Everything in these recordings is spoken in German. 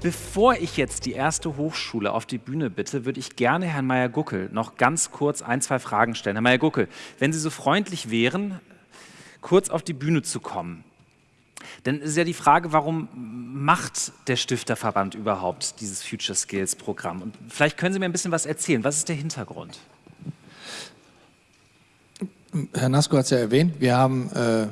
Bevor ich jetzt die erste Hochschule auf die Bühne bitte, würde ich gerne Herrn Meyer-Guckel noch ganz kurz ein, zwei Fragen stellen. Herr Meyer-Guckel, wenn Sie so freundlich wären, kurz auf die Bühne zu kommen. Denn es ist ja die Frage, warum macht der Stifterverband überhaupt dieses Future Skills Programm? Und vielleicht können Sie mir ein bisschen was erzählen. Was ist der Hintergrund? Herr Nasko hat es ja erwähnt, wir haben äh,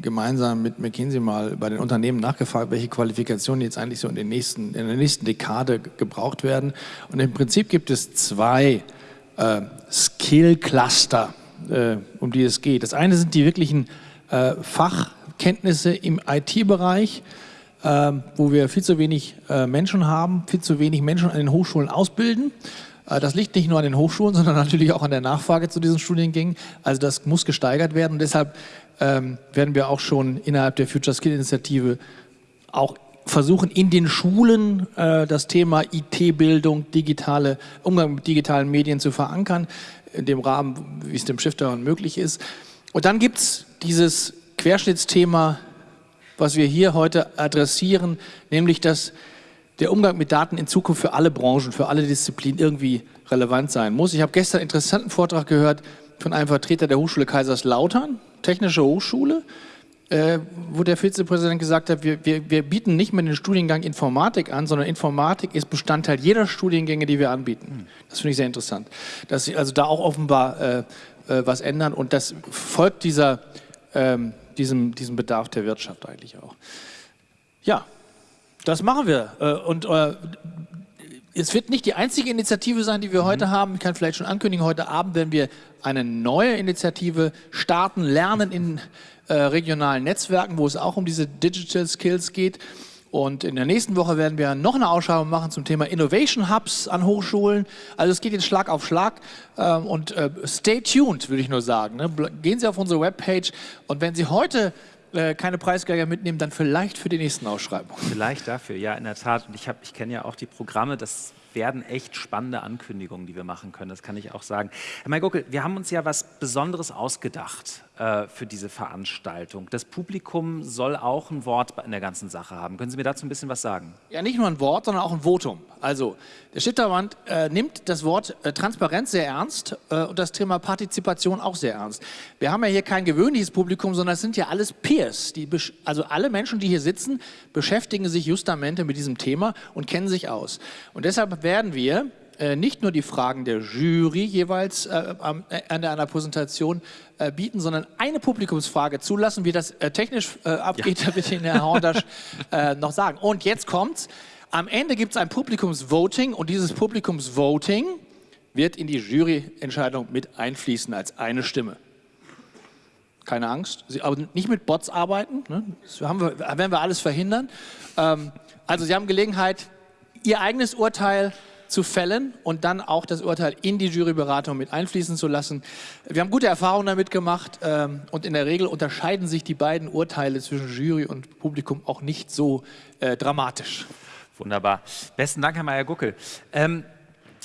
gemeinsam mit McKinsey mal bei den Unternehmen nachgefragt, welche Qualifikationen jetzt eigentlich so in, den nächsten, in der nächsten Dekade gebraucht werden. Und im Prinzip gibt es zwei äh, Skill-Cluster, äh, um die es geht. Das eine sind die wirklichen äh, Fachkenntnisse im IT-Bereich, äh, wo wir viel zu wenig äh, Menschen haben, viel zu wenig Menschen an den Hochschulen ausbilden. Äh, das liegt nicht nur an den Hochschulen, sondern natürlich auch an der Nachfrage zu diesen Studiengängen. Also das muss gesteigert werden. Und deshalb ähm, werden wir auch schon innerhalb der Future Skill Initiative auch versuchen, in den Schulen äh, das Thema IT-Bildung, digitale, Umgang mit digitalen Medien zu verankern, in dem Rahmen, wie es dem Stifter möglich ist. Und dann gibt es dieses Querschnittsthema, was wir hier heute adressieren, nämlich dass der Umgang mit Daten in Zukunft für alle Branchen, für alle Disziplinen irgendwie relevant sein muss. Ich habe gestern einen interessanten Vortrag gehört von einem Vertreter der Hochschule Kaiserslautern, Technische Hochschule, äh, wo der Vizepräsident gesagt hat, wir, wir, wir, bieten nicht mehr den Studiengang Informatik an, sondern Informatik ist Bestandteil jeder Studiengänge, die wir anbieten. Das finde ich sehr interessant. Dass sie also da auch offenbar äh, äh, was ändern und das folgt dieser, ähm, diesem, diesem Bedarf der Wirtschaft eigentlich auch. Ja, das machen wir. Äh, und äh, es wird nicht die einzige Initiative sein, die wir mhm. heute haben. Ich kann vielleicht schon ankündigen, heute Abend werden wir eine neue Initiative starten, lernen in äh, regionalen Netzwerken, wo es auch um diese Digital Skills geht. Und in der nächsten Woche werden wir noch eine Ausschreibung machen zum Thema Innovation Hubs an Hochschulen. Also es geht jetzt Schlag auf Schlag. Ähm, und äh, stay tuned, würde ich nur sagen. Ne? Gehen Sie auf unsere Webpage und wenn Sie heute äh, keine Preisgelder mitnehmen, dann vielleicht für die nächsten Ausschreibungen. Vielleicht dafür, ja, in der Tat. Und ich, ich kenne ja auch die Programme, das werden echt spannende Ankündigungen, die wir machen können, das kann ich auch sagen. Herr Mayguckel, wir haben uns ja was Besonderes ausgedacht für diese Veranstaltung. Das Publikum soll auch ein Wort in der ganzen Sache haben. Können Sie mir dazu ein bisschen was sagen? Ja, nicht nur ein Wort, sondern auch ein Votum. Also, der Stifterverband äh, nimmt das Wort äh, Transparenz sehr ernst äh, und das Thema Partizipation auch sehr ernst. Wir haben ja hier kein gewöhnliches Publikum, sondern es sind ja alles Peers. Also alle Menschen, die hier sitzen, beschäftigen sich justamente mit diesem Thema und kennen sich aus. Und deshalb werden wir äh, nicht nur die Fragen der Jury jeweils äh, an einer Präsentation äh, bieten, sondern eine Publikumsfrage zulassen. Wie das äh, technisch äh, abgeht, ja. da wird Ihnen Herr Horndasch äh, noch sagen. Und jetzt kommt's. Am Ende gibt es ein Publikumsvoting und dieses Publikumsvoting wird in die Juryentscheidung mit einfließen als eine Stimme. Keine Angst, Sie, aber nicht mit Bots arbeiten, ne? das wir, werden wir alles verhindern. Ähm, also Sie haben Gelegenheit, Ihr eigenes Urteil zu fällen und dann auch das Urteil in die Juryberatung mit einfließen zu lassen. Wir haben gute Erfahrungen damit gemacht ähm, und in der Regel unterscheiden sich die beiden Urteile zwischen Jury und Publikum auch nicht so äh, dramatisch. Wunderbar. Besten Dank, Herr Meyer-Guckel. Ähm,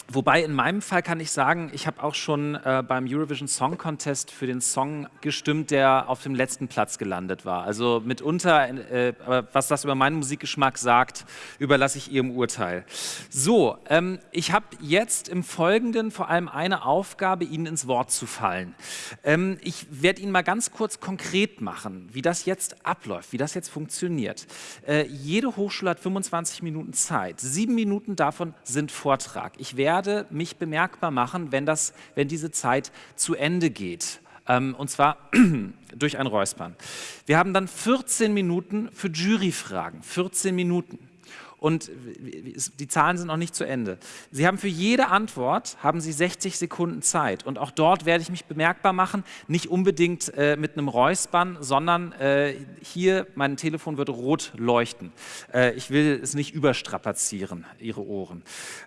Wobei in meinem Fall kann ich sagen, ich habe auch schon äh, beim Eurovision Song Contest für den Song gestimmt, der auf dem letzten Platz gelandet war. Also mitunter, äh, was das über meinen Musikgeschmack sagt, überlasse ich Ihrem Urteil. So, ähm, ich habe jetzt im Folgenden vor allem eine Aufgabe, Ihnen ins Wort zu fallen. Ähm, ich werde Ihnen mal ganz kurz konkret machen, wie das jetzt abläuft, wie das jetzt funktioniert. Äh, jede Hochschule hat 25 Minuten Zeit. Sieben Minuten davon sind Vortrag. Ich werde werde mich bemerkbar machen, wenn, das, wenn diese Zeit zu Ende geht. Ähm, und zwar durch ein Räuspern. Wir haben dann 14 Minuten für Juryfragen. 14 Minuten. Und die Zahlen sind noch nicht zu Ende. Sie haben für jede Antwort haben Sie 60 Sekunden Zeit. Und auch dort werde ich mich bemerkbar machen, nicht unbedingt äh, mit einem Räuspern, sondern äh, hier, mein Telefon wird rot leuchten. Äh, ich will es nicht überstrapazieren, Ihre Ohren.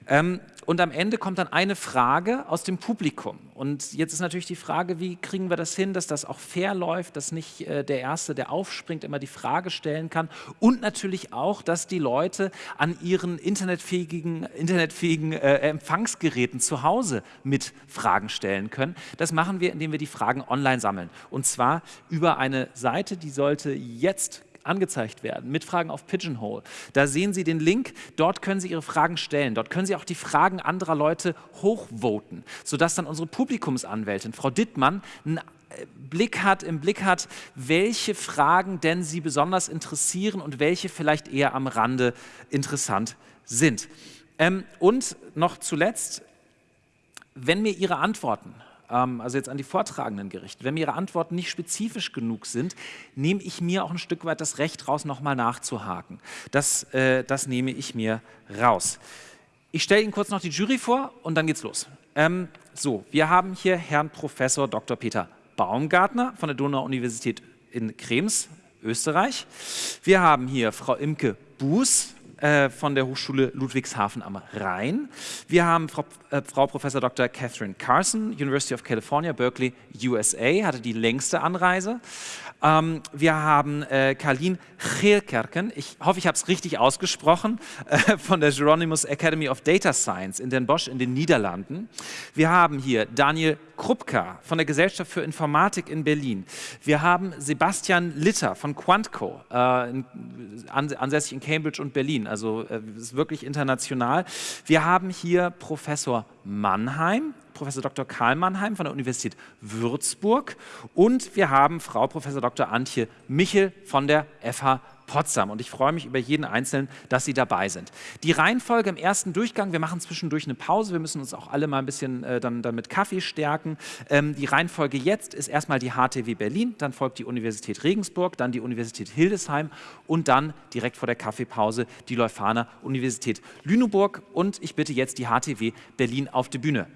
Ähm, und am Ende kommt dann eine Frage aus dem Publikum. Und jetzt ist natürlich die Frage, wie kriegen wir das hin, dass das auch fair läuft, dass nicht äh, der Erste, der aufspringt, immer die Frage stellen kann und natürlich auch, dass die Leute an ihren internetfähigen, internetfähigen äh, Empfangsgeräten zu Hause mit Fragen stellen können. Das machen wir, indem wir die Fragen online sammeln und zwar über eine Seite, die sollte jetzt angezeigt werden mit Fragen auf Pigeonhole. Da sehen Sie den Link, dort können Sie Ihre Fragen stellen. Dort können Sie auch die Fragen anderer Leute hochvoten, sodass dann unsere Publikumsanwältin, Frau Dittmann, einen äh, Blick hat, im Blick hat, welche Fragen denn Sie besonders interessieren und welche vielleicht eher am Rande interessant sind. Ähm, und noch zuletzt, wenn mir Ihre Antworten also jetzt an die Vortragenden gerichtet, wenn mir Ihre Antworten nicht spezifisch genug sind, nehme ich mir auch ein Stück weit das Recht raus, nochmal nachzuhaken. Das, äh, das nehme ich mir raus. Ich stelle Ihnen kurz noch die Jury vor und dann geht's los. Ähm, so, wir haben hier Herrn Professor Dr. Peter Baumgartner von der Donau-Universität in Krems, Österreich. Wir haben hier Frau Imke Buß äh, von der Hochschule Ludwigshafen am Rhein. Wir haben Frau, äh, Frau Professor Dr. Catherine Carson, University of California, Berkeley, USA, hatte die längste Anreise. Ähm, wir haben äh, Karlin Geerkerken, ich hoffe, ich habe es richtig ausgesprochen, äh, von der Geronimus Academy of Data Science in Den Bosch in den Niederlanden. Wir haben hier Daniel Krupka von der Gesellschaft für Informatik in Berlin. Wir haben Sebastian Litter von Quantco, äh, ansässig in Cambridge und Berlin, also äh, ist wirklich international. Wir haben hier Professor Mannheim, Professor Dr. Karl Mannheim von der Universität Würzburg und wir haben Frau Professor Dr. Antje Michel von der FH Potsdam. Und ich freue mich über jeden Einzelnen, dass Sie dabei sind. Die Reihenfolge im ersten Durchgang, wir machen zwischendurch eine Pause, wir müssen uns auch alle mal ein bisschen äh, dann, dann mit Kaffee stärken. Ähm, die Reihenfolge jetzt ist erstmal die HTW Berlin, dann folgt die Universität Regensburg, dann die Universität Hildesheim und dann direkt vor der Kaffeepause die Leuphana Universität Lüneburg. Und ich bitte jetzt die HTW Berlin auf die Bühne.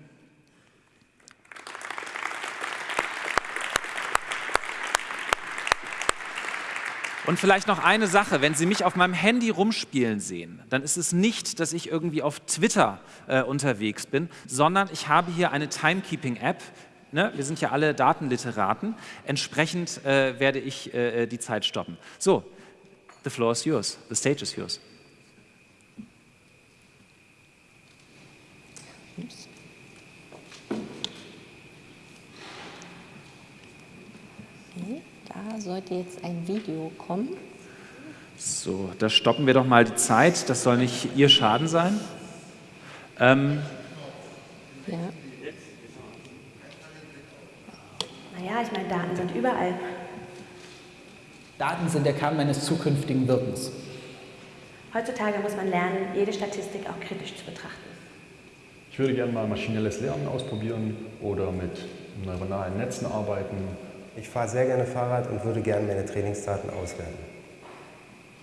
Und vielleicht noch eine Sache, wenn Sie mich auf meinem Handy rumspielen sehen, dann ist es nicht, dass ich irgendwie auf Twitter äh, unterwegs bin, sondern ich habe hier eine Timekeeping-App, Ne, wir sind ja alle Datenliteraten. Entsprechend äh, werde ich äh, die Zeit stoppen. So, the floor is yours. The stage is yours. Da sollte jetzt ein Video kommen. So, da stoppen wir doch mal die Zeit. Das soll nicht Ihr Schaden sein. Ähm, ja. Naja, ich meine, Daten sind überall. Daten sind der Kern meines zukünftigen Wirkens. Heutzutage muss man lernen, jede Statistik auch kritisch zu betrachten. Ich würde gerne mal maschinelles Lernen ausprobieren oder mit neuronalen Netzen arbeiten ich fahre sehr gerne Fahrrad und würde gerne meine Trainingsdaten auswerten.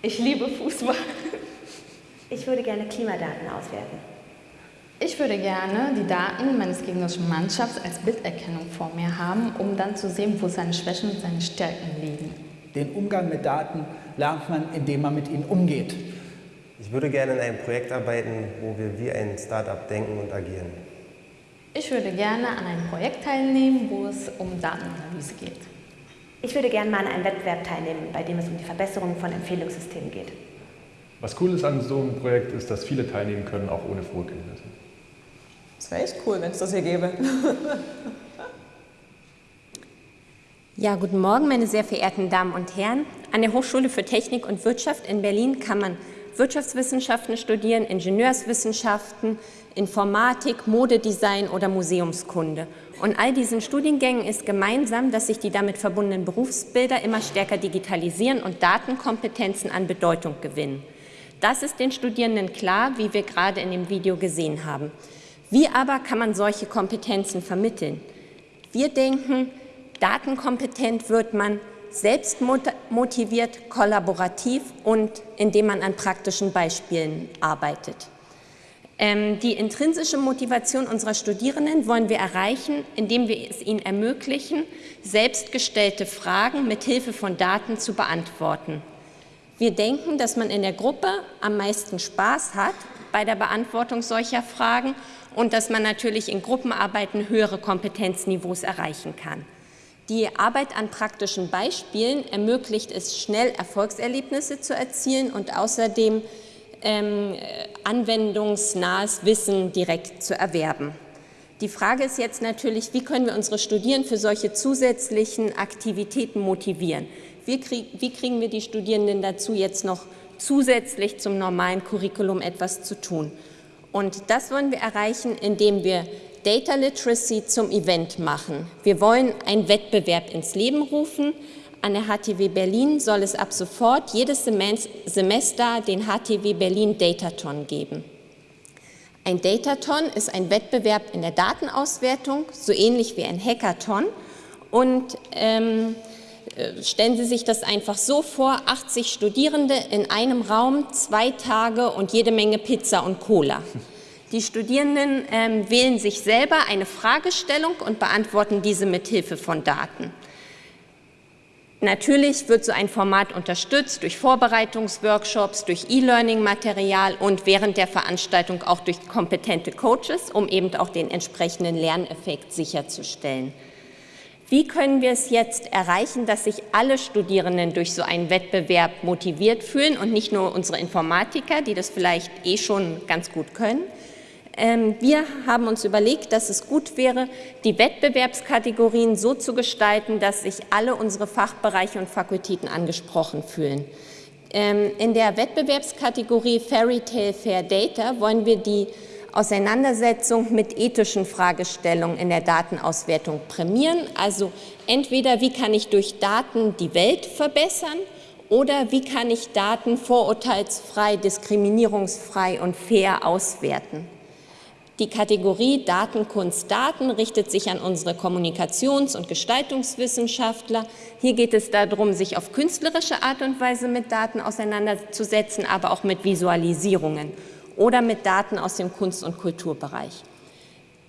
Ich liebe Fußball. Ich würde gerne Klimadaten auswerten. Ich würde gerne die Daten meines gegnerischen Mannschafts als Bilderkennung vor mir haben, um dann zu sehen, wo seine Schwächen und seine Stärken liegen. Den Umgang mit Daten lernt man, indem man mit ihnen umgeht. Ich würde gerne in einem Projekt arbeiten, wo wir wie ein Start-up denken und agieren. Ich würde gerne an einem Projekt teilnehmen, wo es um Datenanalyse geht. Ich würde gerne mal an einem Wettbewerb teilnehmen, bei dem es um die Verbesserung von Empfehlungssystemen geht. Was cool ist an so einem Projekt, ist, dass viele teilnehmen können, auch ohne Vorkenntnisse. Das wäre echt cool, wenn es das hier gäbe. Ja, guten Morgen, meine sehr verehrten Damen und Herren. An der Hochschule für Technik und Wirtschaft in Berlin kann man Wirtschaftswissenschaften studieren, Ingenieurswissenschaften, Informatik, Modedesign oder Museumskunde. Und all diesen Studiengängen ist gemeinsam, dass sich die damit verbundenen Berufsbilder immer stärker digitalisieren und Datenkompetenzen an Bedeutung gewinnen. Das ist den Studierenden klar, wie wir gerade in dem Video gesehen haben. Wie aber kann man solche Kompetenzen vermitteln? Wir denken, datenkompetent wird man selbst motiviert, kollaborativ und indem man an praktischen Beispielen arbeitet. Ähm, die intrinsische Motivation unserer Studierenden wollen wir erreichen, indem wir es ihnen ermöglichen, selbstgestellte Fragen mit Hilfe von Daten zu beantworten. Wir denken, dass man in der Gruppe am meisten Spaß hat bei der Beantwortung solcher Fragen und dass man natürlich in Gruppenarbeiten höhere Kompetenzniveaus erreichen kann. Die Arbeit an praktischen Beispielen ermöglicht es, schnell Erfolgserlebnisse zu erzielen und außerdem ähm, anwendungsnahes Wissen direkt zu erwerben. Die Frage ist jetzt natürlich, wie können wir unsere Studierenden für solche zusätzlichen Aktivitäten motivieren? Wie, krieg, wie kriegen wir die Studierenden dazu, jetzt noch zusätzlich zum normalen Curriculum etwas zu tun? Und das wollen wir erreichen, indem wir Data Literacy zum Event machen. Wir wollen einen Wettbewerb ins Leben rufen. An der HTW Berlin soll es ab sofort jedes Semester den HTW Berlin Dataton geben. Ein Dataton ist ein Wettbewerb in der Datenauswertung, so ähnlich wie ein Hackathon. Und ähm, äh, stellen Sie sich das einfach so vor, 80 Studierende in einem Raum, zwei Tage und jede Menge Pizza und Cola. Die Studierenden ähm, wählen sich selber eine Fragestellung und beantworten diese mit Hilfe von Daten. Natürlich wird so ein Format unterstützt durch Vorbereitungsworkshops, durch E-Learning-Material und während der Veranstaltung auch durch kompetente Coaches, um eben auch den entsprechenden Lerneffekt sicherzustellen. Wie können wir es jetzt erreichen, dass sich alle Studierenden durch so einen Wettbewerb motiviert fühlen und nicht nur unsere Informatiker, die das vielleicht eh schon ganz gut können? Ähm, wir haben uns überlegt, dass es gut wäre, die Wettbewerbskategorien so zu gestalten, dass sich alle unsere Fachbereiche und Fakultäten angesprochen fühlen. Ähm, in der Wettbewerbskategorie Fairy Tale Fair Data wollen wir die Auseinandersetzung mit ethischen Fragestellungen in der Datenauswertung prämieren. Also entweder wie kann ich durch Daten die Welt verbessern oder wie kann ich Daten vorurteilsfrei, diskriminierungsfrei und fair auswerten. Die Kategorie Datenkunst Daten richtet sich an unsere Kommunikations- und Gestaltungswissenschaftler. Hier geht es darum, sich auf künstlerische Art und Weise mit Daten auseinanderzusetzen, aber auch mit Visualisierungen oder mit Daten aus dem Kunst- und Kulturbereich.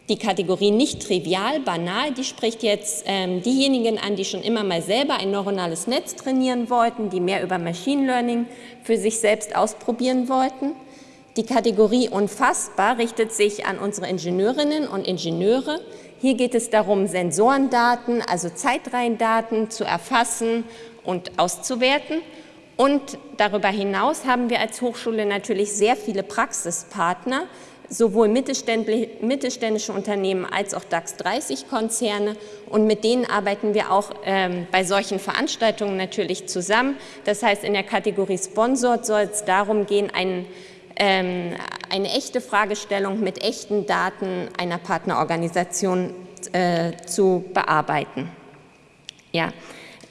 Die Kategorie nicht trivial, banal, die spricht jetzt ähm, diejenigen an, die schon immer mal selber ein neuronales Netz trainieren wollten, die mehr über Machine Learning für sich selbst ausprobieren wollten. Die Kategorie unfassbar richtet sich an unsere Ingenieurinnen und Ingenieure. Hier geht es darum, Sensorendaten, also Zeitreihendaten zu erfassen und auszuwerten. Und darüber hinaus haben wir als Hochschule natürlich sehr viele Praxispartner, sowohl mittelständische Unternehmen als auch DAX-30-Konzerne. Und mit denen arbeiten wir auch ähm, bei solchen Veranstaltungen natürlich zusammen. Das heißt, in der Kategorie Sponsort soll es darum gehen, einen eine echte Fragestellung mit echten Daten einer Partnerorganisation äh, zu bearbeiten. Ja.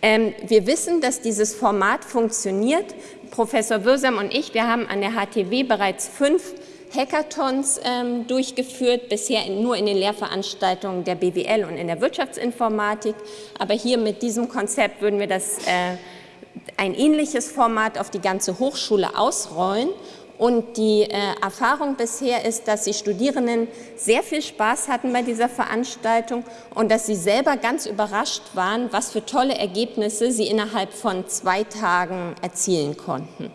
Ähm, wir wissen, dass dieses Format funktioniert. Professor Würsam und ich, wir haben an der HTW bereits fünf Hackathons ähm, durchgeführt, bisher in, nur in den Lehrveranstaltungen der BWL und in der Wirtschaftsinformatik. Aber hier mit diesem Konzept würden wir das, äh, ein ähnliches Format auf die ganze Hochschule ausrollen und die äh, Erfahrung bisher ist, dass die Studierenden sehr viel Spaß hatten bei dieser Veranstaltung und dass sie selber ganz überrascht waren, was für tolle Ergebnisse sie innerhalb von zwei Tagen erzielen konnten.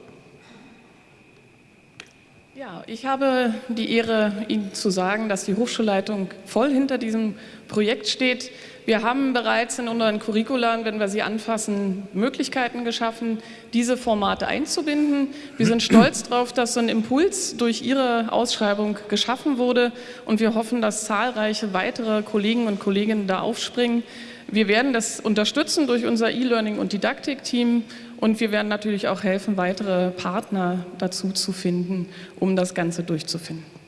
Ja, ich habe die Ehre, Ihnen zu sagen, dass die Hochschulleitung voll hinter diesem Projekt steht. Wir haben bereits in unseren Curricularen, wenn wir sie anfassen, Möglichkeiten geschaffen, diese Formate einzubinden. Wir sind stolz darauf, dass so ein Impuls durch Ihre Ausschreibung geschaffen wurde und wir hoffen, dass zahlreiche weitere Kollegen und Kolleginnen da aufspringen. Wir werden das unterstützen durch unser E-Learning- und Didaktik-Team und wir werden natürlich auch helfen, weitere Partner dazu zu finden, um das Ganze durchzufinden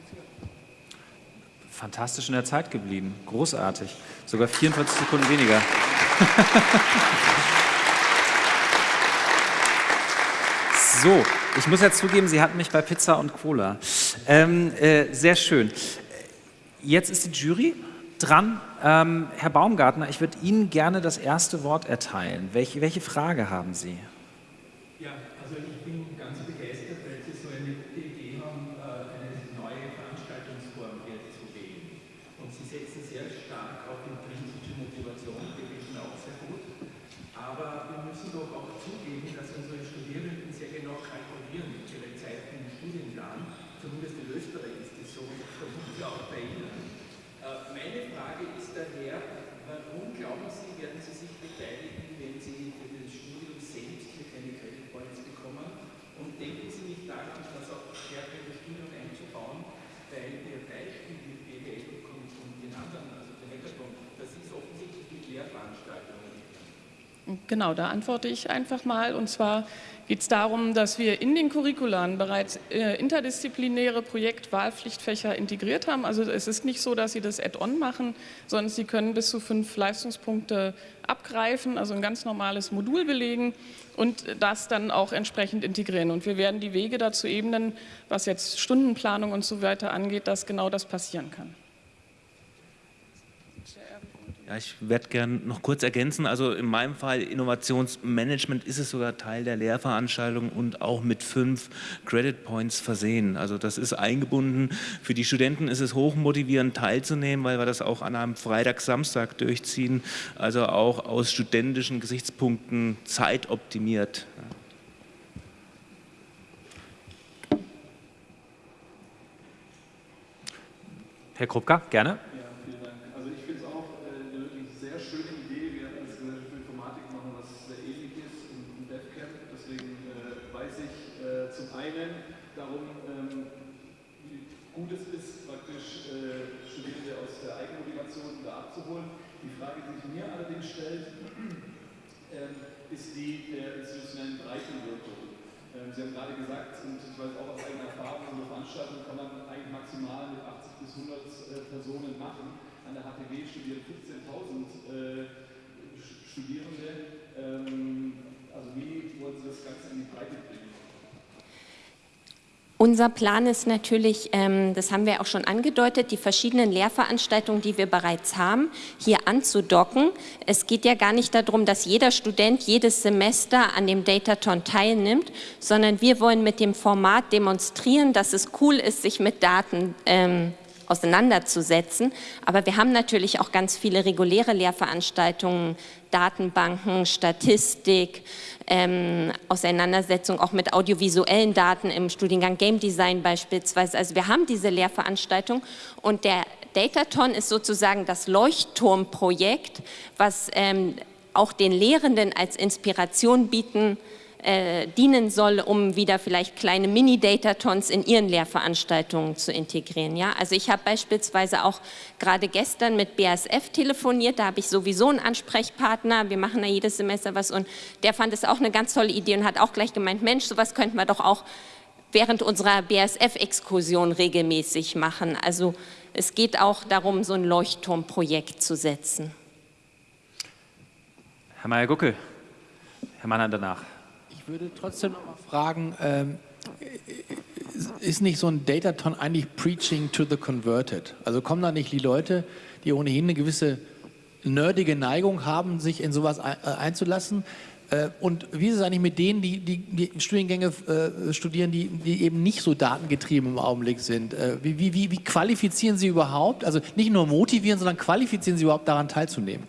fantastisch in der Zeit geblieben. Großartig. Sogar 44 Sekunden weniger. so, ich muss jetzt zugeben, Sie hatten mich bei Pizza und Cola. Ähm, äh, sehr schön. Jetzt ist die Jury dran. Ähm, Herr Baumgartner, ich würde Ihnen gerne das erste Wort erteilen. Welche, welche Frage haben Sie? Ja, also ich bin ganz begeistert, weil Sie so eine gute Idee haben, äh, eine neue Veranstaltungsform jetzt zu wählen. Und Sie setzen sehr stark auf intrinsische Motivation, die finde ich auch sehr gut. Aber wir müssen doch auch zugeben, dass unsere Studierenden sehr genau kalkulieren mit ihrer Zeit im Studiengang. Zumindest in Österreich ist das so vermutlich auch bei Ihnen. Äh, meine Frage ist daher, warum glauben Sie, werden Sie sich beteiligen, wenn Sie für das Studium selbst hier keine Credit Points bekommen? Und denken Sie nicht daran, das auch stärker in das Studium einzubauen, weil Ihr Beispiel mit BWL und, und den anderen, also der Hackathon, das ist offensichtlich mit Lehrveranstaltungen. Genau, da antworte ich einfach mal. Und zwar geht es darum, dass wir in den Curricularen bereits äh, interdisziplinäre Projektwahlpflichtfächer integriert haben. Also es ist nicht so, dass Sie das Add-on machen, sondern Sie können bis zu fünf Leistungspunkte abgreifen, also ein ganz normales Modul belegen und das dann auch entsprechend integrieren. Und wir werden die Wege dazu ebnen, was jetzt Stundenplanung und so weiter angeht, dass genau das passieren kann. Ja, ich werde gerne noch kurz ergänzen. Also in meinem Fall Innovationsmanagement ist es sogar Teil der Lehrveranstaltung und auch mit fünf Credit Points versehen. Also das ist eingebunden. Für die Studenten ist es hochmotivierend teilzunehmen, weil wir das auch an einem Freitag, Samstag durchziehen. Also auch aus studentischen Gesichtspunkten zeitoptimiert. Herr Krupka, gerne. Gerade gesagt, und ich weiß auch aus eigener Erfahrung, so eine Veranstaltung kann man eigentlich maximal mit 80 bis 100 äh, Personen machen. An der HTW studieren 15.000 äh, Studierende. Ähm, also wie wollen Sie das Ganze in die Breite bringen? Unser Plan ist natürlich, ähm, das haben wir auch schon angedeutet, die verschiedenen Lehrveranstaltungen, die wir bereits haben, hier anzudocken. Es geht ja gar nicht darum, dass jeder Student jedes Semester an dem Dataton teilnimmt, sondern wir wollen mit dem Format demonstrieren, dass es cool ist, sich mit Daten ähm, auseinanderzusetzen. Aber wir haben natürlich auch ganz viele reguläre Lehrveranstaltungen, Datenbanken, Statistik, ähm, Auseinandersetzung auch mit audiovisuellen Daten im Studiengang Game Design beispielsweise. Also wir haben diese Lehrveranstaltung und der Dataton ist sozusagen das Leuchtturmprojekt, was ähm, auch den Lehrenden als Inspiration bieten äh, dienen soll, um wieder vielleicht kleine Mini-Datatons in ihren Lehrveranstaltungen zu integrieren. Ja? Also ich habe beispielsweise auch gerade gestern mit BASF telefoniert, da habe ich sowieso einen Ansprechpartner, wir machen da jedes Semester was und der fand es auch eine ganz tolle Idee und hat auch gleich gemeint, Mensch, sowas könnten wir doch auch während unserer BASF-Exkursion regelmäßig machen. Also es geht auch darum, so ein Leuchtturmprojekt zu setzen. Herr Mayer-Guckel, Herr Mann danach. Ich würde trotzdem noch mal fragen, ähm, ist nicht so ein Dataton eigentlich Preaching to the Converted? Also kommen da nicht die Leute, die ohnehin eine gewisse nerdige Neigung haben, sich in sowas äh, einzulassen? Äh, und wie ist es eigentlich mit denen, die, die, die Studiengänge äh, studieren, die, die, eben nicht so datengetrieben im Augenblick sind? Äh, wie, wie, wie, qualifizieren sie überhaupt, also nicht nur motivieren, sondern qualifizieren sie überhaupt daran teilzunehmen?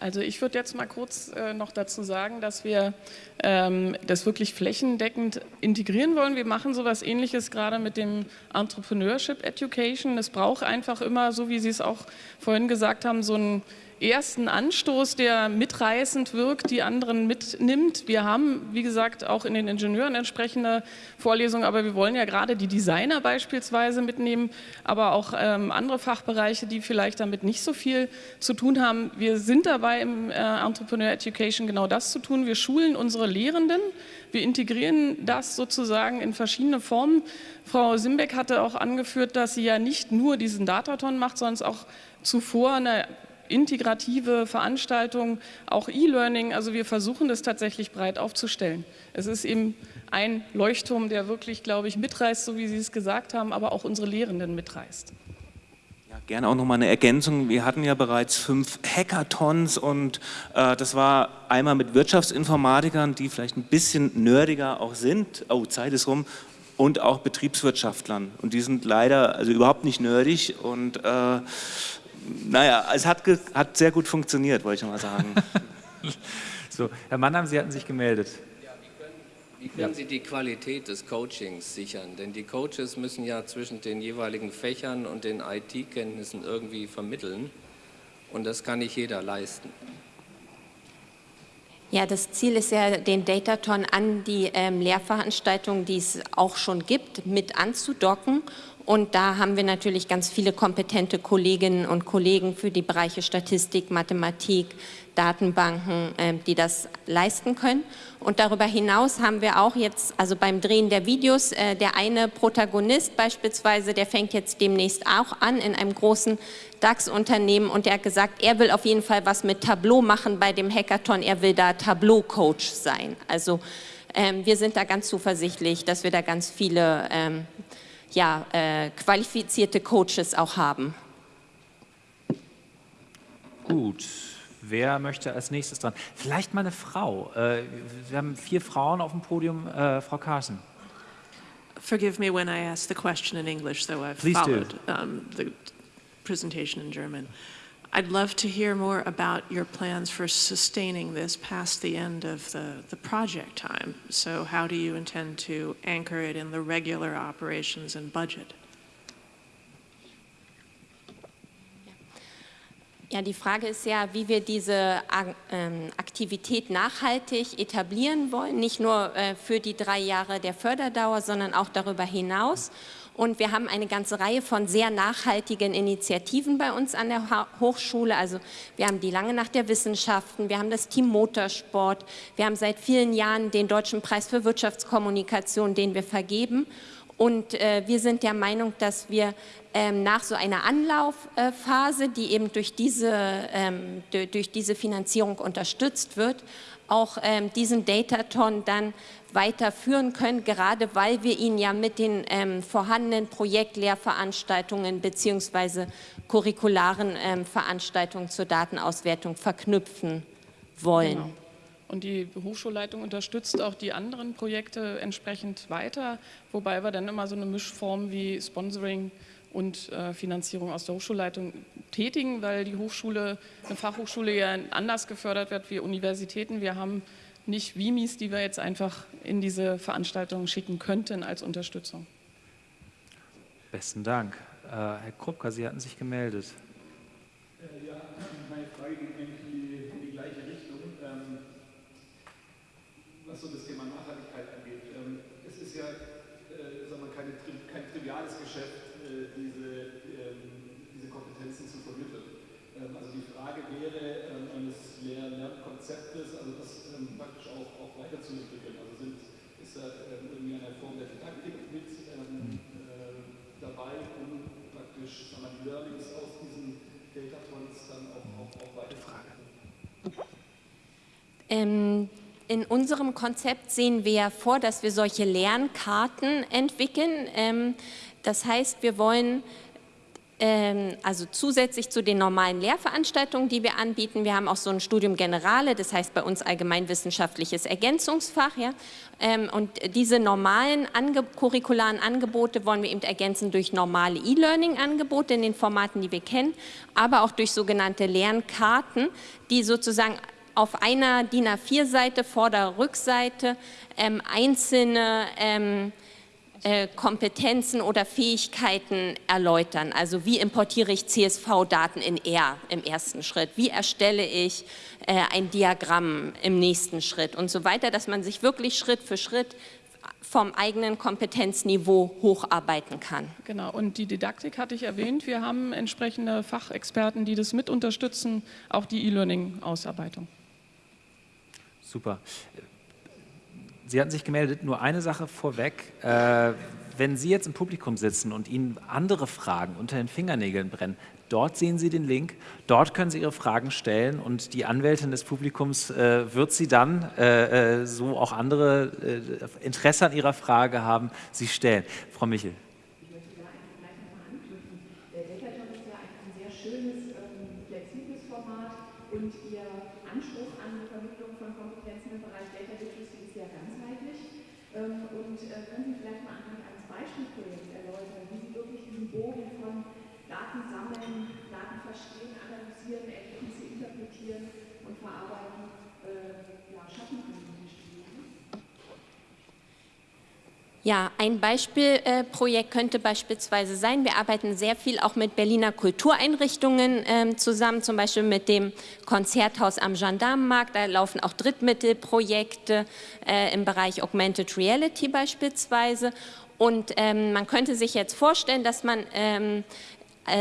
Also ich würde jetzt mal kurz äh, noch dazu sagen, dass wir ähm, das wirklich flächendeckend integrieren wollen. Wir machen sowas ähnliches gerade mit dem Entrepreneurship Education. Es braucht einfach immer, so wie Sie es auch vorhin gesagt haben, so ein ersten Anstoß, der mitreißend wirkt, die anderen mitnimmt. Wir haben, wie gesagt, auch in den Ingenieuren entsprechende Vorlesungen, aber wir wollen ja gerade die Designer beispielsweise mitnehmen, aber auch ähm, andere Fachbereiche, die vielleicht damit nicht so viel zu tun haben. Wir sind dabei im äh, Entrepreneur Education genau das zu tun. Wir schulen unsere Lehrenden, wir integrieren das sozusagen in verschiedene Formen. Frau Simbeck hatte auch angeführt, dass sie ja nicht nur diesen Dataton macht, sondern auch zuvor eine integrative Veranstaltungen, auch E-Learning. Also wir versuchen das tatsächlich breit aufzustellen. Es ist eben ein Leuchtturm, der wirklich, glaube ich, mitreißt, so wie Sie es gesagt haben, aber auch unsere Lehrenden mitreißt. Ja, gerne auch nochmal eine Ergänzung. Wir hatten ja bereits fünf Hackathons und äh, das war einmal mit Wirtschaftsinformatikern, die vielleicht ein bisschen nerdiger auch sind. Oh, Zeit ist rum und auch Betriebswirtschaftlern. Und die sind leider also überhaupt nicht nerdig und äh, naja, es hat, hat sehr gut funktioniert, wollte ich mal sagen. so, Herr Mannheim, Sie hatten sich gemeldet. Wie können Sie die Qualität des Coachings sichern? Denn die Coaches müssen ja zwischen den jeweiligen Fächern und den IT-Kenntnissen irgendwie vermitteln. Und das kann nicht jeder leisten. Ja, das Ziel ist ja, den Dataton an die ähm, Lehrveranstaltungen, die es auch schon gibt, mit anzudocken. Und da haben wir natürlich ganz viele kompetente Kolleginnen und Kollegen für die Bereiche Statistik, Mathematik, Datenbanken, äh, die das leisten können. Und darüber hinaus haben wir auch jetzt, also beim Drehen der Videos, äh, der eine Protagonist beispielsweise, der fängt jetzt demnächst auch an in einem großen DAX-Unternehmen und der hat gesagt, er will auf jeden Fall was mit Tableau machen bei dem Hackathon, er will da Tableau-Coach sein. Also ähm, wir sind da ganz zuversichtlich, dass wir da ganz viele ähm, ja, äh, qualifizierte Coaches auch haben. Gut. Wer möchte als nächstes dran? Vielleicht mal eine Frau. Äh, wir haben vier Frauen auf dem Podium. Äh, Frau Carson. Forgive me when I ask the question in English, though I've Please followed um, the presentation in German. I'd love to hear more about your plans for sustaining this past the end of the, the project time. So how do you intend to anchor it in the regular operations and budget? Ja, die Frage ist ja, wie wir diese ähm, Aktivität nachhaltig etablieren wollen, nicht nur äh, für die drei Jahre der Förderdauer, sondern auch darüber hinaus. Und wir haben eine ganze Reihe von sehr nachhaltigen Initiativen bei uns an der Hochschule. Also wir haben die Lange Nacht der Wissenschaften, wir haben das Team Motorsport, wir haben seit vielen Jahren den Deutschen Preis für Wirtschaftskommunikation, den wir vergeben. Und äh, wir sind der Meinung, dass wir ähm, nach so einer Anlaufphase, die eben durch diese, ähm, durch diese Finanzierung unterstützt wird, auch ähm, diesen Dataton dann weiterführen können, gerade weil wir ihn ja mit den ähm, vorhandenen Projektlehrveranstaltungen bzw. curricularen ähm, Veranstaltungen zur Datenauswertung verknüpfen wollen. Genau. Und die Hochschulleitung unterstützt auch die anderen Projekte entsprechend weiter, wobei wir dann immer so eine Mischform wie Sponsoring und äh, Finanzierung aus der Hochschulleitung tätigen, weil die Hochschule, eine Fachhochschule ja anders gefördert wird wie Universitäten. Wir haben nicht Wimis, die wir jetzt einfach in diese Veranstaltungen schicken könnten als Unterstützung. Besten Dank. Äh, Herr Krupka, Sie hatten sich gemeldet. Äh, ja, meine Frage geht eigentlich in die gleiche Richtung. Ähm, was so das Thema Nachhaltigkeit angeht. Ähm, es ist ja äh, sagen wir, keine, kein triviales Geschäft, äh, diese, ähm, diese Kompetenzen zu vermitteln. Ähm, also die Frage wäre ähm, eines Lehr Lernkonzeptes, also das ähm, praktisch auch, auch weiterzuentwickeln. Also sind, da ähm, irgendwie eine Form der Didaktik mit äh, dabei, um praktisch sagen wir, die Learnings aus diesen Data Points dann auch, auch, auch weiterzuführen. Ähm, in unserem Konzept sehen wir vor, dass wir solche Lernkarten entwickeln. Ähm, das heißt, wir wollen ähm, also zusätzlich zu den normalen Lehrveranstaltungen, die wir anbieten, wir haben auch so ein Studium Generale, das heißt bei uns allgemeinwissenschaftliches Ergänzungsfach. Ja? Ähm, und diese normalen Ange curricularen Angebote wollen wir eben ergänzen durch normale E-Learning-Angebote in den Formaten, die wir kennen, aber auch durch sogenannte Lernkarten, die sozusagen auf einer DIN A4-Seite, Vorder-, Rückseite ähm, einzelne ähm, äh, Kompetenzen oder Fähigkeiten erläutern. Also wie importiere ich CSV-Daten in R im ersten Schritt? Wie erstelle ich äh, ein Diagramm im nächsten Schritt und so weiter, dass man sich wirklich Schritt für Schritt vom eigenen Kompetenzniveau hocharbeiten kann. Genau, und die Didaktik hatte ich erwähnt. Wir haben entsprechende Fachexperten, die das mit unterstützen, auch die E-Learning-Ausarbeitung. Super. Sie hatten sich gemeldet, nur eine Sache vorweg. Äh, wenn Sie jetzt im Publikum sitzen und Ihnen andere Fragen unter den Fingernägeln brennen, dort sehen Sie den Link, dort können Sie Ihre Fragen stellen und die Anwältin des Publikums äh, wird Sie dann, äh, äh so auch andere äh, Interesse an Ihrer Frage haben, Sie stellen. Frau Michel. Ja, ein Beispielprojekt könnte beispielsweise sein, wir arbeiten sehr viel auch mit Berliner Kultureinrichtungen äh, zusammen, zum Beispiel mit dem Konzerthaus am Gendarmenmarkt, da laufen auch Drittmittelprojekte äh, im Bereich Augmented Reality beispielsweise. Und ähm, man könnte sich jetzt vorstellen, dass man ähm, äh,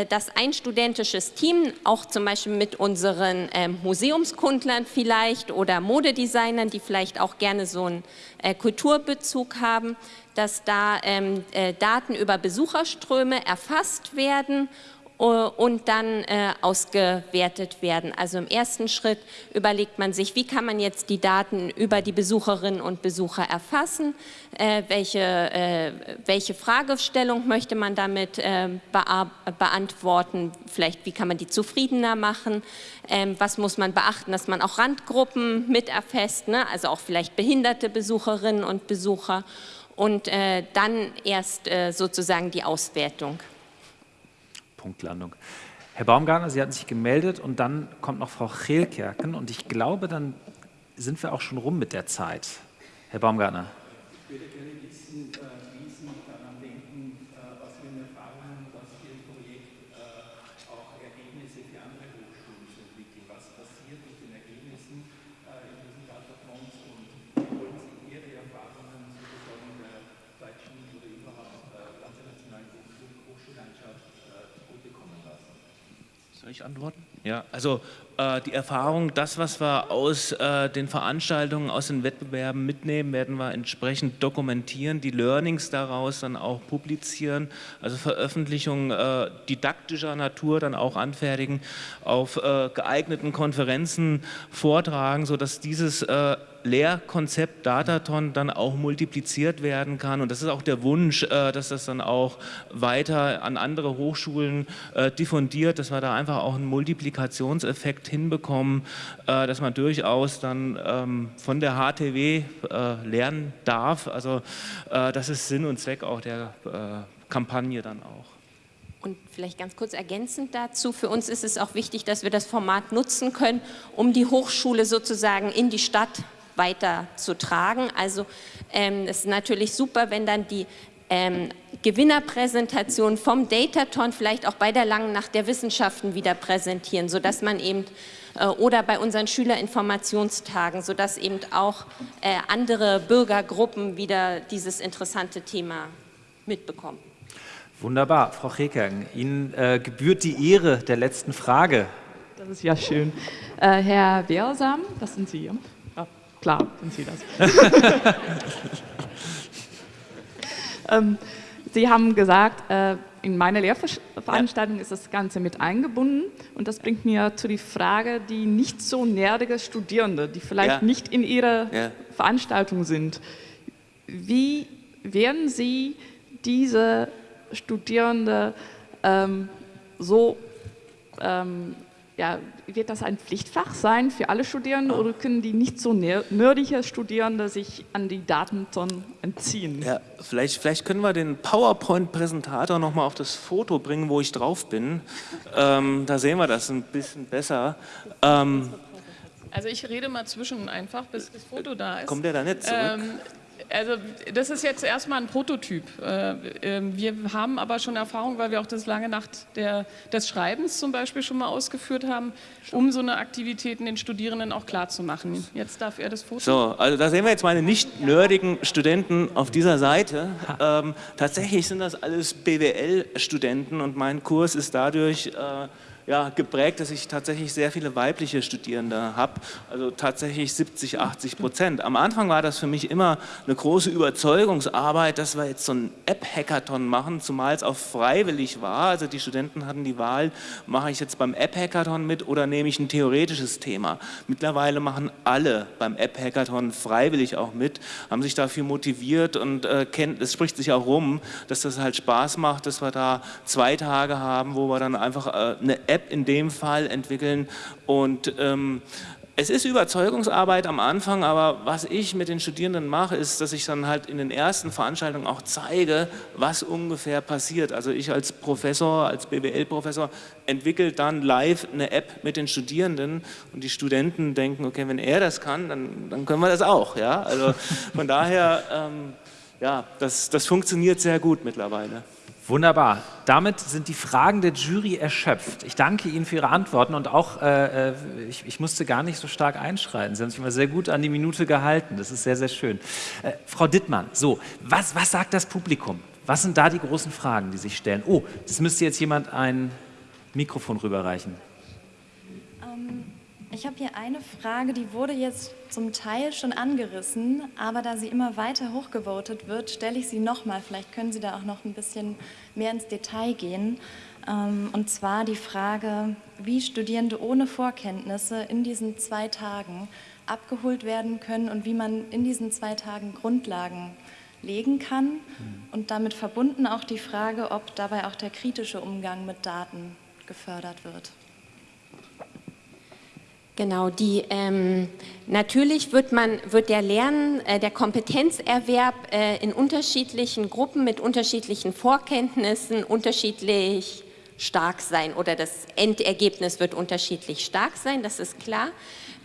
dass ein studentisches Team, auch zum Beispiel mit unseren ähm, Museumskundlern vielleicht oder Modedesignern, die vielleicht auch gerne so einen äh, Kulturbezug haben, dass da ähm, äh, Daten über Besucherströme erfasst werden äh, und dann äh, ausgewertet werden. Also im ersten Schritt überlegt man sich, wie kann man jetzt die Daten über die Besucherinnen und Besucher erfassen, äh, welche, äh, welche Fragestellung möchte man damit beantworten, vielleicht wie kann man die zufriedener machen, ähm, was muss man beachten, dass man auch Randgruppen mit erfasst, ne? also auch vielleicht behinderte Besucherinnen und Besucher und dann erst sozusagen die Auswertung. Punktlandung. Herr Baumgartner, Sie hatten sich gemeldet und dann kommt noch Frau Chelkerken und ich glaube, dann sind wir auch schon rum mit der Zeit. Herr Baumgartner. Ich würde gerne wissen, äh, wie Sie daran denken, äh, was für Erfahrungen das Ihr Projekt äh, auch Ergebnisse für andere Hochschulen zu entwickeln. Was passiert mit den Ergebnissen in diesen Datafronts und wie wollen Sie Ihre Erfahrungen sozusagen der deutschen oder überhaupt internationalen Hochschullandschaft soll ich antworten? Ja, also äh, die Erfahrung, das, was wir aus äh, den Veranstaltungen, aus den Wettbewerben mitnehmen, werden wir entsprechend dokumentieren, die Learnings daraus dann auch publizieren, also Veröffentlichungen äh, didaktischer Natur dann auch anfertigen, auf äh, geeigneten Konferenzen vortragen, sodass dieses äh, Lehrkonzept Dataton dann auch multipliziert werden kann. Und das ist auch der Wunsch, äh, dass das dann auch weiter an andere Hochschulen äh, diffundiert, dass wir da einfach auch einen Multiplikationseffekt hinbekommen, äh, dass man durchaus dann ähm, von der HTW lernen darf. Also das ist Sinn und Zweck auch der Kampagne dann auch. Und vielleicht ganz kurz ergänzend dazu, für uns ist es auch wichtig, dass wir das Format nutzen können, um die Hochschule sozusagen in die Stadt weiter zu tragen. Also ähm, es ist natürlich super, wenn dann die ähm, Gewinnerpräsentation vom Dataton vielleicht auch bei der Langen Nacht der Wissenschaften wieder präsentieren, sodass man eben äh, oder bei unseren Schülerinformationstagen, sodass eben auch äh, andere Bürgergruppen wieder dieses interessante Thema mitbekommen. Wunderbar, Frau Rekern, Ihnen äh, gebührt die Ehre der letzten Frage. Das ist ja schön. Äh, Herr Beersam, das sind Sie. Klar sind Sie das. ähm, Sie haben gesagt, äh, in meiner Lehrveranstaltung ja. ist das Ganze mit eingebunden und das bringt mir zu die Frage, die nicht so nerdige Studierende, die vielleicht ja. nicht in Ihrer ja. Veranstaltung sind, wie werden Sie diese Studierende ähm, so ähm, ja, wird das ein Pflichtfach sein für alle Studierenden oder können die nicht so nerdige Studierende sich an die Datenton entziehen? Ja, vielleicht, vielleicht können wir den PowerPoint-Präsentator nochmal auf das Foto bringen, wo ich drauf bin. Ähm, da sehen wir das ein bisschen besser. Ähm, also ich rede mal zwischen einfach, bis das Foto da ist. Kommt der da nicht zurück? Ähm, also das ist jetzt erstmal ein Prototyp. Äh, ähm, wir haben aber schon Erfahrung, weil wir auch das lange Nacht der, des Schreibens zum Beispiel schon mal ausgeführt haben, um so eine Aktivitäten den Studierenden auch klar zu machen. Jetzt darf er das Foto. So, also da sehen wir jetzt meine nicht nerdigen Studenten auf dieser Seite. Ähm, tatsächlich sind das alles BWL-Studenten und mein Kurs ist dadurch äh, ja, geprägt, dass ich tatsächlich sehr viele weibliche Studierende habe, also tatsächlich 70, 80 Prozent. Am Anfang war das für mich immer eine große Überzeugungsarbeit, dass wir jetzt so ein App-Hackathon machen, zumal es auch freiwillig war. Also die Studenten hatten die Wahl, mache ich jetzt beim App-Hackathon mit oder nehme ich ein theoretisches Thema. Mittlerweile machen alle beim App-Hackathon freiwillig auch mit, haben sich dafür motiviert und äh, kennt, es spricht sich auch rum, dass das halt Spaß macht, dass wir da zwei Tage haben, wo wir dann einfach äh, eine App App in dem Fall entwickeln und ähm, es ist Überzeugungsarbeit am Anfang, aber was ich mit den Studierenden mache, ist, dass ich dann halt in den ersten Veranstaltungen auch zeige, was ungefähr passiert. Also ich als Professor, als BWL-Professor entwickle dann live eine App mit den Studierenden und die Studenten denken, okay, wenn er das kann, dann, dann können wir das auch. Ja? Also von daher... Ähm, ja, das, das funktioniert sehr gut mittlerweile. Wunderbar. Damit sind die Fragen der Jury erschöpft. Ich danke Ihnen für Ihre Antworten und auch, äh, äh, ich, ich, musste gar nicht so stark einschreiten. Sie haben sich immer sehr gut an die Minute gehalten. Das ist sehr, sehr schön. Äh, Frau Dittmann, so, was, was sagt das Publikum? Was sind da die großen Fragen, die sich stellen? Oh, das müsste jetzt jemand ein Mikrofon rüberreichen. Ich habe hier eine Frage, die wurde jetzt zum Teil schon angerissen, aber da sie immer weiter hochgevotet wird, stelle ich sie nochmal. Vielleicht können Sie da auch noch ein bisschen mehr ins Detail gehen. Ähm, und zwar die Frage, wie Studierende ohne Vorkenntnisse in diesen zwei Tagen abgeholt werden können und wie man in diesen zwei Tagen Grundlagen legen kann. Mhm. Und damit verbunden auch die Frage, ob dabei auch der kritische Umgang mit Daten gefördert wird. Genau, die, ähm, natürlich wird, man, wird der Lernen, äh, der Kompetenzerwerb äh, in unterschiedlichen Gruppen mit unterschiedlichen Vorkenntnissen unterschiedlich stark sein oder das Endergebnis wird unterschiedlich stark sein, das ist klar.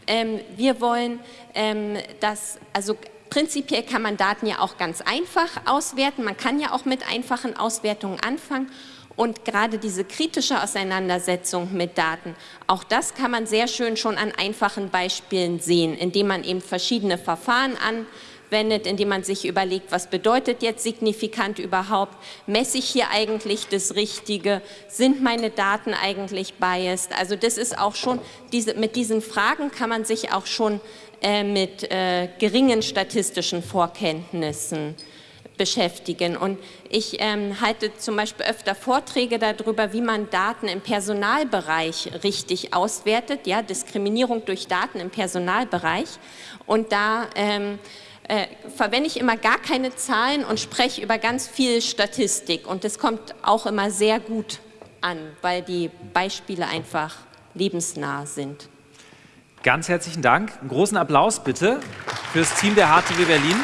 Ähm, wir wollen, ähm, dass, also prinzipiell kann man Daten ja auch ganz einfach auswerten, man kann ja auch mit einfachen Auswertungen anfangen und gerade diese kritische Auseinandersetzung mit Daten, auch das kann man sehr schön schon an einfachen Beispielen sehen, indem man eben verschiedene Verfahren anwendet, indem man sich überlegt, was bedeutet jetzt signifikant überhaupt, messe ich hier eigentlich das Richtige, sind meine Daten eigentlich biased, also das ist auch schon, diese, mit diesen Fragen kann man sich auch schon äh, mit äh, geringen statistischen Vorkenntnissen beschäftigen. Und ich ähm, halte zum Beispiel öfter Vorträge darüber, wie man Daten im Personalbereich richtig auswertet, ja, Diskriminierung durch Daten im Personalbereich. Und da ähm, äh, verwende ich immer gar keine Zahlen und spreche über ganz viel Statistik. Und das kommt auch immer sehr gut an, weil die Beispiele einfach lebensnah sind. Ganz herzlichen Dank. Einen großen Applaus bitte für das Team der HTW Berlin.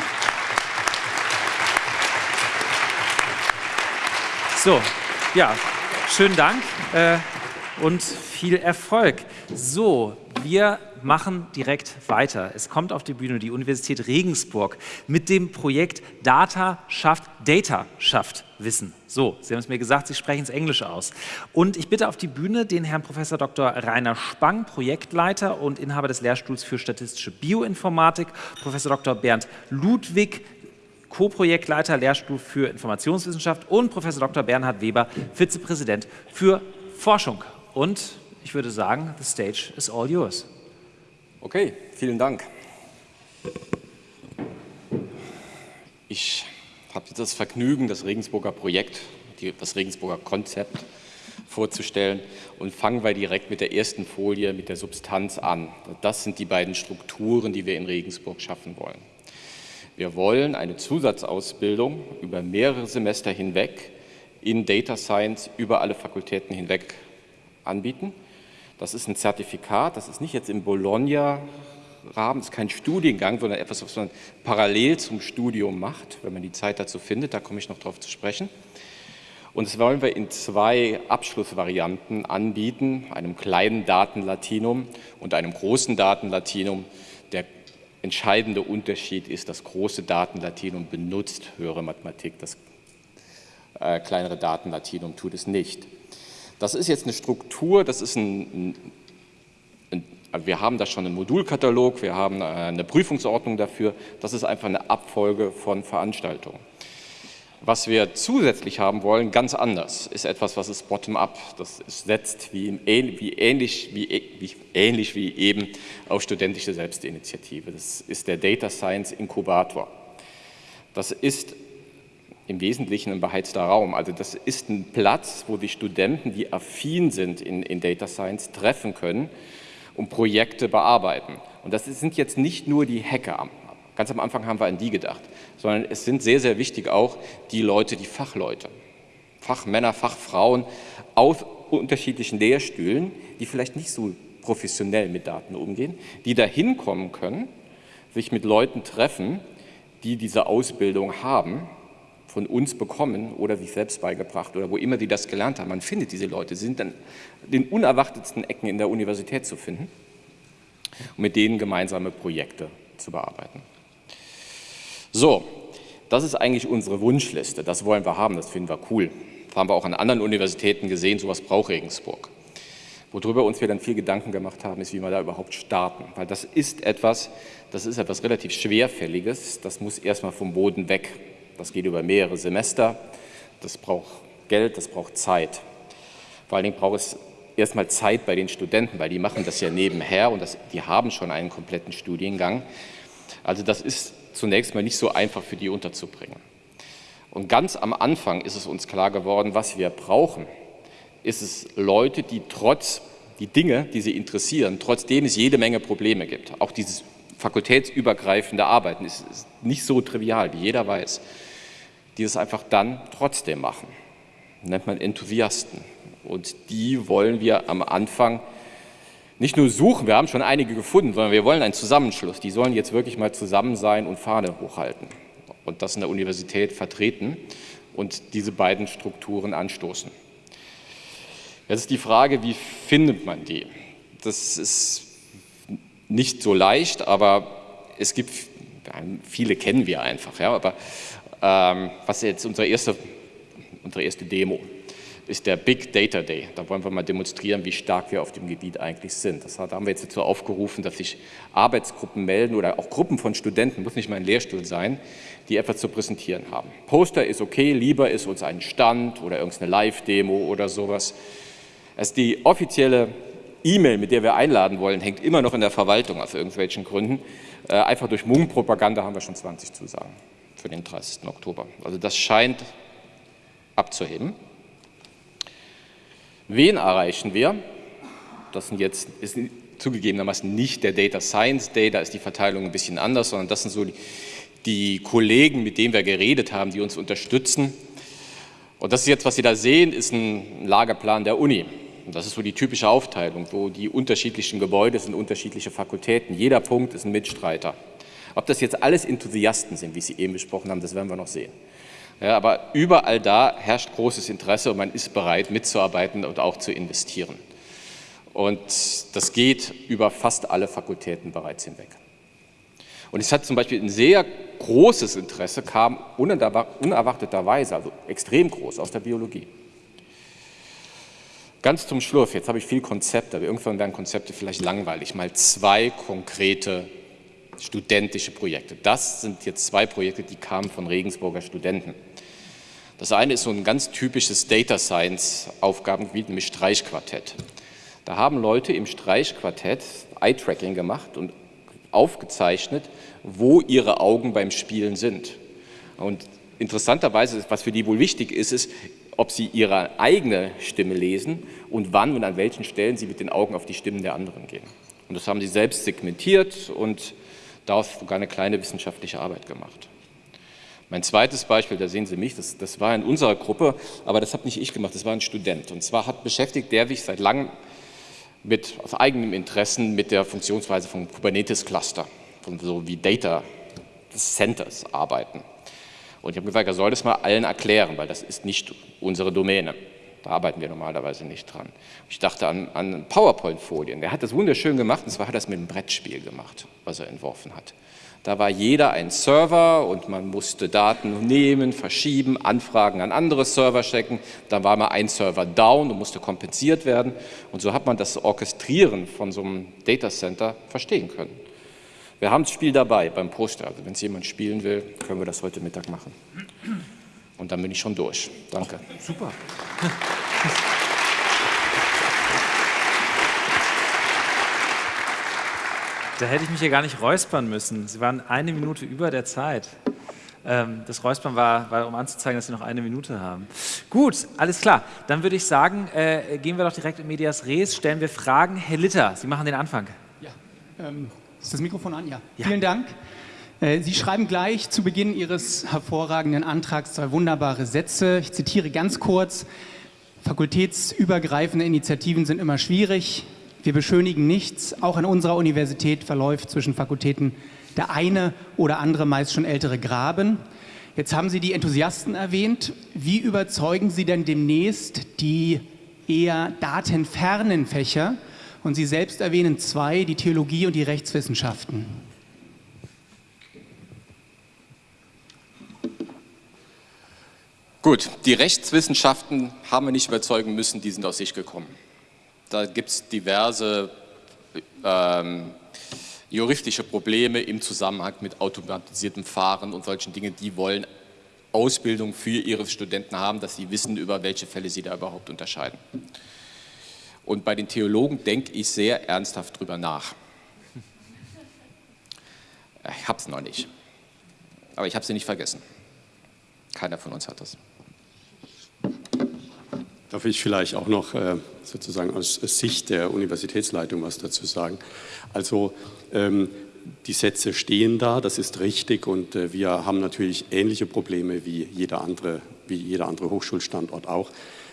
So, ja, schönen Dank äh, und viel Erfolg. So, wir machen direkt weiter. Es kommt auf die Bühne die Universität Regensburg mit dem Projekt Data schafft Data schafft Wissen. So, Sie haben es mir gesagt, Sie sprechen es Englisch aus. Und ich bitte auf die Bühne den Herrn Professor Dr. Rainer Spang, Projektleiter und Inhaber des Lehrstuhls für statistische Bioinformatik, Professor Dr. Bernd Ludwig, Co-Projektleiter Lehrstuhl für Informationswissenschaft und Professor Dr. Bernhard Weber, Vizepräsident für Forschung. Und ich würde sagen, the stage is all yours. Okay, vielen Dank. Ich habe das Vergnügen, das Regensburger Projekt, das Regensburger Konzept vorzustellen und fangen wir direkt mit der ersten Folie, mit der Substanz an. Das sind die beiden Strukturen, die wir in Regensburg schaffen wollen. Wir wollen eine Zusatzausbildung über mehrere Semester hinweg in Data Science über alle Fakultäten hinweg anbieten. Das ist ein Zertifikat, das ist nicht jetzt im Bologna-Rahmen, ist kein Studiengang, sondern etwas, was man parallel zum Studium macht, wenn man die Zeit dazu findet, da komme ich noch darauf zu sprechen. Und das wollen wir in zwei Abschlussvarianten anbieten, einem kleinen Datenlatinum und einem großen Datenlatinum. Der entscheidende Unterschied ist, das große Datenlatinum benutzt höhere Mathematik, das äh, kleinere Datenlatinum tut es nicht. Das ist jetzt eine Struktur, das ist ein, ein, ein wir haben da schon einen Modulkatalog, wir haben äh, eine Prüfungsordnung dafür, das ist einfach eine Abfolge von Veranstaltungen. Was wir zusätzlich haben wollen, ganz anders, ist etwas, was ist bottom-up. Das setzt wie, wie, ähnlich, wie, wie, ähnlich wie eben auf studentische Selbstinitiative. Das ist der Data Science Inkubator. Das ist im Wesentlichen ein beheizter Raum. Also das ist ein Platz, wo die Studenten, die affin sind in, in Data Science, treffen können und Projekte bearbeiten. Und das sind jetzt nicht nur die Hacker Ganz am Anfang haben wir an die gedacht, sondern es sind sehr, sehr wichtig auch die Leute, die Fachleute, Fachmänner, Fachfrauen aus unterschiedlichen Lehrstühlen, die vielleicht nicht so professionell mit Daten umgehen, die da hinkommen können, sich mit Leuten treffen, die diese Ausbildung haben, von uns bekommen oder sich selbst beigebracht oder wo immer die das gelernt haben. Man findet diese Leute, sie sind dann den unerwartetsten Ecken in der Universität zu finden und mit denen gemeinsame Projekte zu bearbeiten. So, Das ist eigentlich unsere Wunschliste. Das wollen wir haben, das finden wir cool. Das haben wir auch an anderen Universitäten gesehen, sowas braucht Regensburg. Worüber uns wir dann viel Gedanken gemacht haben, ist, wie wir da überhaupt starten. Weil das ist etwas, das ist etwas relativ Schwerfälliges. Das muss erstmal vom Boden weg. Das geht über mehrere Semester. Das braucht Geld, das braucht Zeit. Vor allen Dingen braucht es erstmal Zeit bei den Studenten, weil die machen das ja nebenher und das, die haben schon einen kompletten Studiengang. Also das ist zunächst mal nicht so einfach für die unterzubringen. Und ganz am Anfang ist es uns klar geworden, was wir brauchen, ist es Leute, die trotz die Dinge, die sie interessieren, trotzdem es jede Menge Probleme gibt. Auch dieses fakultätsübergreifende Arbeiten ist, ist nicht so trivial, wie jeder weiß, die es einfach dann trotzdem machen. nennt man Enthusiasten. Und die wollen wir am Anfang nicht nur suchen, wir haben schon einige gefunden, sondern wir wollen einen Zusammenschluss. Die sollen jetzt wirklich mal zusammen sein und Fahne hochhalten und das in der Universität vertreten und diese beiden Strukturen anstoßen. Jetzt ist die Frage, wie findet man die? Das ist nicht so leicht, aber es gibt, viele kennen wir einfach, ja, aber ähm, was jetzt unsere erste, unsere erste Demo ist der Big Data Day. Da wollen wir mal demonstrieren, wie stark wir auf dem Gebiet eigentlich sind. Das haben wir jetzt dazu aufgerufen, dass sich Arbeitsgruppen melden oder auch Gruppen von Studenten, muss nicht mal ein Lehrstuhl sein, die etwas zu präsentieren haben. Poster ist okay, lieber ist uns ein Stand oder irgendeine Live-Demo oder sowas. Also die offizielle E-Mail, mit der wir einladen wollen, hängt immer noch in der Verwaltung aus irgendwelchen Gründen. Äh, einfach durch Mummenpropaganda haben wir schon 20 Zusagen für den 30. Oktober. Also das scheint abzuheben. Wen erreichen wir? Das sind jetzt, ist zugegebenermaßen nicht der Data Science Day, da ist die Verteilung ein bisschen anders, sondern das sind so die, die Kollegen, mit denen wir geredet haben, die uns unterstützen. Und das ist jetzt, was Sie da sehen, ist ein Lagerplan der Uni. Und das ist so die typische Aufteilung, wo die unterschiedlichen Gebäude sind unterschiedliche Fakultäten. Jeder Punkt ist ein Mitstreiter. Ob das jetzt alles Enthusiasten sind, wie Sie eben besprochen haben, das werden wir noch sehen. Ja, aber überall da herrscht großes Interesse und man ist bereit mitzuarbeiten und auch zu investieren. Und das geht über fast alle Fakultäten bereits hinweg. Und es hat zum Beispiel ein sehr großes Interesse, kam unerwarteterweise, also extrem groß, aus der Biologie. Ganz zum Schluss, jetzt habe ich viel Konzepte, aber irgendwann werden Konzepte vielleicht langweilig, mal zwei konkrete studentische Projekte. Das sind jetzt zwei Projekte, die kamen von Regensburger Studenten. Das eine ist so ein ganz typisches Data Science Aufgabengebiet, nämlich Streichquartett. Da haben Leute im Streichquartett Eye-Tracking gemacht und aufgezeichnet, wo ihre Augen beim Spielen sind. Und interessanterweise, was für die wohl wichtig ist, ist, ob sie ihre eigene Stimme lesen und wann und an welchen Stellen sie mit den Augen auf die Stimmen der anderen gehen. Und das haben sie selbst segmentiert und daraus sogar eine kleine wissenschaftliche Arbeit gemacht. Mein zweites Beispiel, da sehen Sie mich, das, das war in unserer Gruppe, aber das habe nicht ich gemacht, das war ein Student. Und zwar hat beschäftigt der sich seit langem mit, aus eigenem Interessen mit der Funktionsweise von Kubernetes-Cluster, von so wie Data Centers arbeiten. Und ich habe gesagt, er soll das mal allen erklären, weil das ist nicht unsere Domäne. Da arbeiten wir normalerweise nicht dran. Ich dachte an, an PowerPoint-Folien. Der hat das wunderschön gemacht, und zwar hat er das mit einem Brettspiel gemacht, was er entworfen hat. Da war jeder ein Server und man musste Daten nehmen, verschieben, Anfragen an andere Server checken. Dann war mal ein Server down und musste kompensiert werden. Und so hat man das Orchestrieren von so einem Datacenter verstehen können. Wir haben das Spiel dabei beim Poster. Also wenn es jemand spielen will, können wir das heute Mittag machen. Und dann bin ich schon durch. Danke. Super. Da hätte ich mich hier gar nicht räuspern müssen. Sie waren eine Minute über der Zeit. Ähm, das Räuspern war, war, um anzuzeigen, dass Sie noch eine Minute haben. Gut, alles klar. Dann würde ich sagen, äh, gehen wir doch direkt in Medias Res, stellen wir Fragen. Herr Litter, Sie machen den Anfang. Ja, ähm, ist das Mikrofon an? Ja. ja. Vielen Dank. Äh, Sie schreiben gleich zu Beginn Ihres hervorragenden Antrags zwei wunderbare Sätze. Ich zitiere ganz kurz. Fakultätsübergreifende Initiativen sind immer schwierig. Wir beschönigen nichts. Auch an unserer Universität verläuft zwischen Fakultäten der eine oder andere meist schon ältere Graben. Jetzt haben Sie die Enthusiasten erwähnt. Wie überzeugen Sie denn demnächst die eher datenfernen Fächer, und Sie selbst erwähnen zwei, die Theologie und die Rechtswissenschaften. Gut, die Rechtswissenschaften haben wir nicht überzeugen müssen, die sind aus sich gekommen. Da gibt es diverse ähm, juristische Probleme im Zusammenhang mit automatisiertem Fahren und solchen Dingen. Die wollen Ausbildung für ihre Studenten haben, dass sie wissen, über welche Fälle sie da überhaupt unterscheiden. Und bei den Theologen denke ich sehr ernsthaft drüber nach. Ich habe es noch nicht. Aber ich habe sie nicht vergessen. Keiner von uns hat das. Darf ich vielleicht auch noch äh, sozusagen aus Sicht der Universitätsleitung was dazu sagen? Also ähm, die Sätze stehen da, das ist richtig und äh, wir haben natürlich ähnliche Probleme wie jeder andere, wie jeder andere Hochschulstandort auch.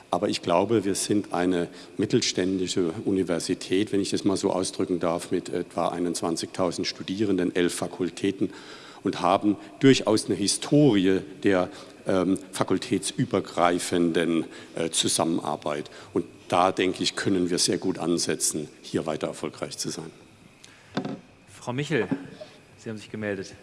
Aber ich glaube, wir sind eine mittelständische Universität, wenn ich das mal so ausdrücken darf, mit etwa 21.000 Studierenden, elf Fakultäten und haben durchaus eine Historie der fakultätsübergreifenden äh, Zusammenarbeit. Und da, denke ich, können wir sehr gut ansetzen, hier weiter erfolgreich zu sein. Frau Michel, Sie haben sich gemeldet.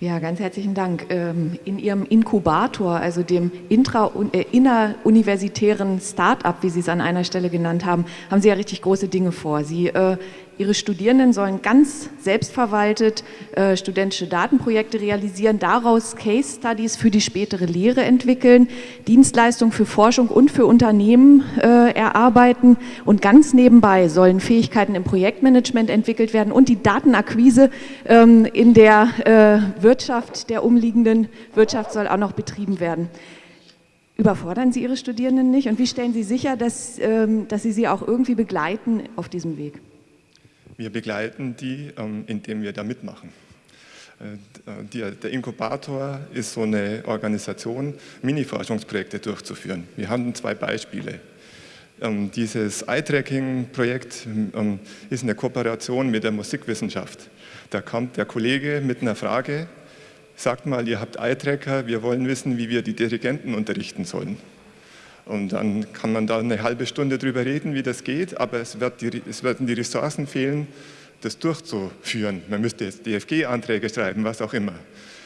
Ja, ganz herzlichen Dank. Ähm, in Ihrem Inkubator, also dem intra, äh, inneruniversitären Start-up, wie Sie es an einer Stelle genannt haben, haben Sie ja richtig große Dinge vor. Sie äh, Ihre Studierenden sollen ganz selbstverwaltet äh, studentische Datenprojekte realisieren, daraus Case Studies für die spätere Lehre entwickeln, Dienstleistungen für Forschung und für Unternehmen äh, erarbeiten und ganz nebenbei sollen Fähigkeiten im Projektmanagement entwickelt werden und die Datenakquise ähm, in der äh, Wirtschaft, der umliegenden Wirtschaft soll auch noch betrieben werden. Überfordern Sie Ihre Studierenden nicht und wie stellen Sie sicher, dass, ähm, dass Sie sie auch irgendwie begleiten auf diesem Weg? Wir begleiten die, ähm, indem wir da mitmachen. Äh, der Inkubator ist so eine Organisation, Mini-Forschungsprojekte durchzuführen. Wir haben zwei Beispiele. Ähm, dieses Eye-Tracking-Projekt ähm, ist eine Kooperation mit der Musikwissenschaft. Da kommt der Kollege mit einer Frage, sagt mal, ihr habt Eye-Tracker, wir wollen wissen, wie wir die Dirigenten unterrichten sollen. Und dann kann man da eine halbe Stunde drüber reden, wie das geht, aber es, wird die, es werden die Ressourcen fehlen, das durchzuführen. Man müsste jetzt DFG-Anträge schreiben, was auch immer.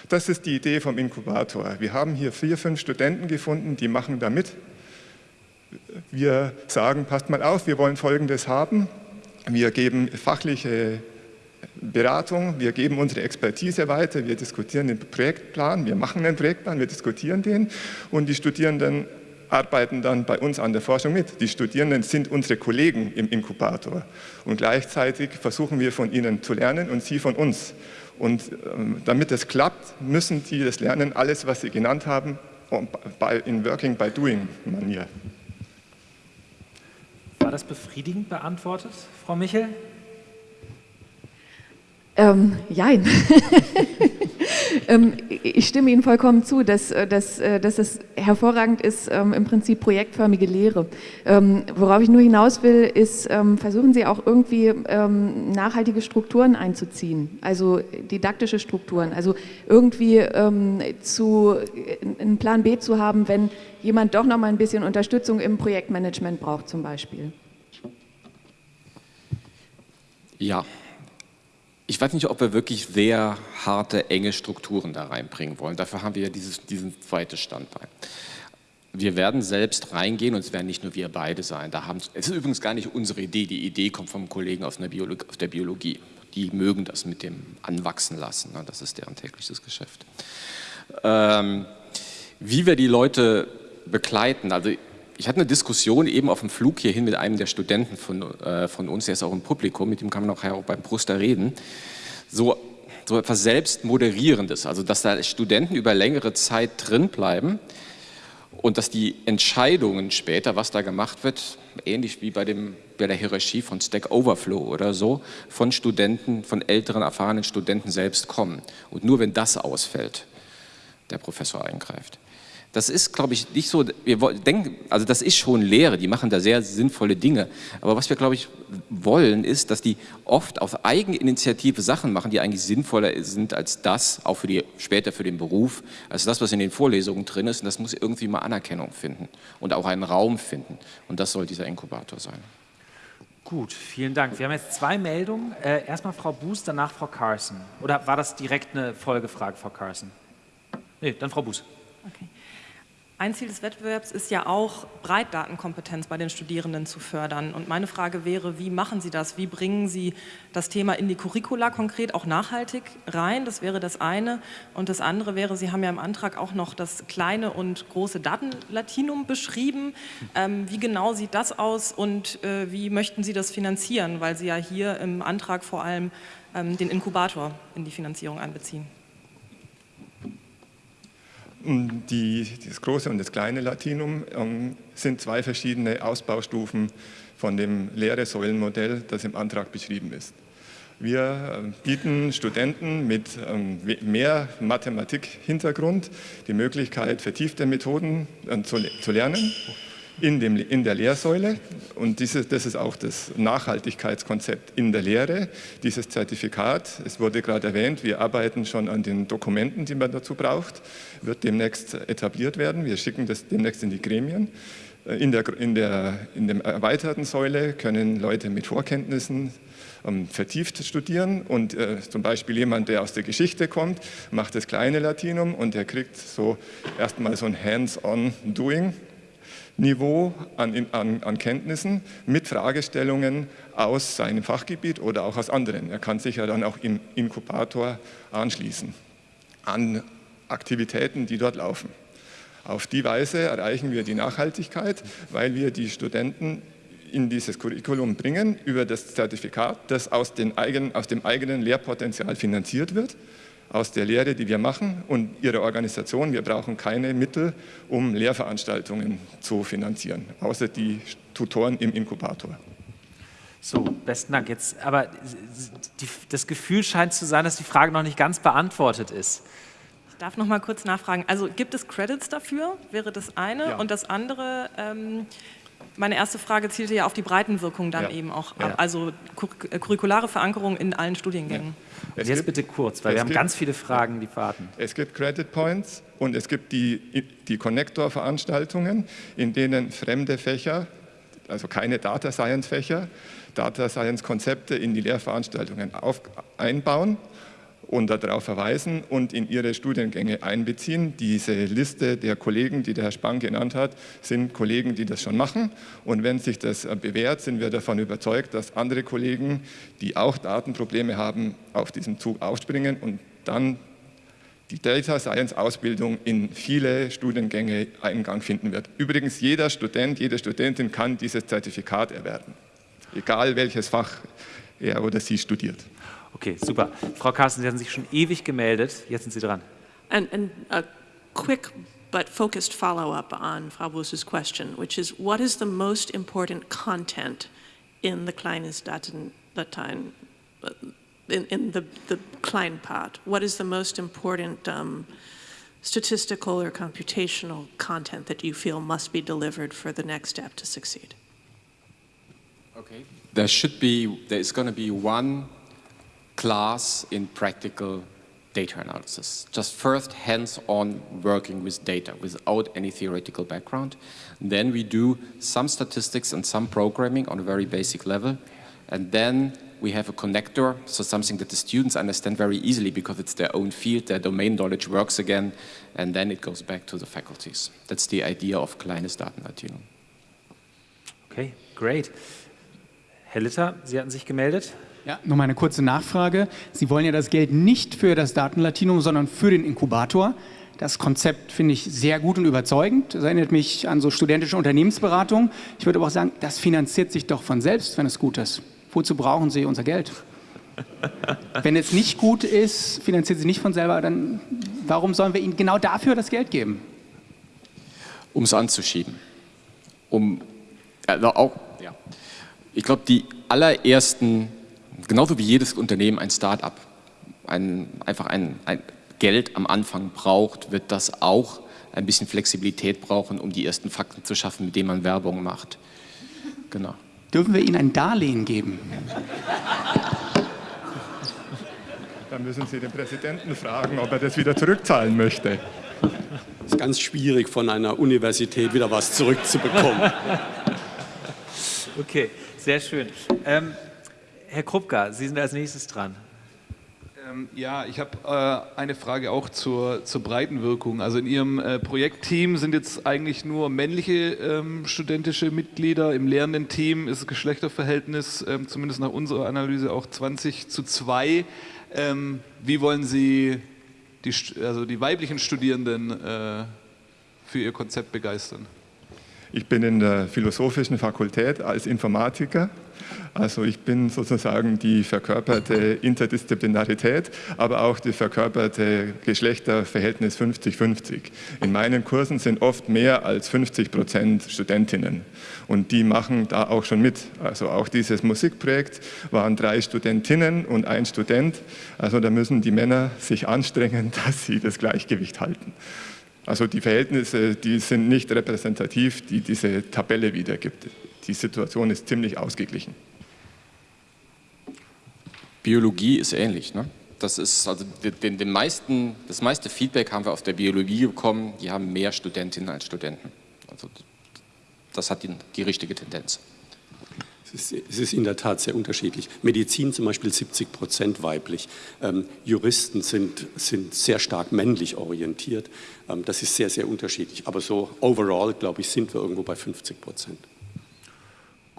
Das ist die Idee vom Inkubator. Wir haben hier vier, fünf Studenten gefunden, die machen da mit. Wir sagen, passt mal auf, wir wollen Folgendes haben. Wir geben fachliche Beratung, wir geben unsere Expertise weiter, wir diskutieren den Projektplan, wir machen einen Projektplan, wir diskutieren den und die Studierenden arbeiten dann bei uns an der Forschung mit. Die Studierenden sind unsere Kollegen im Inkubator und gleichzeitig versuchen wir von ihnen zu lernen und sie von uns. Und ähm, damit es klappt, müssen die das lernen, alles, was Sie genannt haben, in Working by Doing Manier. War das befriedigend beantwortet, Frau Michel? Ähm, jein. ähm, ich stimme Ihnen vollkommen zu, dass, äh, dass, äh, dass es hervorragend ist, ähm, im Prinzip projektförmige Lehre. Ähm, worauf ich nur hinaus will, ist, ähm, versuchen Sie auch irgendwie ähm, nachhaltige Strukturen einzuziehen, also didaktische Strukturen, also irgendwie zu, einen Plan B zu haben, wenn jemand doch noch mal ein bisschen Unterstützung im Projektmanagement braucht zum Beispiel. Ja, ich weiß nicht, ob wir wirklich sehr harte, enge Strukturen da reinbringen wollen. Dafür haben wir ja dieses, diesen zweiten Standbein. Wir werden selbst reingehen und es werden nicht nur wir beide sein. Da haben, es ist übrigens gar nicht unsere Idee. Die Idee kommt vom Kollegen aus der, Biologie. Aus der Biologie. Die mögen das mit dem Anwachsen lassen. Ne? Das ist deren tägliches Geschäft. Ähm, wie wir die Leute begleiten, also ich hatte eine Diskussion eben auf dem Flug hierhin mit einem der Studenten von, äh, von uns, der ist auch im Publikum, mit dem kann man auch, auch beim Bruster reden, so, so etwas Selbstmoderierendes, also dass da Studenten über längere Zeit drin bleiben und dass die Entscheidungen später, was da gemacht wird, ähnlich wie bei, dem, bei der Hierarchie von Stack Overflow oder so, von Studenten, von älteren, erfahrenen Studenten selbst kommen. Und nur wenn das ausfällt, der Professor eingreift. Das ist, glaube ich, nicht so, wir denken, also das ist schon Lehre, die machen da sehr sinnvolle Dinge. Aber was wir, glaube ich, wollen, ist, dass die oft auf Eigeninitiative Sachen machen, die eigentlich sinnvoller sind als das, auch für die, später für den Beruf, als das, was in den Vorlesungen drin ist. Und das muss irgendwie mal Anerkennung finden und auch einen Raum finden. Und das soll dieser Inkubator sein. Gut, vielen Dank. Wir haben jetzt zwei Meldungen. Äh, erstmal Frau Buß, danach Frau Carson. Oder war das direkt eine Folgefrage, Frau Carson? Nee, dann Frau Buß. Okay. Ein Ziel des Wettbewerbs ist ja auch, Breitdatenkompetenz bei den Studierenden zu fördern. Und meine Frage wäre, wie machen Sie das? Wie bringen Sie das Thema in die Curricula konkret auch nachhaltig rein? Das wäre das eine. Und das andere wäre, Sie haben ja im Antrag auch noch das kleine und große Datenlatinum beschrieben. Ähm, wie genau sieht das aus und äh, wie möchten Sie das finanzieren? Weil Sie ja hier im Antrag vor allem ähm, den Inkubator in die Finanzierung einbeziehen. Die, das große und das kleine Latinum ähm, sind zwei verschiedene Ausbaustufen von dem Lehre-Säulen-Modell, das im Antrag beschrieben ist. Wir äh, bieten Studenten mit ähm, mehr Mathematik-Hintergrund die Möglichkeit, vertiefte Methoden äh, zu lernen in, dem, in der Lehrsäule. Und dieses, das ist auch das Nachhaltigkeitskonzept in der Lehre, dieses Zertifikat. Es wurde gerade erwähnt, wir arbeiten schon an den Dokumenten, die man dazu braucht, wird demnächst etabliert werden. Wir schicken das demnächst in die Gremien. Äh, in der, in der, in der erweiterten Säule können Leute mit Vorkenntnissen ähm, vertieft studieren und äh, zum Beispiel jemand, der aus der Geschichte kommt, macht das kleine Latinum und der kriegt so erstmal so ein Hands-on-Doing Niveau an, an, an, Kenntnissen mit Fragestellungen aus seinem Fachgebiet oder auch aus anderen. Er kann sich ja dann auch im Inkubator anschließen an Aktivitäten, die dort laufen. Auf die Weise erreichen wir die Nachhaltigkeit, weil wir die Studenten in dieses Curriculum bringen über das Zertifikat, das aus, eigenen, aus dem eigenen Lehrpotenzial finanziert wird aus der Lehre, die wir machen und Ihre Organisation. Wir brauchen keine Mittel, um Lehrveranstaltungen zu finanzieren, außer die Tutoren im Inkubator. So, besten Dank. Jetzt, aber die, das Gefühl scheint zu sein, dass die Frage noch nicht ganz beantwortet ist. Ich darf noch mal kurz nachfragen. Also gibt es Credits dafür? Wäre das eine? Ja. Und das andere, ähm, meine erste Frage zielte ja auf die Breitenwirkung dann ja. eben auch ab. Ja. Also curriculare Verankerung in allen Studiengängen. Ja. Jetzt bitte kurz, weil wir haben ganz viele Fragen, die warten. Es gibt Credit Points und es gibt die, die Connector-Veranstaltungen, in denen fremde Fächer, also keine Data Science-Fächer, Data Science-Konzepte in die Lehrveranstaltungen auf, einbauen und darauf verweisen und in ihre Studiengänge einbeziehen. Diese Liste der Kollegen, die der Herr Spang genannt hat, sind Kollegen, die das schon machen. Und wenn sich das bewährt, sind wir davon überzeugt, dass andere Kollegen, die auch Datenprobleme haben, auf diesen Zug aufspringen und dann die Data Science Ausbildung in viele Studiengänge Eingang finden wird. Übrigens, jeder Student, jede Studentin kann dieses Zertifikat erwerben, egal welches Fach er oder sie studiert. Okay, super. Frau Carsten, Sie haben sich schon ewig gemeldet. Jetzt sind Sie dran. And, and a quick but focused follow-up on Frau Bus's question, which is what is the most important content in the Kleines Daten, Dateien, in, in the, the Klein part? What is the most important um, statistical or computational content that you feel must be delivered for the next step to succeed? Okay. There should be, there is going to be one class in practical data analysis. Just first hands-on working with data without any theoretical background. Then we do some statistics and some programming on a very basic level. And then we have a connector, so something that the students understand very easily because it's their own field, their domain knowledge works again, and then it goes back to the faculties. That's the idea of kleines Datenlatinum. Okay, great. Herr Litter, Sie hatten sich gemeldet. Ja, nur mal eine kurze Nachfrage. Sie wollen ja das Geld nicht für das Datenlatinum, sondern für den Inkubator. Das Konzept finde ich sehr gut und überzeugend. Das erinnert mich an so studentische Unternehmensberatung. Ich würde aber auch sagen, das finanziert sich doch von selbst, wenn es gut ist. Wozu brauchen Sie unser Geld? wenn es nicht gut ist, finanziert sich nicht von selber, dann warum sollen wir Ihnen genau dafür das Geld geben? Um es anzuschieben. Um, also auch, ja. Ich glaube, die allerersten genauso wie jedes Unternehmen ein Start-up ein, einfach ein, ein Geld am Anfang braucht, wird das auch ein bisschen Flexibilität brauchen, um die ersten Fakten zu schaffen, mit denen man Werbung macht. Genau. Dürfen wir Ihnen ein Darlehen geben? Dann müssen Sie den Präsidenten fragen, ob er das wieder zurückzahlen möchte. Es ist ganz schwierig, von einer Universität wieder was zurückzubekommen. Okay, sehr schön. Ähm, Herr Krupka, Sie sind als nächstes dran. Ähm, ja, ich habe äh, eine Frage auch zur, zur Breitenwirkung. Also in Ihrem äh, Projektteam sind jetzt eigentlich nur männliche ähm, studentische Mitglieder. Im lehrenden Team ist das Geschlechterverhältnis, ähm, zumindest nach unserer Analyse, auch 20 zu 2. Ähm, wie wollen Sie die, also die weiblichen Studierenden äh, für Ihr Konzept begeistern? Ich bin in der philosophischen Fakultät als Informatiker. Also ich bin sozusagen die verkörperte Interdisziplinarität, aber auch die verkörperte Geschlechterverhältnis 50-50. In meinen Kursen sind oft mehr als 50 Prozent Studentinnen und die machen da auch schon mit. Also auch dieses Musikprojekt waren drei Studentinnen und ein Student. Also da müssen die Männer sich anstrengen, dass sie das Gleichgewicht halten. Also die Verhältnisse, die sind nicht repräsentativ, die diese Tabelle wiedergibt. Die Situation ist ziemlich ausgeglichen. Biologie ist ähnlich. Ne? Das ist also den, den meisten, das meiste Feedback haben wir aus der Biologie bekommen. Die haben mehr Studentinnen als Studenten. Also das hat die, die richtige Tendenz. Es ist, es ist, in der Tat sehr unterschiedlich. Medizin zum Beispiel 70 Prozent weiblich. Ähm, Juristen sind, sind sehr stark männlich orientiert. Ähm, das ist sehr, sehr unterschiedlich. Aber so overall, glaube ich, sind wir irgendwo bei 50 Prozent.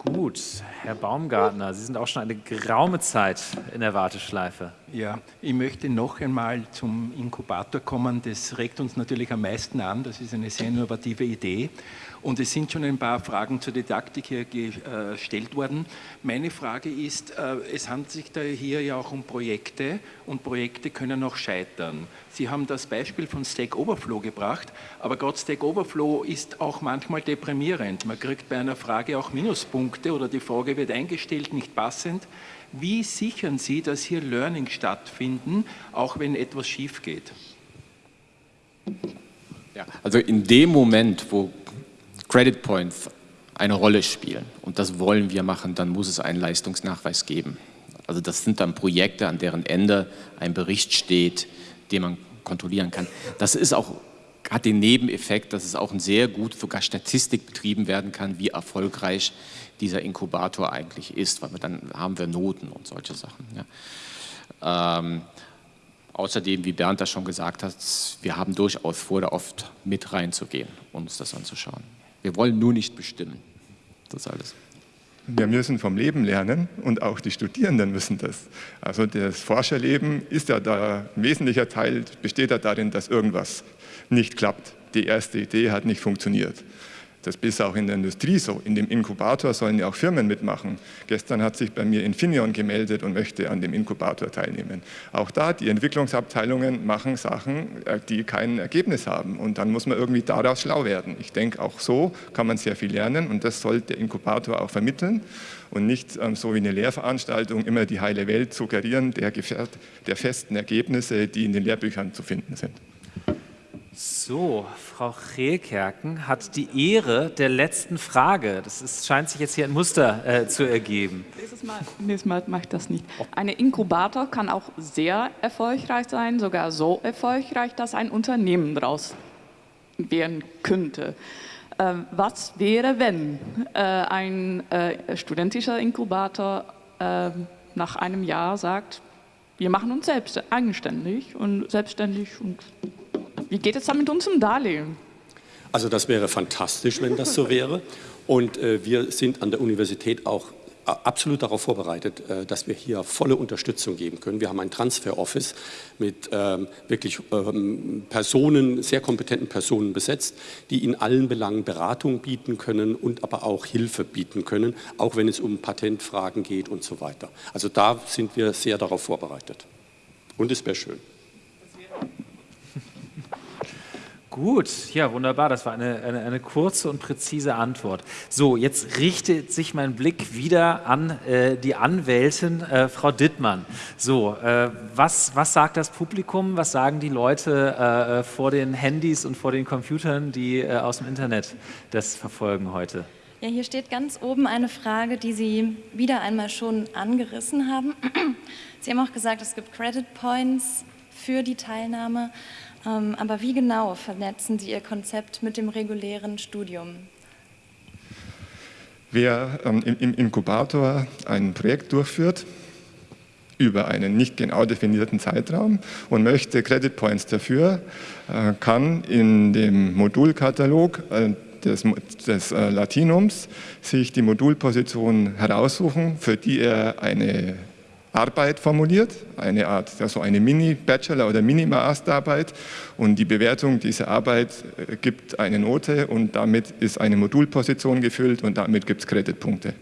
Gut, Herr Baumgartner, Sie sind auch schon eine geraume Zeit in der Warteschleife. Ja, ich möchte noch einmal zum Inkubator kommen. Das regt uns natürlich am meisten an. Das ist eine sehr innovative Idee. Und es sind schon ein paar Fragen zur Didaktik hier gestellt worden. Meine Frage ist, äh, es handelt sich da hier ja auch um Projekte und Projekte können auch scheitern. Sie haben das Beispiel von Stack Overflow gebracht, aber gerade Stack Overflow ist auch manchmal deprimierend. Man kriegt bei einer Frage auch Minuspunkte oder die Frage wird eingestellt, nicht passend. Wie sichern Sie, dass hier Learning stattfinden, auch wenn etwas schief geht? Ja, also in dem Moment, wo Credit Points eine Rolle spielen und das wollen wir machen, dann muss es einen Leistungsnachweis geben. Also das sind dann Projekte, an deren Ende ein Bericht steht, den man kontrollieren kann. Das ist auch, hat den Nebeneffekt, dass es auch sehr gut sogar Statistik betrieben werden kann, wie erfolgreich dieser Inkubator eigentlich ist, weil dann haben wir Noten und solche Sachen. Ja. Ähm, außerdem, wie Bernd das schon gesagt hat, wir haben durchaus vor, da oft mit reinzugehen, uns das anzuschauen. Wir wollen nur nicht bestimmen. Das alles. Wir müssen vom Leben lernen und auch die Studierenden müssen das. Also das Forscherleben ist ja da, ein wesentlicher Teil besteht ja darin, dass irgendwas nicht klappt. Die erste Idee hat nicht funktioniert. Das ist auch in der Industrie so. In dem Inkubator sollen ja auch Firmen mitmachen. Gestern hat sich bei mir Infineon gemeldet und möchte an dem Inkubator teilnehmen. Auch da, die Entwicklungsabteilungen machen Sachen, äh, die kein Ergebnis haben. Und dann muss man irgendwie daraus schlau werden. Ich denke, auch so kann man sehr viel lernen und das soll der Inkubator auch vermitteln und nicht ähm, so wie eine Lehrveranstaltung immer die heile Welt suggerieren der, der festen Ergebnisse, die in den Lehrbüchern zu finden sind. So, Frau Rehlkerken hat die Ehre der letzten Frage. Das ist, scheint sich jetzt hier ein Muster äh, zu ergeben. Nächstes Mal, nächstes Mal mache ich das nicht. Ein Inkubator kann auch sehr erfolgreich sein, sogar so erfolgreich, dass ein Unternehmen daraus werden könnte. Äh, was wäre, wenn äh, ein äh, studentischer Inkubator äh, nach einem Jahr sagt, wir machen uns selbst eigenständig und selbstständig und wie geht es dann mit unserem Darlehen? Also das wäre fantastisch, wenn das so wäre. Und äh, wir sind an der Universität auch äh, absolut darauf vorbereitet, äh, dass wir hier volle Unterstützung geben können. Wir haben ein Transfer-Office mit ähm, wirklich ähm, Personen, sehr kompetenten Personen besetzt, die in allen Belangen Beratung bieten können und aber auch Hilfe bieten können, auch wenn es um Patentfragen geht und so weiter. Also da sind wir sehr darauf vorbereitet. Und es wäre schön. Gut, ja, wunderbar. Das war eine, eine, eine, kurze und präzise Antwort. So, jetzt richtet sich mein Blick wieder an äh, die Anwältin, äh, Frau Dittmann. So, äh, was, was sagt das Publikum? Was sagen die Leute äh, äh, vor den Handys und vor den Computern, die äh, aus dem Internet das verfolgen heute? Ja, hier steht ganz oben eine Frage, die Sie wieder einmal schon angerissen haben. Sie haben auch gesagt, es gibt Credit Points für die Teilnahme. Ähm, aber wie genau vernetzen Sie Ihr Konzept mit dem regulären Studium? Wer ähm, im Inkubator ein Projekt durchführt, über einen nicht genau definierten Zeitraum und möchte Credit Points dafür, äh, kann in dem Modulkatalog äh, des, des äh, Latinums sich die Modulposition heraussuchen, für die er eine Arbeit formuliert, eine Art, also eine Mini-Bachelor- oder Mini-Masterarbeit und die Bewertung dieser Arbeit gibt eine Note und damit ist eine Modulposition gefüllt und damit gibt es Kreditpunkte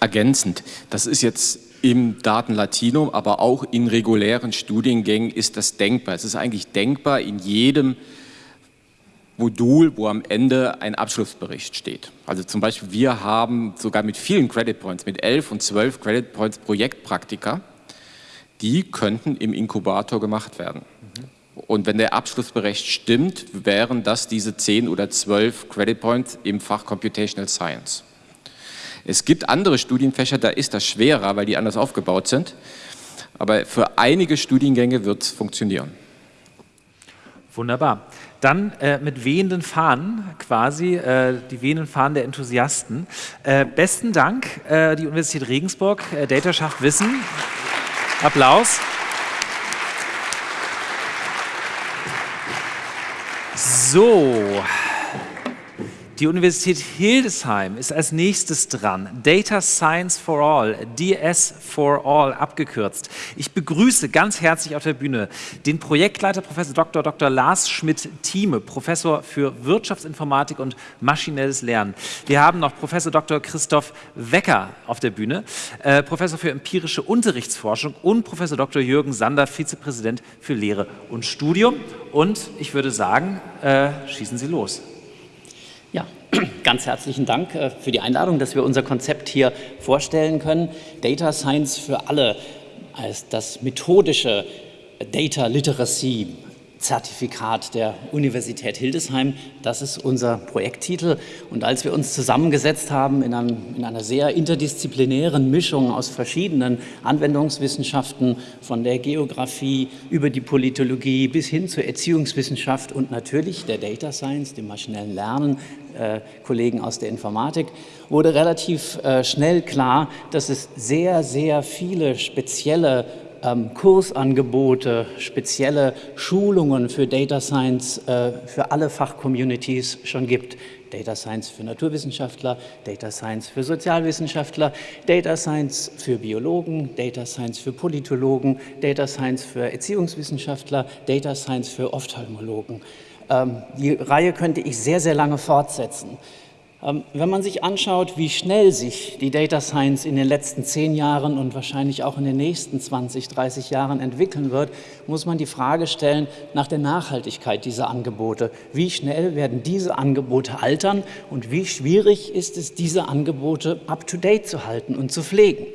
ergänzend. Das ist jetzt im Datenlatinum, aber auch in regulären Studiengängen ist das denkbar. Es ist eigentlich denkbar in jedem Modul, wo am Ende ein Abschlussbericht steht. Also zum Beispiel wir haben sogar mit vielen Credit Points, mit 11 und 12 Credit Points Projektpraktika, die könnten im Inkubator gemacht werden. Und wenn der Abschlussbericht stimmt, wären das diese 10 oder 12 Credit Points im Fach Computational Science. Es gibt andere Studienfächer, da ist das schwerer, weil die anders aufgebaut sind. Aber für einige Studiengänge wird es funktionieren. Wunderbar. Dann äh, mit wehenden Fahnen quasi, äh, die wehenden Fahnen der Enthusiasten. Äh, besten Dank, äh, die Universität Regensburg, äh, Data schafft Wissen. Applaus. So, die Universität Hildesheim ist als nächstes dran. Data Science for All, DS for All abgekürzt. Ich begrüße ganz herzlich auf der Bühne den Projektleiter Prof. Dr. Dr. Lars Schmidt-Thieme, Professor für Wirtschaftsinformatik und maschinelles Lernen. Wir haben noch Prof. Dr. Christoph Wecker auf der Bühne, äh, Professor für empirische Unterrichtsforschung und Prof. Dr. Jürgen Sander, Vizepräsident für Lehre und Studium. Und ich würde sagen, äh, schießen Sie los. Ganz herzlichen Dank äh, für die Einladung, dass wir unser Konzept hier vorstellen können. Data Science für alle als das methodische Data Literacy Zertifikat der Universität Hildesheim. Das ist unser Projekttitel. Und als wir uns zusammengesetzt haben in, einem, in, einer sehr interdisziplinären Mischung aus verschiedenen Anwendungswissenschaften, von der Geografie über die Politologie bis hin zur Erziehungswissenschaft und natürlich der Data Science, dem maschinellen Lernen, Kollegen aus der Informatik, wurde relativ äh, schnell klar, dass es sehr, sehr viele spezielle ähm, Kursangebote, spezielle Schulungen für Data Science äh, für alle Fachcommunities schon gibt. Data Science für Naturwissenschaftler, Data Science für Sozialwissenschaftler, Data Science für Biologen, Data Science für Politologen, Data Science für Erziehungswissenschaftler, Data Science für Ophthalmologen. Ähm, die Reihe könnte ich sehr, sehr lange fortsetzen. Ähm, wenn man sich anschaut, wie schnell sich die Data Science in den letzten zehn Jahren und wahrscheinlich auch in den nächsten 20, 30 Jahren entwickeln wird, muss man die Frage stellen nach der Nachhaltigkeit dieser Angebote. Wie schnell werden diese Angebote altern und wie schwierig ist es, diese Angebote up-to-date zu halten und zu pflegen?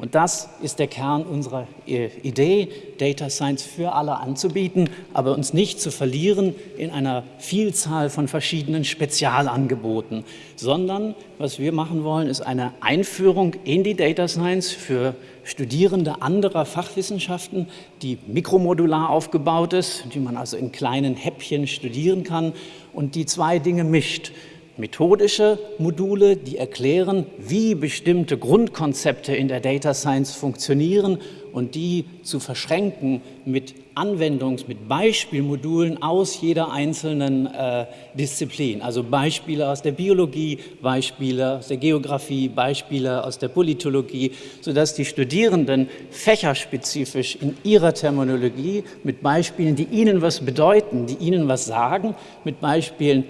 Und das ist der Kern unserer äh, Idee, Data Science für alle anzubieten, aber uns nicht zu verlieren in einer Vielzahl von verschiedenen Spezialangeboten, sondern was wir machen wollen, ist eine Einführung in die Data Science für Studierende anderer Fachwissenschaften, die mikromodular aufgebaut ist, die man also in kleinen Häppchen studieren kann und die zwei Dinge mischt methodische Module, die erklären, wie bestimmte Grundkonzepte in der Data Science funktionieren und die zu verschränken mit Anwendungs-, mit Beispielmodulen aus jeder einzelnen äh, Disziplin. Also Beispiele aus der Biologie, Beispiele aus der Geografie, Beispiele aus der Politologie, sodass die Studierenden fächerspezifisch in ihrer Terminologie mit Beispielen, die ihnen was bedeuten, die ihnen was sagen, mit Beispielen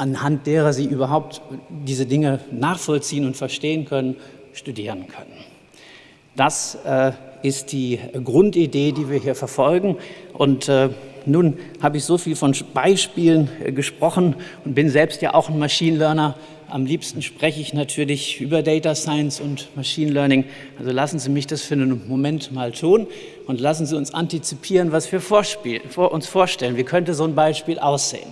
anhand derer sie überhaupt diese Dinge nachvollziehen und verstehen können, studieren können. Das äh, ist die Grundidee, die wir hier verfolgen. Und äh, nun habe ich so viel von Beispielen äh, gesprochen und bin selbst ja auch ein Machine Learner. Am liebsten spreche ich natürlich über Data Science und Machine Learning. Also lassen Sie mich das für einen Moment mal tun und lassen Sie uns antizipieren, was wir vor uns vorstellen. Wie könnte so ein Beispiel aussehen?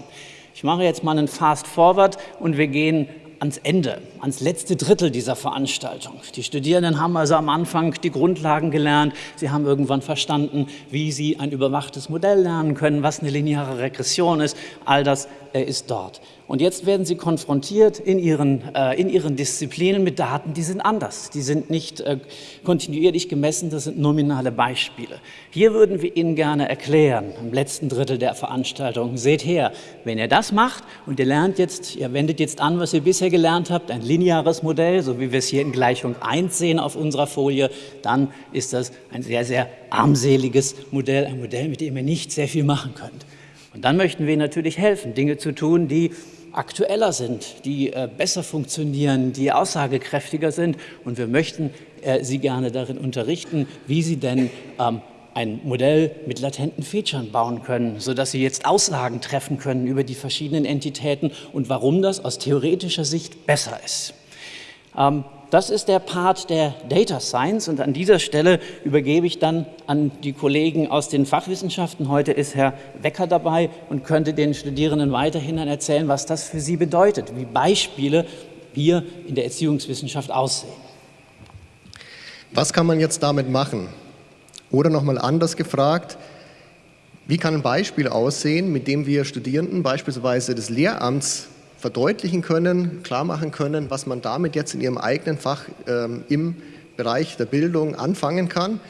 Ich mache jetzt mal einen Fast Forward und wir gehen ans Ende, ans letzte Drittel dieser Veranstaltung. Die Studierenden haben also am Anfang die Grundlagen gelernt. Sie haben irgendwann verstanden, wie sie ein überwachtes Modell lernen können, was eine lineare Regression ist. All das ist dort. Und jetzt werden sie konfrontiert in ihren, äh, in ihren Disziplinen mit Daten, die sind anders. Die sind nicht äh, kontinuierlich gemessen, das sind nominale Beispiele. Hier würden wir Ihnen gerne erklären, im letzten Drittel der Veranstaltung, seht her, wenn ihr das macht und ihr lernt jetzt, ihr wendet jetzt an, was ihr bisher gelernt habt, ein lineares Modell, so wie wir es hier in Gleichung 1 sehen auf unserer Folie, dann ist das ein sehr, sehr armseliges Modell, ein Modell, mit dem ihr nicht sehr viel machen könnt. Und dann möchten wir natürlich helfen, Dinge zu tun, die aktueller sind, die äh, besser funktionieren, die aussagekräftiger sind. Und wir möchten äh, Sie gerne darin unterrichten, wie Sie denn ähm, ein Modell mit latenten Features bauen können, sodass Sie jetzt Aussagen treffen können über die verschiedenen Entitäten und warum das aus theoretischer Sicht besser ist. Das ist der Part der Data Science und an dieser Stelle übergebe ich dann an die Kollegen aus den Fachwissenschaften. Heute ist Herr Wecker dabei und könnte den Studierenden weiterhin erzählen, was das für sie bedeutet, wie Beispiele hier in der Erziehungswissenschaft aussehen. Was kann man jetzt damit machen? Oder nochmal anders gefragt, wie kann ein Beispiel aussehen, mit dem wir Studierenden beispielsweise des Lehramts verdeutlichen können, klar machen können, was man damit jetzt in ihrem eigenen Fach ähm, im Bereich der Bildung anfangen kann.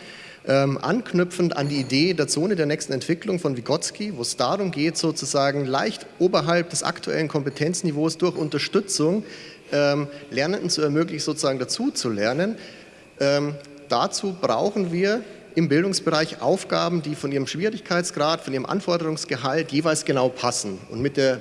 Ähm, anknüpfend an die Idee der Zone der nächsten Entwicklung von Vygotsky, wo es darum geht, sozusagen leicht oberhalb des aktuellen Kompetenzniveaus durch Unterstützung ähm, Lernenden zu ermöglichen, sozusagen dazu zu lernen. Ähm, dazu brauchen wir im Bildungsbereich Aufgaben, die von ihrem Schwierigkeitsgrad, von ihrem Anforderungsgehalt jeweils genau passen. Und mit, der,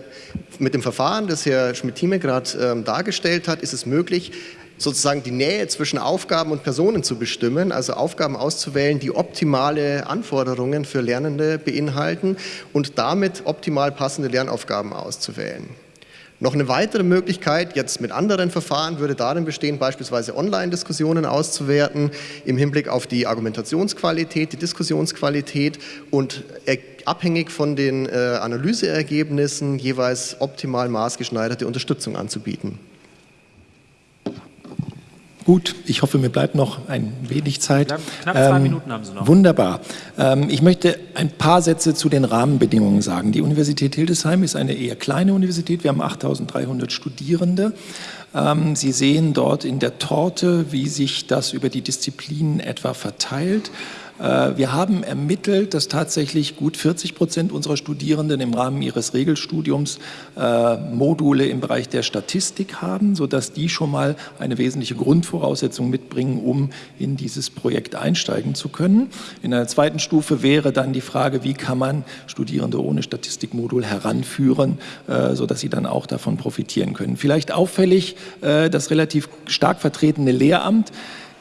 mit dem Verfahren, das Herr Schmidt-Thieme gerade ähm, dargestellt hat, ist es möglich, sozusagen die Nähe zwischen Aufgaben und Personen zu bestimmen, also Aufgaben auszuwählen, die optimale Anforderungen für Lernende beinhalten und damit optimal passende Lernaufgaben auszuwählen. Noch eine weitere Möglichkeit, jetzt mit anderen Verfahren, würde darin bestehen, beispielsweise Online-Diskussionen auszuwerten im Hinblick auf die Argumentationsqualität, die Diskussionsqualität und abhängig von den äh, Analyseergebnissen jeweils optimal maßgeschneiderte Unterstützung anzubieten. Gut, ich hoffe, mir bleibt noch ein wenig Zeit. Knapp, zwei ähm, Minuten haben Sie noch. Wunderbar. Ähm, ich möchte ein paar Sätze zu den Rahmenbedingungen sagen. Die Universität Hildesheim ist eine eher kleine Universität. Wir haben 8300 Studierende. Ähm, Sie sehen dort in der Torte, wie sich das über die Disziplinen etwa verteilt. Äh, wir haben ermittelt, dass tatsächlich gut 40 Prozent unserer Studierenden im Rahmen ihres Regelstudiums äh, Module im Bereich der Statistik haben, sodass die schon mal eine wesentliche Grundvoraussetzung mitbringen, um in dieses Projekt einsteigen zu können. In einer zweiten Stufe wäre dann die Frage, wie kann man Studierende ohne Statistikmodul heranführen, äh, sodass sie dann auch davon profitieren können. Vielleicht auffällig das relativ stark vertretene Lehramt.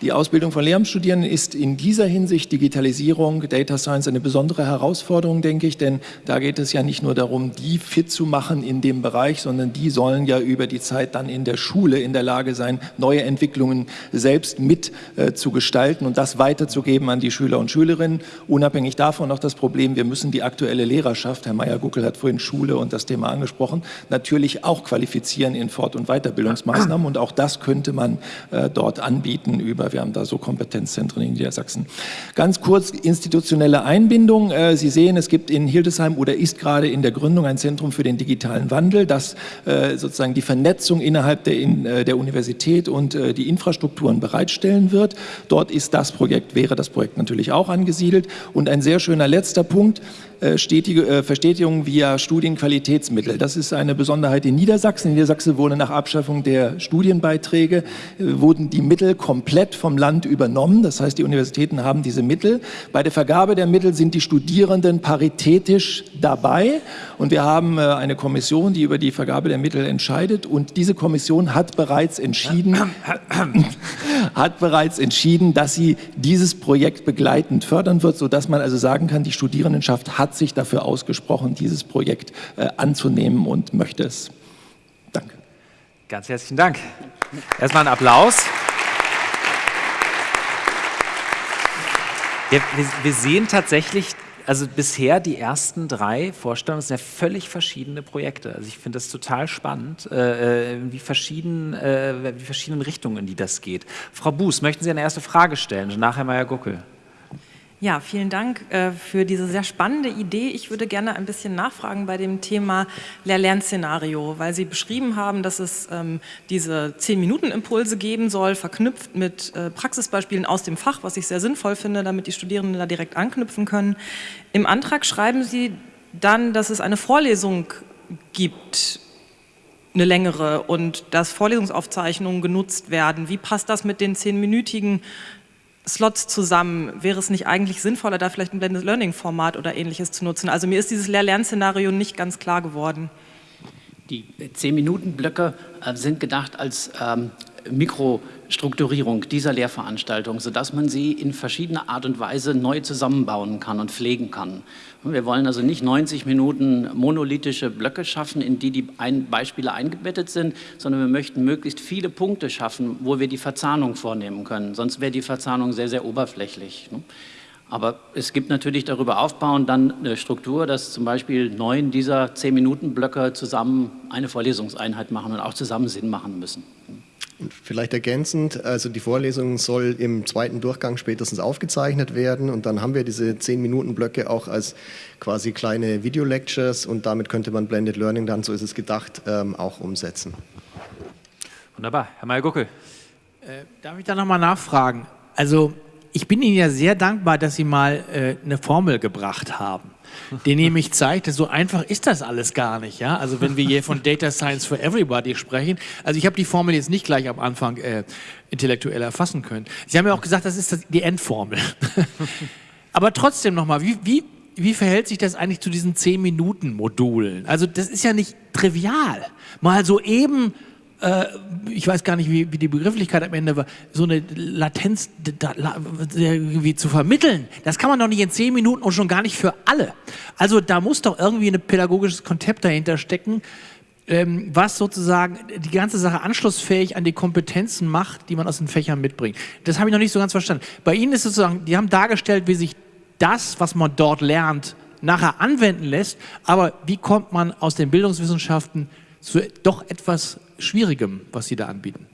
Die Ausbildung von Lehramtsstudierenden ist in dieser Hinsicht Digitalisierung, Data Science eine besondere Herausforderung, denke ich, denn da geht es ja nicht nur darum, die fit zu machen in dem Bereich, sondern die sollen ja über die Zeit dann in der Schule in der Lage sein, neue Entwicklungen selbst mit äh, zu gestalten und das weiterzugeben an die Schüler und Schülerinnen. Unabhängig davon noch das Problem, wir müssen die aktuelle Lehrerschaft, Herr Meyer-Guckel hat vorhin Schule und das Thema angesprochen, natürlich auch qualifizieren in Fort- und Weiterbildungsmaßnahmen und auch das könnte man äh, dort anbieten über wir haben da so Kompetenzzentren in Niedersachsen. Ganz kurz institutionelle Einbindung. Äh, Sie sehen, es gibt in Hildesheim oder ist gerade in der Gründung ein Zentrum für den digitalen Wandel, das äh, sozusagen die Vernetzung innerhalb der, äh, der Universität und die Infrastrukturen bereitstellen wird. Dort ist das Projekt, wäre das Projekt natürlich auch angesiedelt. Und ein sehr schöner letzter Punkt, Verstetigung via Studienqualitätsmittel. Das ist eine Besonderheit in Niedersachsen. In Niedersachsen wurde nach Abschaffung der Studienbeiträge, äh, wurden die Mittel komplett vom Land übernommen. Das heißt, die Universitäten haben diese Mittel. Bei der Vergabe der Mittel sind die Studierenden paritätisch dabei. Und wir haben eine Kommission, die über die Vergabe der Mittel entscheidet. Und diese Kommission hat bereits entschieden, hat bereits entschieden, dass sie dieses Projekt begleitend fördern wird, sodass man also sagen kann, die Studierendenschaft hat hat sich dafür ausgesprochen, dieses Projekt äh, anzunehmen und möchte es. Danke. Ganz herzlichen Dank. Erstmal ein Applaus. Wir, wir, wir sehen tatsächlich also bisher die ersten drei Vorstellungen sind ja völlig verschiedene Projekte. Also ich finde das total spannend, äh, äh, wie, verschieden, äh, wie verschiedenen Richtungen, in die das geht. Frau Buß, möchten Sie eine erste Frage stellen? Nachher Meier Guckel. Ja, vielen Dank äh, für diese sehr spannende Idee. Ich würde gerne ein bisschen nachfragen bei dem Thema Lehr-Lern-Szenario, weil Sie beschrieben haben, dass es ähm, diese 10-Minuten-Impulse geben soll, verknüpft mit äh, Praxisbeispielen aus dem Fach, was ich sehr sinnvoll finde, damit die Studierenden da direkt anknüpfen können. Im Antrag schreiben Sie dann, dass es eine Vorlesung gibt, eine längere und dass Vorlesungsaufzeichnungen genutzt werden. Wie passt das mit den zehnminütigen Slots zusammen? Wäre es nicht eigentlich sinnvoller, da vielleicht ein Blended Learning Format oder ähnliches zu nutzen? Also mir ist dieses Lehr-Lern-Szenario nicht ganz klar geworden. Die 10-Minuten-Blöcke äh, sind gedacht als ähm, Mikrostrukturierung dieser Lehrveranstaltung, sodass man sie in verschiedener Art und Weise neu zusammenbauen kann und pflegen kann. Wir wollen also nicht 90 Minuten monolithische Blöcke schaffen, in die die ein Beispiele eingebettet sind, sondern wir möchten möglichst viele Punkte schaffen, wo wir die Verzahnung vornehmen können. Sonst wäre die Verzahnung sehr, sehr oberflächlich. Ne? Aber es gibt natürlich darüber aufbauend dann eine Struktur, dass zum Beispiel neun dieser 10-Minuten-Blöcke zusammen eine Vorlesungseinheit machen und auch zusammen Sinn machen müssen. Und vielleicht ergänzend, also die Vorlesung soll im zweiten Durchgang spätestens aufgezeichnet werden und dann haben wir diese 10-Minuten-Blöcke auch als quasi kleine Video-Lectures und damit könnte man Blended Learning dann, so ist es gedacht, ähm, auch umsetzen. Wunderbar. Herr Mayer-Guckel. Äh, darf ich da nochmal nachfragen? Also ich bin Ihnen ja sehr dankbar, dass Sie mal äh, eine Formel gebracht haben die nämlich zeigt, so einfach ist das alles gar nicht. Ja? Also wenn wir hier von Data Science for Everybody sprechen, also ich habe die Formel jetzt nicht gleich am Anfang äh, intellektuell erfassen können. Sie haben ja auch gesagt, das ist die Endformel. Aber trotzdem nochmal, wie, wie, wie verhält sich das eigentlich zu diesen 10-Minuten-Modulen? Also das ist ja nicht trivial. Mal so eben äh, ich weiß gar nicht, wie, wie, die Begrifflichkeit am Ende war, so eine Latenz da, irgendwie zu vermitteln, das kann man doch nicht in zehn Minuten und schon gar nicht für alle. Also da muss doch irgendwie ein pädagogisches Konzept dahinter stecken, ähm, was sozusagen die ganze Sache anschlussfähig an die Kompetenzen macht, die man aus den Fächern mitbringt. Das habe ich noch nicht so ganz verstanden. Bei Ihnen ist es sozusagen, die haben dargestellt, wie sich das, was man dort lernt, nachher anwenden lässt, aber wie kommt man aus den Bildungswissenschaften zu doch etwas Schwierigem, was Sie da anbieten?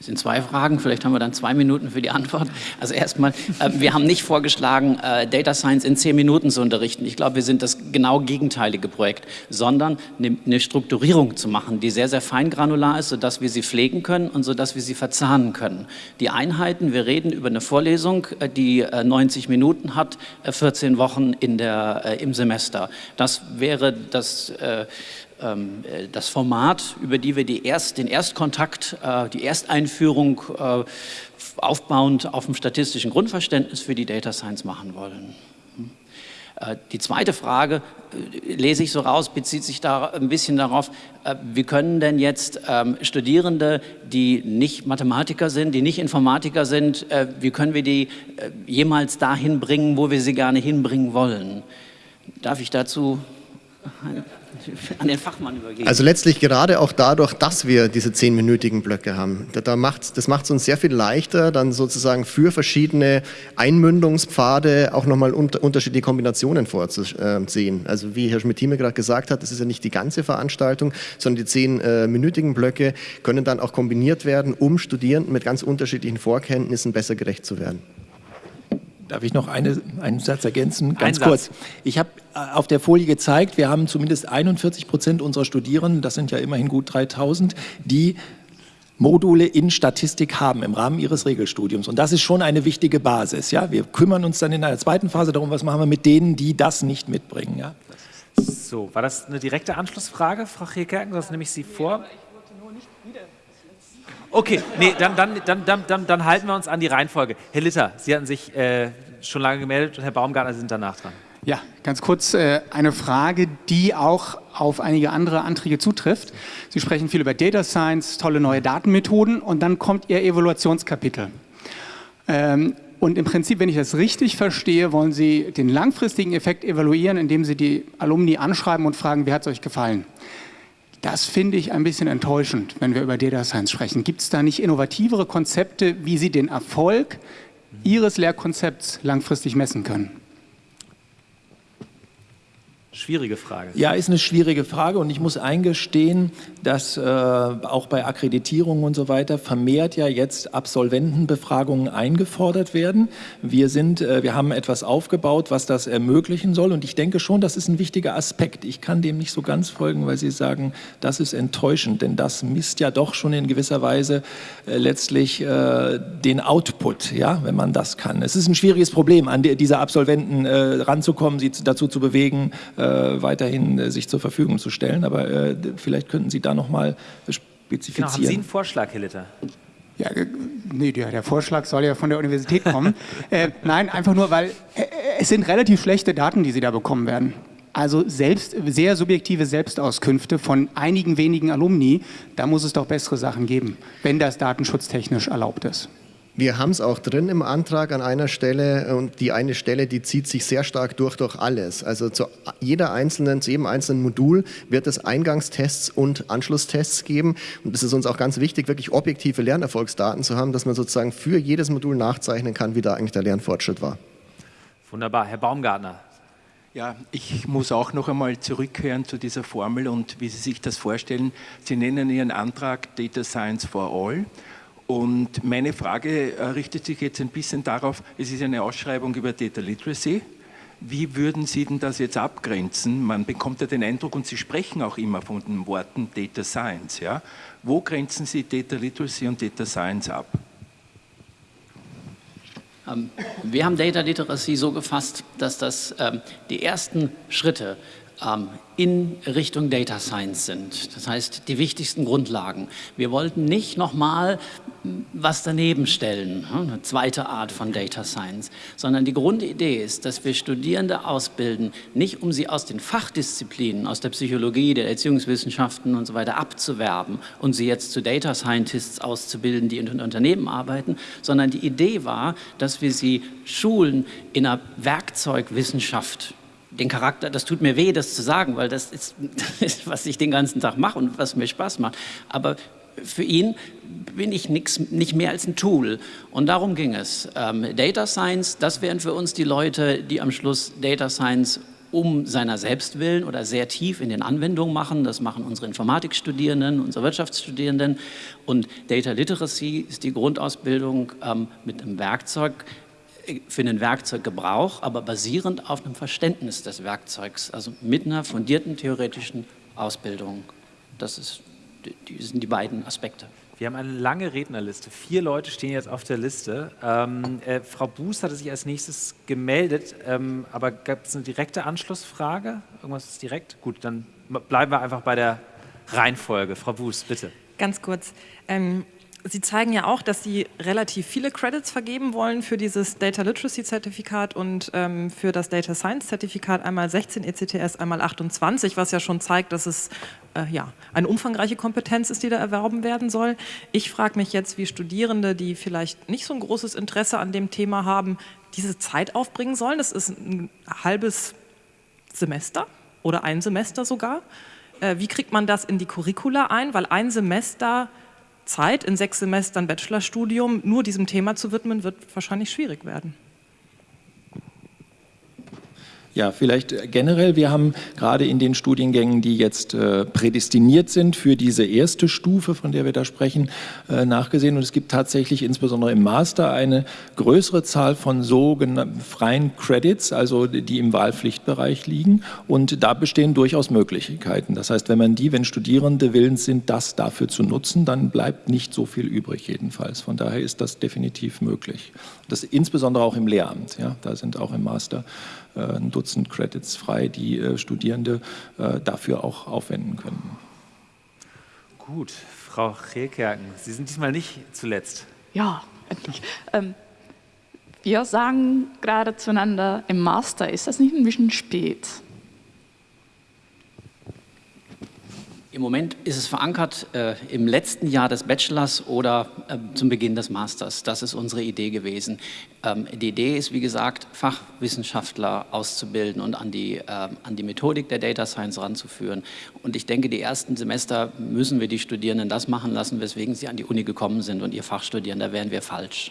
Das sind zwei Fragen, vielleicht haben wir dann zwei Minuten für die Antwort. Also erstmal, äh, wir haben nicht vorgeschlagen, äh, Data Science in zehn Minuten zu unterrichten. Ich glaube, wir sind das genau gegenteilige Projekt, sondern eine, eine Strukturierung zu machen, die sehr, sehr feingranular ist, sodass wir sie pflegen können und sodass wir sie verzahnen können. Die Einheiten, wir reden über eine Vorlesung, äh, die 90 äh, Minuten hat, 14 äh, Wochen in der, äh, im Semester. Das wäre das das Format, über die wir die erst, den Erstkontakt, äh, die Ersteinführung äh, aufbauend auf dem statistischen Grundverständnis für die Data Science machen wollen. Hm. Die zweite Frage, lese ich so raus, bezieht sich da ein bisschen darauf, wie können denn jetzt ähm, Studierende, die nicht Mathematiker sind, die nicht Informatiker sind, wie können wir die jemals dahin bringen, wo wir sie gerne hinbringen wollen? Darf ich dazu an den Fachmann übergeben. Also letztlich gerade auch dadurch, dass wir diese zehnminütigen Blöcke haben. Da, da macht, das macht es uns sehr viel leichter, dann sozusagen für verschiedene Einmündungspfade auch nochmal unter, unterschiedliche Kombinationen vorzusehen. Also wie Herr Schmidt-Thieme gerade gesagt hat, das ist ja nicht die ganze Veranstaltung, sondern die zehnminütigen Blöcke können dann auch kombiniert werden, um Studierenden mit ganz unterschiedlichen Vorkenntnissen besser gerecht zu werden. Darf ich noch eine, einen Satz ergänzen? Ganz Ein kurz. Satz. Ich habe äh, auf der Folie gezeigt, wir haben zumindest 41 Prozent unserer Studierenden, das sind ja immerhin gut 3000, die Module in Statistik haben im Rahmen ihres Regelstudiums. Und das ist schon eine wichtige Basis. Ja? Wir kümmern uns dann in einer zweiten Phase darum, was machen wir mit denen, die das nicht mitbringen. Ja? So, war das eine direkte Anschlussfrage, Frau Rekerken? Das nehme ich Sie vor. Okay, nee, dann, dann, dann, dann, dann, halten wir uns an die Reihenfolge. Herr Litter, Sie hatten sich äh, schon lange gemeldet und Herr Baumgartner sind danach dran. Ja, ganz kurz äh, eine Frage, die auch auf einige andere Anträge zutrifft. Sie sprechen viel über Data Science, tolle neue Datenmethoden und dann kommt Ihr Evaluationskapitel. Ähm, und im Prinzip, wenn ich das richtig verstehe, wollen Sie den langfristigen Effekt evaluieren, indem Sie die Alumni anschreiben und fragen, wie hat es euch gefallen? Das finde ich ein bisschen enttäuschend, wenn wir über Data Science sprechen. Gibt es da nicht innovativere Konzepte, wie Sie den Erfolg Ihres Lehrkonzepts langfristig messen können? Schwierige Frage. Ja, ist eine schwierige Frage und ich muss eingestehen, dass äh, auch bei Akkreditierungen und so weiter vermehrt ja jetzt Absolventenbefragungen eingefordert werden. Wir, sind, äh, wir haben etwas aufgebaut, was das ermöglichen soll und ich denke schon, das ist ein wichtiger Aspekt. Ich kann dem nicht so ganz folgen, weil Sie sagen, das ist enttäuschend, denn das misst ja doch schon in gewisser Weise äh, letztlich äh, den Output, ja, wenn man das kann. Es ist ein schwieriges Problem, an die, diese Absolventen äh, ranzukommen, sie dazu zu bewegen, äh, weiterhin äh, sich zur Verfügung zu stellen. Aber äh, vielleicht könnten Sie da noch mal spezifizieren. Genau, haben Sie einen Vorschlag, Herr Litter? Ja, nee, der, der, Vorschlag soll ja von der Universität kommen. äh, nein, einfach nur, weil äh, es sind relativ schlechte Daten, die Sie da bekommen werden. Also selbst, sehr subjektive Selbstauskünfte von einigen wenigen Alumni, da muss es doch bessere Sachen geben, wenn das datenschutztechnisch erlaubt ist. Wir haben es auch drin im Antrag an einer Stelle und die eine Stelle, die zieht sich sehr stark durch durch alles. Also zu jeder einzelnen, zu jedem einzelnen Modul wird es Eingangstests und Anschlusstests geben und es ist uns auch ganz wichtig, wirklich objektive Lernerfolgsdaten zu haben, dass man sozusagen für jedes Modul nachzeichnen kann, wie da eigentlich der Lernfortschritt war. Wunderbar. Herr Baumgartner. Ja, ich muss auch noch einmal zurückkehren zu dieser Formel und wie Sie sich das vorstellen. Sie nennen Ihren Antrag Data Science for All. Und meine Frage äh, richtet sich jetzt ein bisschen darauf, es ist eine Ausschreibung über Data Literacy. Wie würden Sie denn das jetzt abgrenzen? Man bekommt ja den Eindruck, und Sie sprechen auch immer von den Worten Data Science. Ja? Wo grenzen Sie Data Literacy und Data Science ab? Ähm, wir haben Data Literacy so gefasst, dass das ähm, die ersten Schritte in Richtung Data Science sind. Das heißt, die wichtigsten Grundlagen. Wir wollten nicht nochmal was daneben stellen, hm, eine zweite Art von Data Science, sondern die Grundidee ist, dass wir Studierende ausbilden, nicht um sie aus den Fachdisziplinen, aus der Psychologie, der Erziehungswissenschaften und so weiter abzuwerben und sie jetzt zu Data Scientists auszubilden, die in Unternehmen arbeiten, sondern die Idee war, dass wir sie schulen in einer Werkzeugwissenschaft, den Charakter, das tut mir weh, das zu sagen, weil das ist, das ist, was ich den ganzen Tag mache und was mir Spaß macht. Aber für ihn bin ich nix, nicht mehr als ein Tool. Und darum ging es. Ähm, Data Science, das wären für uns die Leute, die am Schluss Data Science um seiner selbst willen oder sehr tief in den Anwendungen machen. Das machen unsere Informatikstudierenden, unsere Wirtschaftsstudierenden. Und Data Literacy ist die Grundausbildung ähm, mit einem Werkzeug, für den Werkzeuggebrauch, aber basierend auf einem Verständnis des Werkzeugs, also mit einer fundierten theoretischen Ausbildung. Das ist, die sind die beiden Aspekte. Wir haben eine lange Rednerliste. Vier Leute stehen jetzt auf der Liste. Ähm, äh, Frau Buß hatte sich als nächstes gemeldet, ähm, aber gab es eine direkte Anschlussfrage? Irgendwas ist direkt? Gut, dann bleiben wir einfach bei der Reihenfolge. Frau Buß, bitte. Ganz kurz. Ähm, Sie zeigen ja auch, dass Sie relativ viele Credits vergeben wollen für dieses Data Literacy Zertifikat und ähm, für das Data Science Zertifikat einmal 16 ECTS, einmal 28, was ja schon zeigt, dass es äh, ja, eine umfangreiche Kompetenz ist, die da erwerben werden soll. Ich frage mich jetzt, wie Studierende, die vielleicht nicht so ein großes Interesse an dem Thema haben, diese Zeit aufbringen sollen. Das ist ein halbes Semester oder ein Semester sogar. Äh, wie kriegt man das in die Curricula ein? Weil ein Semester Zeit, in sechs Semestern Bachelorstudium nur diesem Thema zu widmen, wird wahrscheinlich schwierig werden. Ja, vielleicht generell, wir haben gerade in den Studiengängen, die jetzt äh, prädestiniert sind für diese erste Stufe, von der wir da sprechen, äh, nachgesehen. Und es gibt tatsächlich insbesondere im Master eine größere Zahl von sogenannten freien Credits, also die im Wahlpflichtbereich liegen. Und da bestehen durchaus Möglichkeiten. Das heißt, wenn man die, wenn Studierende willens sind, das dafür zu nutzen, dann bleibt nicht so viel übrig jedenfalls. Von daher ist das definitiv möglich. Das insbesondere auch im Lehramt. Ja, da sind auch im Master äh, ein Dutzend Credits frei, die äh, Studierende äh, dafür auch aufwenden können. Gut, Frau Rehlkerken, Sie sind diesmal nicht zuletzt. Ja, endlich. Ähm, wir sagen gerade zueinander, im Master ist das nicht ein bisschen spät. Im Moment ist es verankert äh, im letzten Jahr des Bachelors oder äh, zum Beginn des Masters. Das ist unsere Idee gewesen. Ähm, die Idee ist, wie gesagt, Fachwissenschaftler auszubilden und an die, äh, an die Methodik der Data Science ranzuführen. Und ich denke, die ersten Semester müssen wir die Studierenden das machen lassen, weswegen sie an die Uni gekommen sind und ihr Fach studieren. Da wären wir falsch.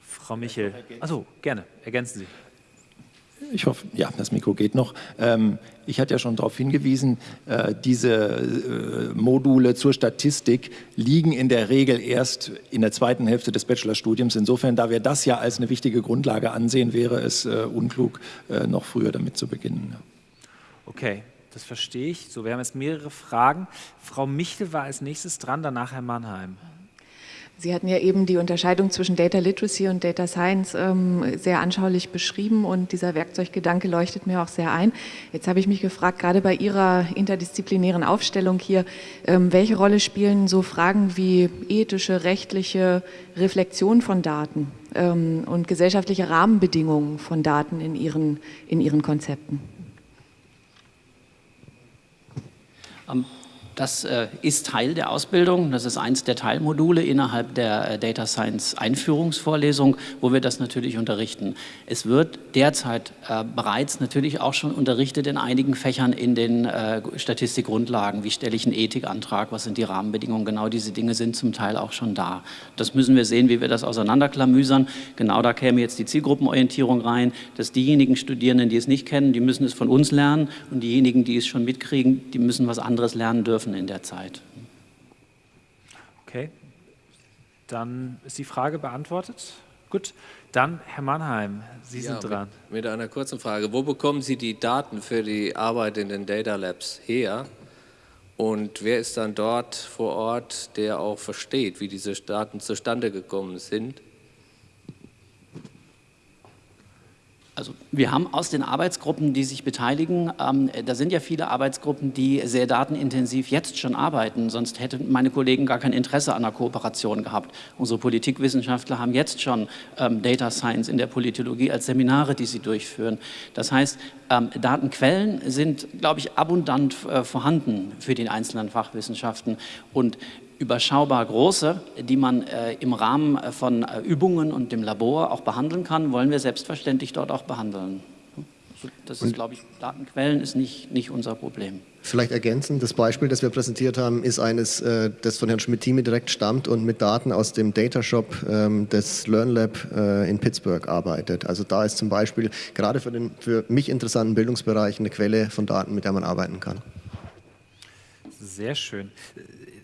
Frau Michel, also gerne, ergänzen Sie. Ich hoffe, ja, das Mikro geht noch. Ähm, ich hatte ja schon darauf hingewiesen, äh, diese äh, Module zur Statistik liegen in der Regel erst in der zweiten Hälfte des Bachelorstudiums. Insofern, da wir das ja als eine wichtige Grundlage ansehen, wäre es äh, unklug, äh, noch früher damit zu beginnen. Okay, das verstehe ich. So, wir haben jetzt mehrere Fragen. Frau Michel war als nächstes dran, danach Herr Mannheim. Sie hatten ja eben die Unterscheidung zwischen Data Literacy und Data Science ähm, sehr anschaulich beschrieben und dieser Werkzeuggedanke leuchtet mir auch sehr ein. Jetzt habe ich mich gefragt, gerade bei Ihrer interdisziplinären Aufstellung hier, ähm, welche Rolle spielen so Fragen wie ethische, rechtliche Reflexion von Daten ähm, und gesellschaftliche Rahmenbedingungen von Daten in Ihren, in Ihren Konzepten? Das äh, ist Teil der Ausbildung. Das ist eins der Teilmodule innerhalb der äh, Data Science Einführungsvorlesung, wo wir das natürlich unterrichten. Es wird derzeit äh, bereits natürlich auch schon unterrichtet in einigen Fächern in den Statistikgrundlagen. Wie stelle ich einen Ethikantrag? Was sind die Rahmenbedingungen? Genau diese Dinge sind zum Teil auch schon da. Das müssen wir sehen, wie wir das auseinanderklamüsern. Genau da käme jetzt die Zielgruppenorientierung rein, dass diejenigen Studierenden, die es nicht kennen, die müssen es von uns lernen und diejenigen, die es schon mitkriegen, die müssen was anderes lernen dürfen schaffen in der Zeit. Okay, dann ist die Frage beantwortet. Gut, dann Herr Mannheim, Sie ja, sind dran. Mit, mit, einer kurzen Frage. Wo bekommen Sie die Daten für die Arbeit in den Data Labs her? Und wer ist dann dort vor Ort, der auch versteht, wie diese Daten zustande gekommen sind? Also wir haben aus den Arbeitsgruppen, die sich beteiligen, ähm, da sind ja viele Arbeitsgruppen, die sehr datenintensiv jetzt schon arbeiten, sonst hätten meine Kollegen gar kein Interesse an einer Kooperation gehabt. Unsere Politikwissenschaftler haben jetzt schon ähm, Data Science in der Politologie als Seminare, die sie durchführen. Das heißt, ähm, Datenquellen sind, glaube ich, abundant äh, vorhanden für die einzelnen Fachwissenschaften und überschaubar große, die man äh, im Rahmen äh, von äh, Übungen und dem Labor auch behandeln kann, wollen wir selbstverständlich dort auch behandeln. Das ist, glaube ich, Datenquellen ist nicht, nicht unser Problem. Vielleicht ergänzend, das Beispiel, das wir präsentiert haben, ist eines, äh, das von Herrn Schmidt-Thieme direkt stammt und mit Daten aus dem Datashop ähm, des LearnLab äh, in Pittsburgh arbeitet. Also da ist zum Beispiel gerade für den für mich interessanten Bereich eine Quelle von Daten, mit der man arbeiten kann. Sehr schön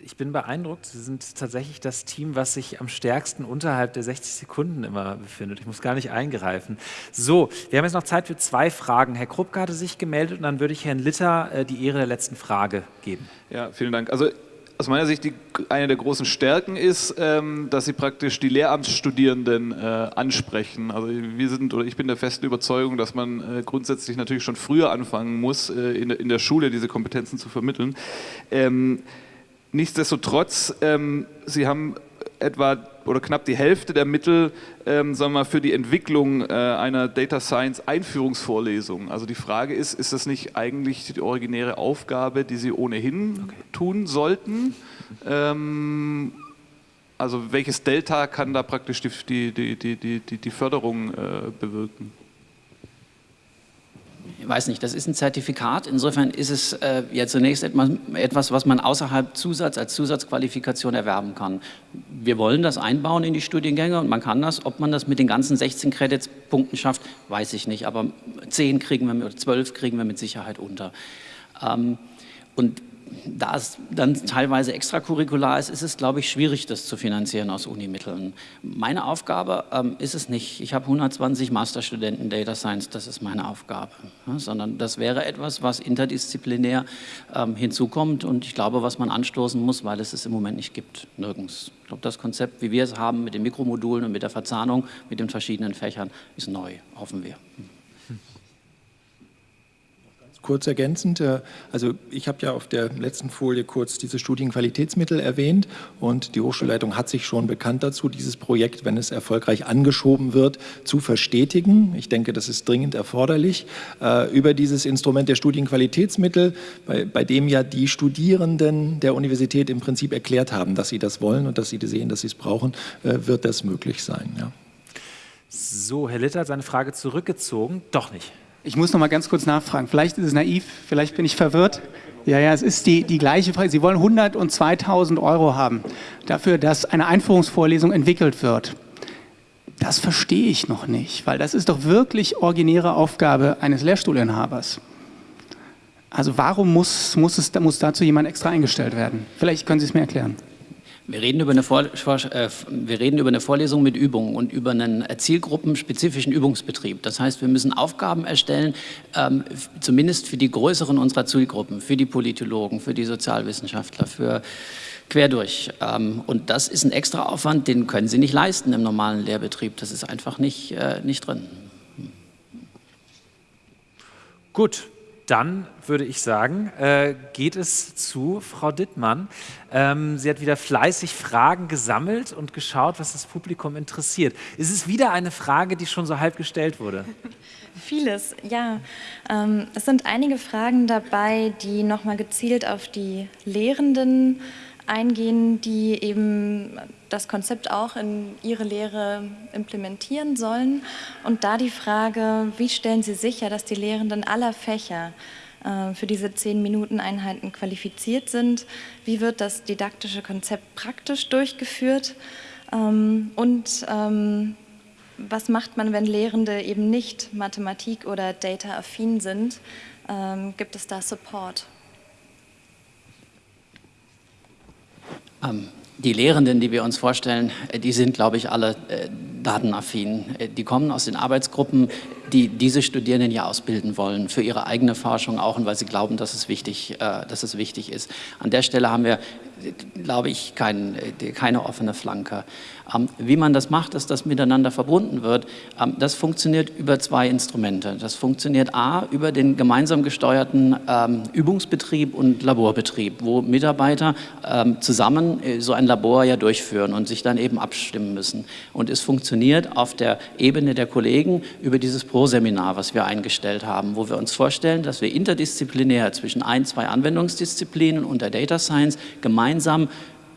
ich bin beeindruckt. Sie sind tatsächlich das Team, was sich am stärksten unterhalb der 60 Sekunden immer befindet. Ich muss gar nicht eingreifen. So, wir haben jetzt noch Zeit für zwei Fragen. Herr Kruppke hatte sich gemeldet und dann würde ich Herrn Litter äh, die Ehre der letzten Frage geben. Ja, vielen Dank. Also aus meiner Sicht die, eine der großen Stärken ist, ähm, dass Sie praktisch die Lehramtsstudierenden äh, ansprechen. Also wir sind oder ich bin der festen Überzeugung, dass man äh, grundsätzlich natürlich schon früher anfangen muss, äh, in, in, der Schule diese Kompetenzen zu vermitteln. Ähm, Nichtsdestotrotz, ähm, Sie haben etwa oder knapp die Hälfte der Mittel ähm, sagen wir mal, für die Entwicklung äh, einer Data Science Einführungsvorlesung. Also die Frage ist, ist das nicht eigentlich die originäre Aufgabe, die Sie ohnehin okay. tun sollten? Ähm, also welches Delta kann da praktisch die, die, die, die, die, die Förderung äh, bewirken? Ich weiß nicht, das ist ein Zertifikat. Insofern ist es äh, ja zunächst etwas, was man außerhalb Zusatz als Zusatzqualifikation erwerben kann. Wir wollen das einbauen in die Studiengänge und man kann das. Ob man das mit den ganzen 16 Credits-Punkten schafft, weiß ich nicht. Aber 10 kriegen wir, oder 12 kriegen wir mit Sicherheit unter. Ähm, und da es dann teilweise extracurricular ist, ist es, glaube ich, schwierig, das zu finanzieren aus Unimitteln. Meine Aufgabe ähm, ist es nicht. Ich habe 120 Masterstudenten Data Science, das ist meine Aufgabe. Ja, sondern das wäre etwas, was interdisziplinär ähm, hinzukommt und ich glaube, was man anstoßen muss, weil es es im Moment nicht gibt, nirgends. Ich glaube, das Konzept, wie wir es haben mit den Mikromodulen und mit der Verzahnung mit den verschiedenen Fächern, ist neu, hoffen wir kurz ergänzend. Äh, also ich habe ja auf der letzten Folie kurz diese Studienqualitätsmittel erwähnt und die Hochschulleitung hat sich schon bekannt dazu, dieses Projekt, wenn es erfolgreich angeschoben wird, zu verstetigen. Ich denke, das ist dringend erforderlich. Äh, über dieses Instrument der Studienqualitätsmittel, bei, bei dem ja die Studierenden der Universität im Prinzip erklärt haben, dass sie das wollen und dass sie sehen, dass sie es brauchen, äh, wird das möglich sein. Ja. So, Herr Litter hat seine Frage zurückgezogen. Doch nicht. Ich muss noch mal ganz kurz nachfragen. Vielleicht ist es naiv, vielleicht bin ich verwirrt. Ja, ja, es ist die, die gleiche Frage. Sie wollen 100 und 2000 Euro haben dafür, dass eine Einführungsvorlesung entwickelt wird. Das verstehe ich noch nicht, weil das ist doch wirklich originäre Aufgabe eines Lehrstuhlinhabers. Also warum muss, muss, es, muss dazu jemand extra eingestellt werden? Vielleicht können Sie es mir erklären. Wir reden, über eine Vor äh, wir reden über eine Vorlesung mit Übungen und über einen zielgruppenspezifischen Übungsbetrieb. Das heißt, wir müssen Aufgaben erstellen, ähm, zumindest für die größeren unserer Zielgruppen, für die Politologen, für die Sozialwissenschaftler, für quer durch. Ähm, und das ist ein extra Aufwand, den können Sie nicht leisten im normalen Lehrbetrieb. Das ist einfach nicht, äh, nicht drin. Gut, dann würde ich sagen, äh, geht es zu Frau Dittmann. Ähm, sie hat wieder fleißig Fragen gesammelt und geschaut, was das Publikum interessiert. Ist es wieder eine Frage, die schon so halb gestellt wurde? Vieles, ja. Ähm, es sind einige Fragen dabei, die nochmal gezielt auf die Lehrenden eingehen, die eben das Konzept auch in ihre Lehre implementieren sollen. Und da die Frage, wie stellen Sie sicher, dass die Lehrenden aller Fächer äh, für diese 10-Minuten-Einheiten qualifiziert sind? Wie wird das didaktische Konzept praktisch durchgeführt? Ähm, und ähm, was macht man, wenn Lehrende eben nicht Mathematik- oder Data-affin sind? Ähm, gibt es da Support? Die Lehrenden, die wir uns vorstellen, äh, die sind, glaube ich, alle äh, datenaffin. Äh, die kommen aus den Arbeitsgruppen, die diese Studierenden ja ausbilden wollen, für ihre eigene Forschung auch und weil sie glauben, dass es wichtig, dass es wichtig ist. An der Stelle haben wir, glaube ich, kein, keine offene Flanke. Ähm, wie man das macht, dass das miteinander verbunden wird, ähm, das funktioniert über zwei Instrumente. Das funktioniert A, über den gemeinsam gesteuerten ähm, Übungsbetrieb und Laborbetrieb, wo Mitarbeiter zusammen äh, so ein Labor ja durchführen und sich dann eben abstimmen müssen. Und es funktioniert auf der Ebene der Kollegen über dieses Pro-Seminar, was wir eingestellt haben, wo wir uns vorstellen, dass wir interdisziplinär zwischen ein, zwei Anwendungsdisziplinen und der Data Science gemeinsam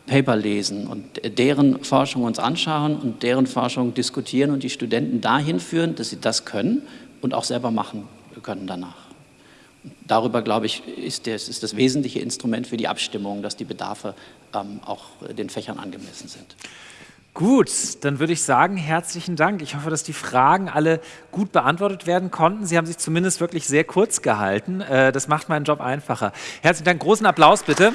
Paper lesen und deren Forschung uns anschauen und deren Forschung diskutieren und die Studenten dahin führen, dass sie das können und auch selber machen können danach. Darüber, glaube ich, ist das, ist das wesentliche Instrument für die Abstimmung, dass die Bedarfe ähm, auch den Fächern angemessen sind. Gut, dann würde ich sagen, herzlichen Dank. Ich hoffe, dass die Fragen alle gut beantwortet werden konnten. Sie haben sich zumindest wirklich sehr kurz gehalten. Äh, das macht meinen Job einfacher. Herzlichen Dank. Großen Applaus bitte.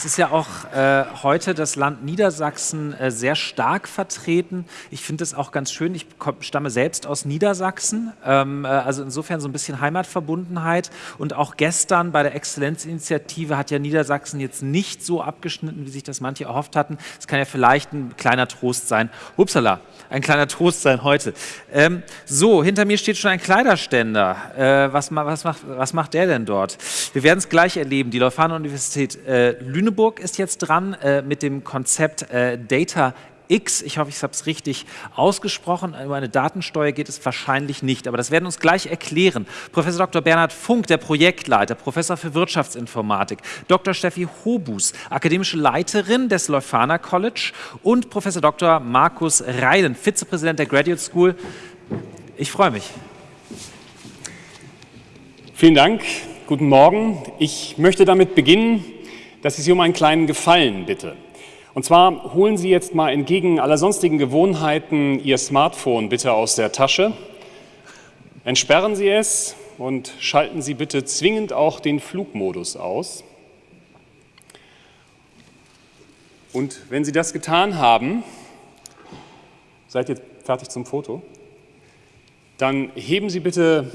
Es ist ja auch äh, heute das Land Niedersachsen äh, sehr stark vertreten. Ich finde es auch ganz schön. Ich stamme selbst aus Niedersachsen, ähm, äh, also insofern so ein bisschen Heimatverbundenheit. Und auch gestern bei der Exzellenzinitiative hat ja Niedersachsen jetzt nicht so abgeschnitten, wie sich das manche erhofft hatten. Es kann ja vielleicht ein kleiner Trost sein. Upsala, ein kleiner Trost sein heute. Ähm, so, hinter mir steht schon ein Kleiderständer. Äh, was, was, macht, was macht der denn dort? Wir werden es gleich erleben. Die Leuphana Universität äh, Lüneburg Lüneburg ist jetzt dran äh, mit dem Konzept äh, Data X. Ich hoffe, ich habe es richtig ausgesprochen. Über eine Datensteuer geht es wahrscheinlich nicht, aber das werden uns gleich erklären. Professor Dr. Bernhard Funk, der Projektleiter, Professor für Wirtschaftsinformatik, Dr. Steffi Hobus, akademische Leiterin des Leuphana College und Professor Dr. Markus Reiden, Vizepräsident der Graduate School. Ich freue mich. Vielen Dank. Guten Morgen. Ich möchte damit beginnen, dass ich Sie um einen kleinen Gefallen bitte. Und zwar holen Sie jetzt mal entgegen aller sonstigen Gewohnheiten Ihr Smartphone bitte aus der Tasche, entsperren Sie es und schalten Sie bitte zwingend auch den Flugmodus aus. Und wenn Sie das getan haben, seid ihr fertig zum Foto, dann heben Sie bitte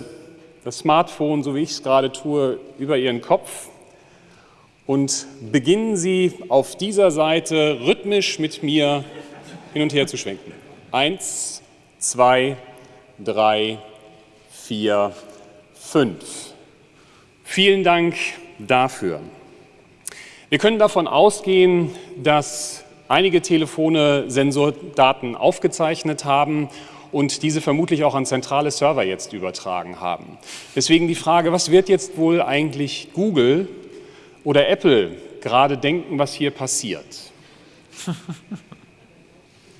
das Smartphone, so wie ich es gerade tue, über Ihren Kopf und beginnen Sie auf dieser Seite rhythmisch mit mir hin und her zu schwenken. Eins, zwei, drei, vier, fünf. Vielen Dank dafür. Wir können davon ausgehen, dass einige Telefone Sensordaten aufgezeichnet haben und diese vermutlich auch an zentrale Server jetzt übertragen haben. Deswegen die Frage, was wird jetzt wohl eigentlich Google oder Apple gerade denken, was hier passiert.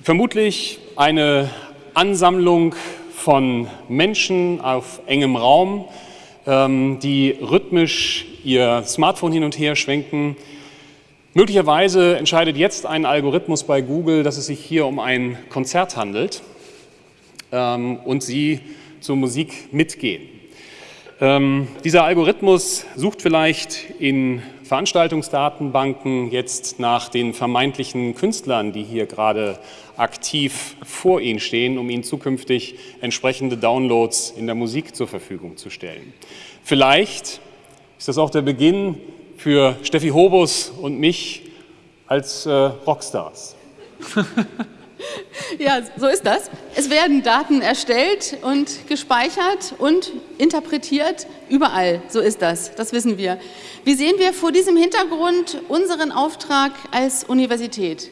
Vermutlich eine Ansammlung von Menschen auf engem Raum, ähm, die rhythmisch ihr Smartphone hin und her schwenken, Möglicherweise entscheidet jetzt ein Algorithmus bei Google, dass es sich hier um ein Konzert handelt ähm, und Sie zur Musik mitgehen. Ähm, dieser Algorithmus sucht vielleicht in Veranstaltungsdatenbanken jetzt nach den vermeintlichen Künstlern, die hier gerade aktiv vor Ihnen stehen, um Ihnen zukünftig entsprechende Downloads in der Musik zur Verfügung zu stellen. Vielleicht ist das auch der Beginn für Steffi Hobus und mich als äh, Rockstars. Ja, so ist das. Es werden Daten erstellt und gespeichert und interpretiert überall. So ist das. Das wissen wir. Wie sehen wir vor diesem Hintergrund unseren Auftrag als Universität?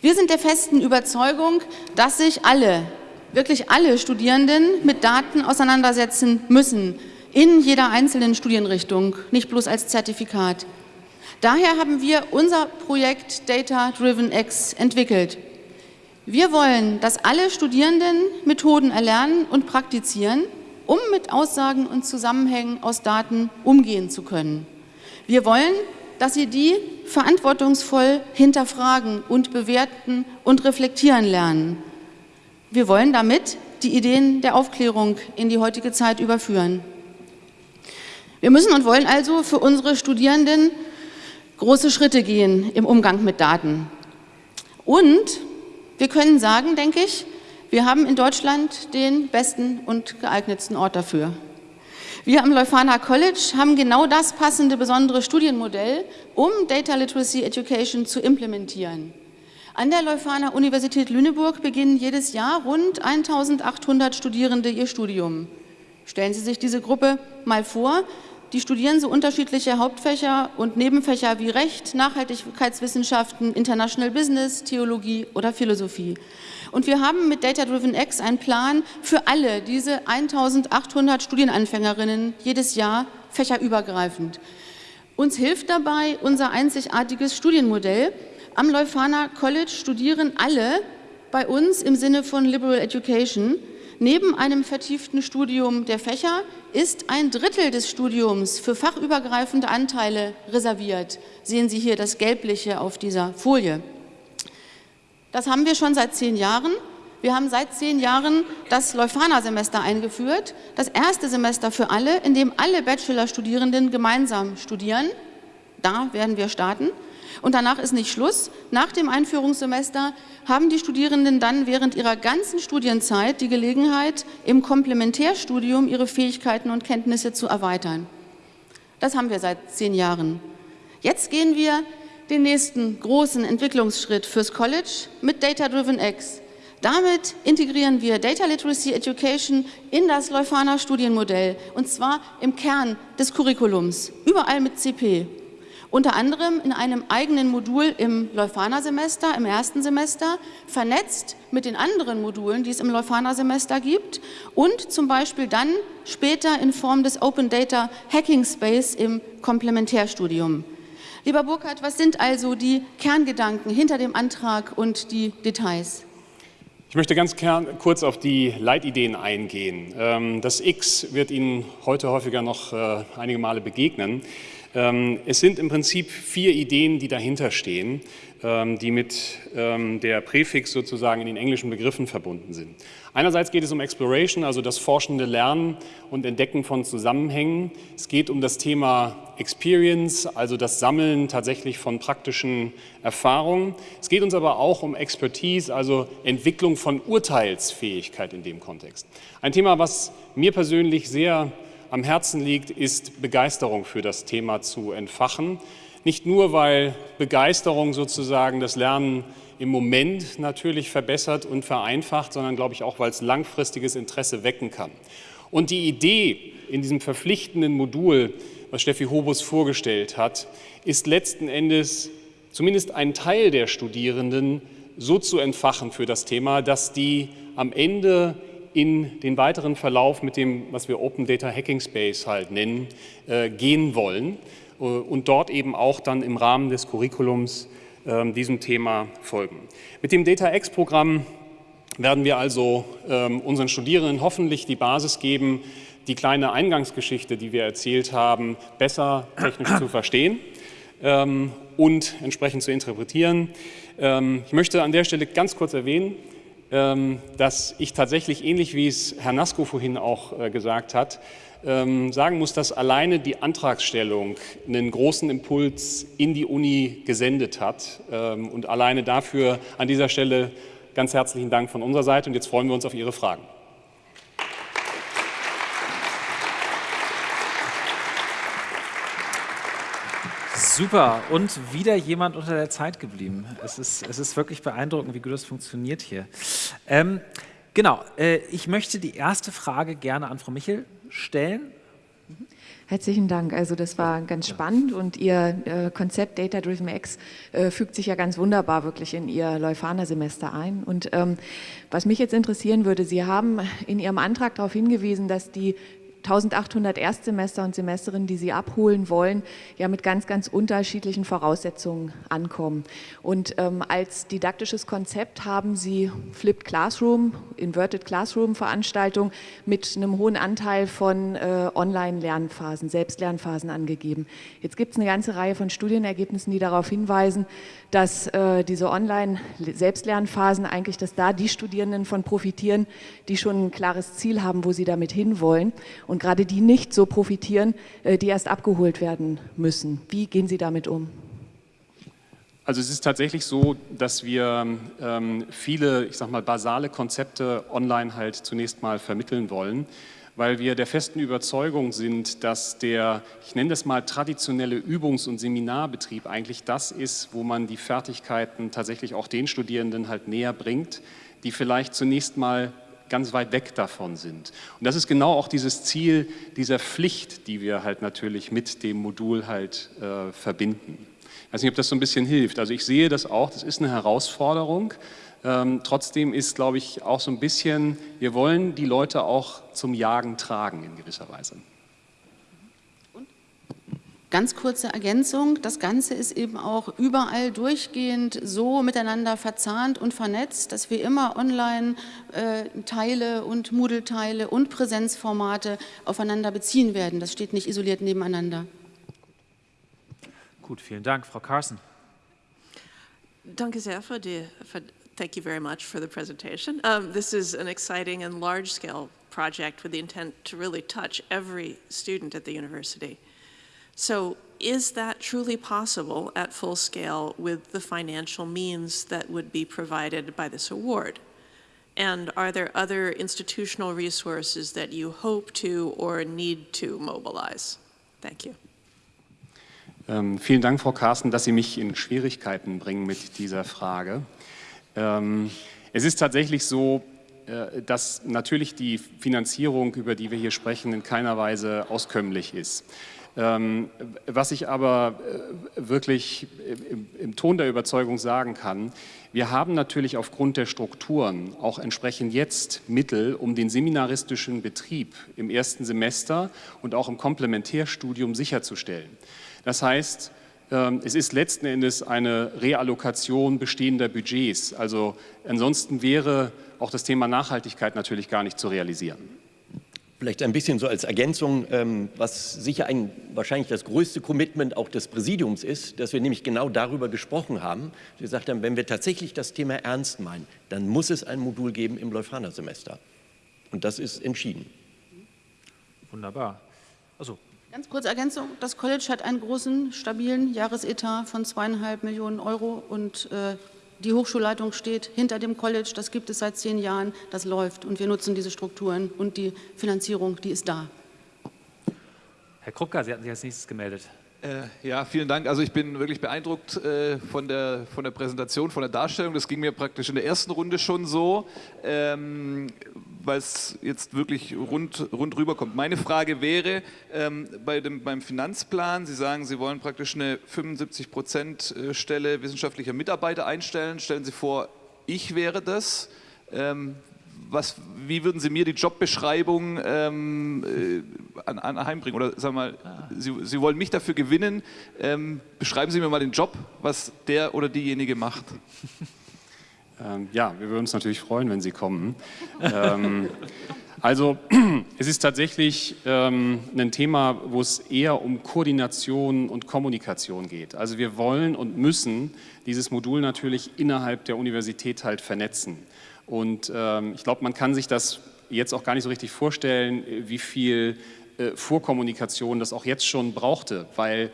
Wir sind der festen Überzeugung, dass sich alle, wirklich alle Studierenden mit Daten auseinandersetzen müssen, in jeder einzelnen Studienrichtung, nicht bloß als Zertifikat. Daher haben wir unser Projekt Data Driven X entwickelt. Wir wollen, dass alle Studierenden Methoden erlernen und praktizieren, um mit Aussagen und Zusammenhängen aus Daten umgehen zu können. Wir wollen, dass sie die verantwortungsvoll hinterfragen und bewerten und reflektieren lernen. Wir wollen damit die Ideen der Aufklärung in die heutige Zeit überführen. Wir müssen und wollen also für unsere Studierenden große Schritte gehen im Umgang mit Daten. Und wir können sagen, denke ich, wir haben in Deutschland den besten und geeignetsten Ort dafür. Wir am Leuphana College haben genau das passende besondere Studienmodell, um Data Literacy Education zu implementieren. An der Leuphana Universität Lüneburg beginnen jedes Jahr rund 1800 Studierende ihr Studium. Stellen Sie sich diese Gruppe mal vor, die studieren so unterschiedliche Hauptfächer und Nebenfächer wie Recht, Nachhaltigkeitswissenschaften, International Business, Theologie oder Philosophie. Und wir haben mit Data Driven X einen Plan für alle diese 1800 Studienanfängerinnen jedes Jahr fächerübergreifend. Uns hilft dabei unser einzigartiges Studienmodell. Am Leuphana College studieren alle bei uns im Sinne von Liberal Education Neben einem vertieften Studium der Fächer ist ein Drittel des Studiums für fachübergreifende Anteile reserviert. Sehen Sie hier das Gelbliche auf dieser Folie. Das haben wir schon seit zehn Jahren. Wir haben seit zehn Jahren das Leuphana-Semester eingeführt, das erste Semester für alle, in dem alle Bachelorstudierenden gemeinsam studieren. Da werden wir starten. Und danach ist nicht Schluss. Nach dem Einführungssemester haben die Studierenden dann während ihrer ganzen Studienzeit die Gelegenheit, im Komplementärstudium ihre Fähigkeiten und Kenntnisse zu erweitern. Das haben wir seit zehn Jahren. Jetzt gehen wir den nächsten großen Entwicklungsschritt fürs College mit Data Driven X. Damit integrieren wir Data Literacy Education in das Leuphana Studienmodell und zwar im Kern des Curriculums, überall mit CP unter anderem in einem eigenen Modul im Leuphana-Semester, im ersten Semester, vernetzt mit den anderen Modulen, die es im Leuphana-Semester gibt und zum Beispiel dann später in Form des Open Data Hacking Space im Komplementärstudium. Lieber Burkhard, was sind also die Kerngedanken hinter dem Antrag und die Details? Ich möchte ganz kurz auf die Leitideen eingehen. Ähm, das X wird Ihnen heute häufiger noch äh, einige Male begegnen. Ähm, es sind im Prinzip vier Ideen, die dahinter stehen, ähm, die mit ähm, der Präfix sozusagen in den englischen Begriffen verbunden sind. Einerseits geht es um Exploration, also das forschende Lernen und Entdecken von Zusammenhängen. Es geht um das Thema Experience, also das Sammeln tatsächlich von praktischen Erfahrungen. Es geht uns aber auch um Expertise, also Entwicklung von Urteilsfähigkeit in dem Kontext. Ein Thema, was mir persönlich sehr am Herzen liegt, ist Begeisterung für das Thema zu entfachen. Nicht nur, weil Begeisterung sozusagen das Lernen im Moment natürlich verbessert und vereinfacht, sondern glaube ich auch, weil es langfristiges Interesse wecken kann. Und die Idee in diesem verpflichtenden Modul, was Steffi Hobus vorgestellt hat, ist letzten Endes zumindest einen Teil der Studierenden so zu entfachen für das Thema, dass die am Ende in den weiteren Verlauf mit dem, was wir Open Data Hacking Space halt nennen, äh, gehen wollen äh, und dort eben auch dann im Rahmen des Curriculums äh, diesem Thema folgen. Mit dem DataX-Programm werden wir also ähm, unseren Studierenden hoffentlich die Basis geben, die kleine Eingangsgeschichte, die wir erzählt haben, besser technisch zu verstehen ähm, und entsprechend zu interpretieren. Ähm, ich möchte an der Stelle ganz kurz erwähnen, ähm, dass ich tatsächlich, ähnlich wie es Herr Nasko vorhin auch äh, gesagt hat, ähm, sagen muss, dass alleine die Antragstellung einen großen Impuls in die Uni gesendet hat. Ähm, und alleine dafür an dieser Stelle ganz herzlichen Dank von unserer Seite. Und jetzt freuen wir uns auf Ihre Fragen. Super. Und wieder jemand unter der Zeit geblieben. Es ist, es ist wirklich beeindruckend, wie gut das funktioniert hier. Ähm, genau. Äh, ich möchte die erste Frage gerne an Frau Michel stellen. Herzlichen Dank. Also das war ganz spannend und Ihr äh, Konzept Data Driven X äh, fügt sich ja ganz wunderbar wirklich in Ihr Leuphana-Semester ein. Und ähm, was mich jetzt interessieren würde, Sie haben in Ihrem Antrag darauf hingewiesen, dass die 1800 Erstsemester und Semesterinnen, die Sie abholen wollen, ja mit ganz, ganz unterschiedlichen Voraussetzungen ankommen. Und ähm, als didaktisches Konzept haben Sie Flipped Classroom, Inverted Classroom Veranstaltungen mit einem hohen Anteil von äh, Online-Lernphasen, Selbstlernphasen angegeben. Jetzt gibt es eine ganze Reihe von Studienergebnissen, die darauf hinweisen, dass äh, diese Online-Selbstlernphasen eigentlich, dass da die Studierenden von profitieren, die schon ein klares Ziel haben, wo sie damit hinwollen und gerade die nicht so profitieren, äh, die erst abgeholt werden müssen. Wie gehen Sie damit um? Also es ist tatsächlich so, dass wir ähm, viele, ich sag mal, basale Konzepte online halt zunächst mal vermitteln wollen weil wir der festen Überzeugung sind, dass der, ich nenne das mal traditionelle Übungs- und Seminarbetrieb eigentlich das ist, wo man die Fertigkeiten tatsächlich auch den Studierenden halt näher bringt, die vielleicht zunächst mal ganz weit weg davon sind. Und das ist genau auch dieses Ziel dieser Pflicht, die wir halt natürlich mit dem Modul halt äh, verbinden. Ich weiß nicht, ob das so ein bisschen hilft. Also ich sehe das auch, das ist eine Herausforderung, ähm, trotzdem ist, glaube ich, auch so ein bisschen, wir wollen die Leute auch zum Jagen tragen in gewisser Weise. Ganz kurze Ergänzung, das Ganze ist eben auch überall durchgehend so miteinander verzahnt und vernetzt, dass wir immer Online-Teile äh, und Moodle-Teile und Präsenzformate aufeinander beziehen werden. Das steht nicht isoliert nebeneinander. Gut, vielen Dank. Frau Carson. Danke sehr für die, für Thank you very much for the presentation. Um, this is an exciting and large-scale project with the intent to really touch every student at the university. So is that truly possible at full scale with the financial means that would be provided by this award? And are there other institutional resources that you hope to or need to mobilize? Thank you. Ähm, vielen Dank, Frau Carsten, dass Sie mich in Schwierigkeiten bringen mit dieser Frage. Ähm, es ist tatsächlich so, äh, dass natürlich die Finanzierung, über die wir hier sprechen, in keiner Weise auskömmlich ist. Ähm, was ich aber äh, wirklich im, Ton der Überzeugung sagen kann, wir haben natürlich aufgrund der Strukturen auch entsprechend jetzt Mittel, um den seminaristischen Betrieb im ersten Semester und auch im Komplementärstudium sicherzustellen. Das heißt, ähm, es ist letzten Endes eine Reallokation bestehender Budgets. Also ansonsten wäre auch das Thema Nachhaltigkeit natürlich gar nicht zu realisieren. Vielleicht ein bisschen so als Ergänzung, ähm, was sicher ein, wahrscheinlich das größte Commitment auch des Präsidiums ist, dass wir nämlich genau darüber gesprochen haben. Wir gesagt haben, wenn wir tatsächlich das Thema ernst meinen, dann muss es ein Modul geben im Leuphana-Semester. Und das ist entschieden. Wunderbar. Also Ganz kurze Ergänzung. Das College hat einen großen, stabilen Jahresetat von zweieinhalb Millionen Euro und äh, die Hochschulleitung steht hinter dem College. Das gibt es seit zehn Jahren. Das läuft und wir nutzen diese Strukturen und die Finanzierung, die ist da. Herr Krupka, Sie hatten sich als nächstes gemeldet. Äh, ja, vielen Dank. Also ich bin wirklich beeindruckt äh, von, der, von der Präsentation, von der Darstellung. Das ging mir praktisch in der ersten Runde schon so, ähm, weil es jetzt wirklich rund, rund rüberkommt. Meine Frage wäre, ähm, bei dem, beim Finanzplan, Sie sagen, Sie wollen praktisch eine 75 Prozent äh, Stelle wissenschaftlicher Mitarbeiter einstellen. Stellen Sie vor, ich wäre das. Ähm, was, wie würden Sie mir die Jobbeschreibung ähm, äh, an, an heimbringen? Oder sagen wir mal, ah. Sie, Sie, wollen mich dafür gewinnen. Ähm, beschreiben Sie mir mal den Job, was der oder diejenige macht. Ähm, ja, wir würden uns natürlich freuen, wenn Sie kommen. ähm, also es ist tatsächlich ähm, ein Thema, wo es eher um Koordination und Kommunikation geht. Also wir wollen und müssen dieses Modul natürlich innerhalb der Universität halt vernetzen. Und ähm, ich glaube, man kann sich das jetzt auch gar nicht so richtig vorstellen, wie viel äh, Vorkommunikation das auch jetzt schon brauchte, weil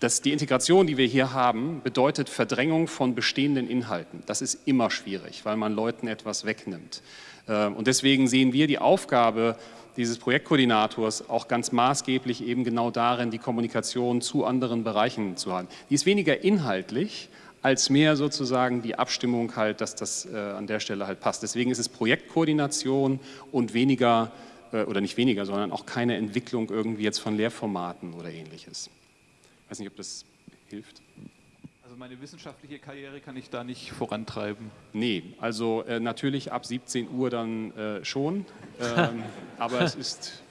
das, die Integration, die wir hier haben, bedeutet Verdrängung von bestehenden Inhalten. Das ist immer schwierig, weil man Leuten etwas wegnimmt. Äh, und deswegen sehen wir die Aufgabe dieses Projektkoordinators auch ganz maßgeblich eben genau darin, die Kommunikation zu anderen Bereichen zu haben. Die ist weniger inhaltlich, als mehr sozusagen die Abstimmung halt, dass das äh, an der Stelle halt passt. Deswegen ist es Projektkoordination und weniger, äh, oder nicht weniger, sondern auch keine Entwicklung irgendwie jetzt von Lehrformaten oder ähnliches. Ich weiß nicht, ob das hilft. Also meine wissenschaftliche Karriere kann ich da nicht vorantreiben. Nee, also äh, natürlich ab 17 Uhr dann äh, schon, ähm, aber es ist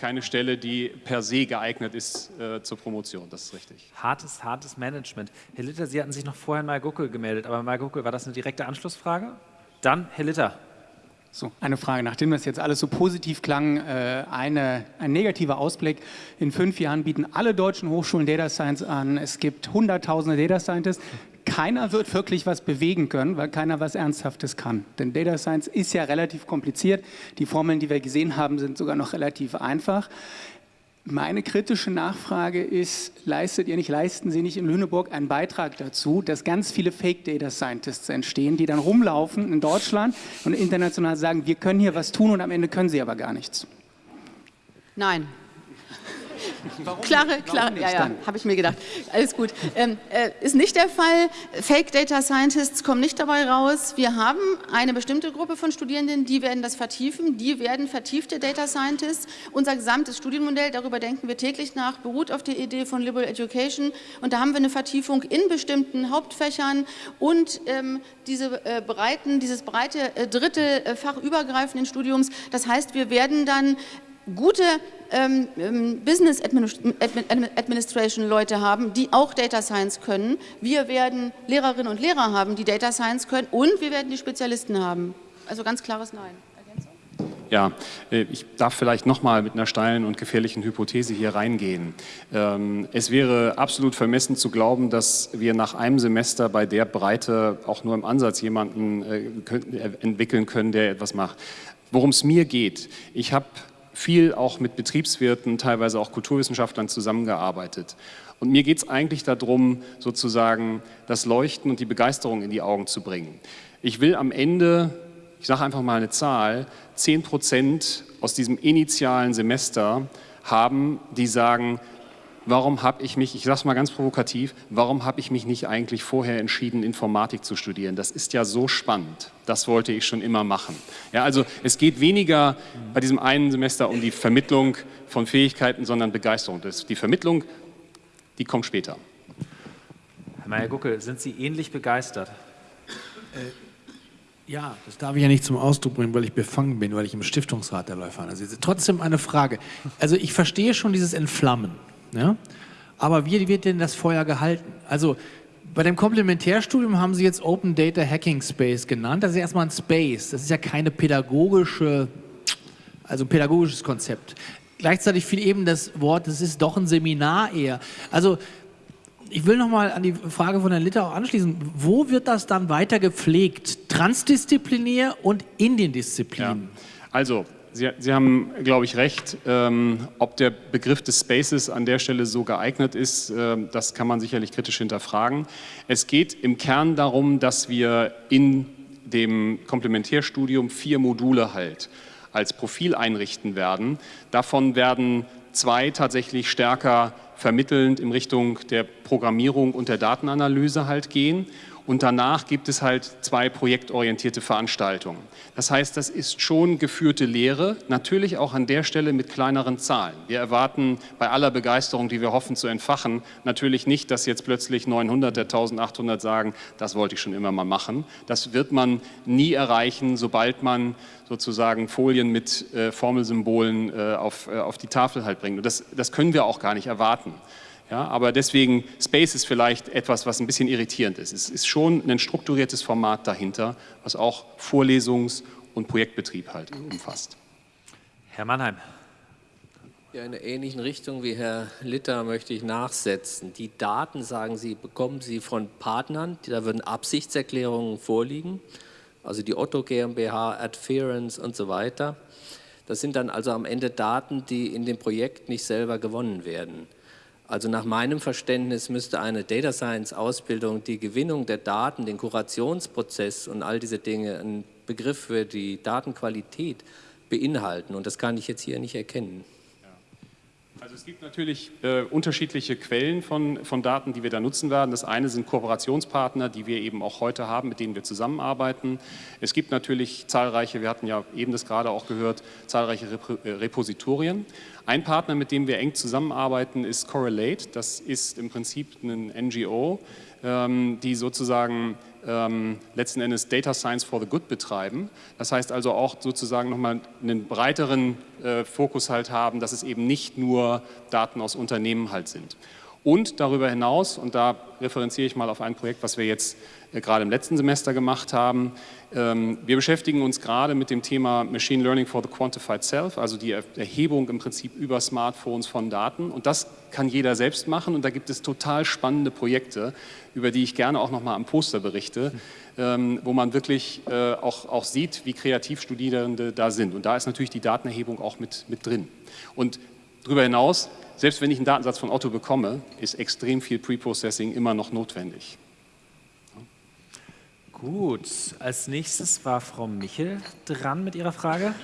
keine Stelle, die per se geeignet ist äh, zur Promotion, das ist richtig. Hartes, hartes Management. Herr Litter, Sie hatten sich noch vorher in Malgucke gemeldet, aber Malgucke, war das eine direkte Anschlussfrage? Dann Herr Litter. So, eine Frage. Nachdem das jetzt alles so positiv klang, äh, eine, ein negativer Ausblick. In fünf Jahren bieten alle deutschen Hochschulen Data Science an. Es gibt hunderttausende Data Scientists keiner wird wirklich was bewegen können, weil keiner was Ernsthaftes kann. Denn Data Science ist ja relativ kompliziert. Die Formeln, die wir gesehen haben, sind sogar noch relativ einfach. Meine kritische Nachfrage ist, leistet ihr nicht, leisten Sie nicht in Lüneburg einen Beitrag dazu, dass ganz viele Fake Data Scientists entstehen, die dann rumlaufen in Deutschland und international sagen, wir können hier was tun und am Ende können sie aber gar nichts? Nein, Warum klare, klare, ja, ja, habe ich mir gedacht. Alles gut. Ähm, äh, ist nicht der Fall. Fake Data Scientists kommen nicht dabei raus. Wir haben eine bestimmte Gruppe von Studierenden, die werden das vertiefen. Die werden vertiefte Data Scientists. Unser gesamtes Studienmodell, darüber denken wir täglich nach, beruht auf der Idee von Liberal Education. Und da haben wir eine Vertiefung in bestimmten Hauptfächern und ähm, diese, äh, breiten, dieses breite äh, dritte äh, fachübergreifenden Studiums. Das heißt, wir werden dann gute ähm, ähm Business Administration Leute haben, die auch Data Science können. Wir werden Lehrerinnen und Lehrer haben, die Data Science können und wir werden die Spezialisten haben. Also ganz klares Nein. Ja, äh, ich darf vielleicht nochmal mit einer steilen und gefährlichen Hypothese hier reingehen. Ähm, es wäre absolut vermessen zu glauben, dass wir nach einem Semester bei der Breite auch nur im Ansatz jemanden äh, entwickeln können, der etwas macht. Worum es mir geht, ich habe viel auch mit Betriebswirten, teilweise auch Kulturwissenschaftlern zusammengearbeitet. Und mir geht es eigentlich darum, sozusagen das Leuchten und die Begeisterung in die Augen zu bringen. Ich will am Ende, ich sage einfach mal eine Zahl, 10 Prozent aus diesem initialen Semester haben, die sagen, warum habe ich mich, ich sage es mal ganz provokativ, warum habe ich mich nicht eigentlich vorher entschieden, Informatik zu studieren? Das ist ja so spannend. Das wollte ich schon immer machen. Ja, also es geht weniger bei diesem einen Semester um die Vermittlung von Fähigkeiten, sondern Begeisterung. Das, die Vermittlung, die kommt später. Herr Meyer-Guckel, sind Sie ähnlich begeistert? Äh, ja, das darf ich ja nicht zum Ausdruck bringen, weil ich befangen bin, weil ich im Stiftungsrat der Läufer sitze. Trotzdem eine Frage. Also ich verstehe schon dieses Entflammen. Ja? Aber wie wird denn das Feuer gehalten? Also bei dem Komplementärstudium haben Sie jetzt Open Data Hacking Space genannt. Das ist erstmal ein Space. Das ist ja keine pädagogische, also ein pädagogisches Konzept. Gleichzeitig fiel eben das Wort, das ist doch ein Seminar eher. Also ich will nochmal an die Frage von Herrn Litter auch anschließen. Wo wird das dann weiter gepflegt? Transdisziplinär und in den Disziplinen? Ja. Also Sie, Sie haben, glaube ich, recht. Ähm, ob der Begriff des Spaces an der Stelle so geeignet ist, äh, das kann man sicherlich kritisch hinterfragen. Es geht im Kern darum, dass wir in dem Komplementärstudium vier Module halt als Profil einrichten werden. Davon werden zwei tatsächlich stärker vermittelnd in Richtung der Programmierung und der Datenanalyse halt gehen. Und danach gibt es halt zwei projektorientierte Veranstaltungen. Das heißt, das ist schon geführte Lehre, natürlich auch an der Stelle mit kleineren Zahlen. Wir erwarten bei aller Begeisterung, die wir hoffen zu entfachen, natürlich nicht, dass jetzt plötzlich 900 der 1800 sagen, das wollte ich schon immer mal machen. Das wird man nie erreichen, sobald man sozusagen Folien mit äh, Formelsymbolen äh, auf, äh, auf die Tafel halt bringt. Und das, das können wir auch gar nicht erwarten. Ja, aber deswegen, Space ist vielleicht etwas, was ein bisschen irritierend ist. Es ist schon ein strukturiertes Format dahinter, was auch Vorlesungs- und Projektbetrieb halt umfasst. Herr Mannheim. Ja, in einer ähnlichen Richtung wie Herr Litter möchte ich nachsetzen. Die Daten, sagen Sie, bekommen Sie von Partnern, da würden Absichtserklärungen vorliegen, also die Otto GmbH, Adference und so weiter. Das sind dann also am Ende Daten, die in dem Projekt nicht selber gewonnen werden. Also nach meinem Verständnis müsste eine Data Science Ausbildung die Gewinnung der Daten, den Kurationsprozess und all diese Dinge, ein Begriff für die Datenqualität beinhalten. Und das kann ich jetzt hier nicht erkennen. Also es gibt natürlich äh, unterschiedliche Quellen von, von Daten, die wir da nutzen werden. Das eine sind Kooperationspartner, die wir eben auch heute haben, mit denen wir zusammenarbeiten. Es gibt natürlich zahlreiche, wir hatten ja eben das gerade auch gehört, zahlreiche Rep äh, Repositorien. Ein Partner, mit dem wir eng zusammenarbeiten, ist Correlate. Das ist im Prinzip ein NGO, ähm, die sozusagen ähm, letzten Endes Data Science for the Good betreiben. Das heißt also auch sozusagen nochmal einen breiteren äh, Fokus halt haben, dass es eben nicht nur Daten aus Unternehmen halt sind. Und darüber hinaus, und da referenziere ich mal auf ein Projekt, was wir jetzt äh, gerade im letzten Semester gemacht haben, ähm, wir beschäftigen uns gerade mit dem Thema Machine Learning for the Quantified Self, also die Erhebung im Prinzip über Smartphones von Daten. Und das kann jeder selbst machen und da gibt es total spannende Projekte, über die ich gerne auch nochmal am Poster berichte, ähm, wo man wirklich äh, auch, auch sieht, wie kreativ Studierende da sind. Und da ist natürlich die Datenerhebung auch mit, mit drin. Und darüber hinaus, selbst wenn ich einen Datensatz von Otto bekomme, ist extrem viel Preprocessing immer noch notwendig. Gut, als nächstes war Frau Michel dran mit ihrer Frage.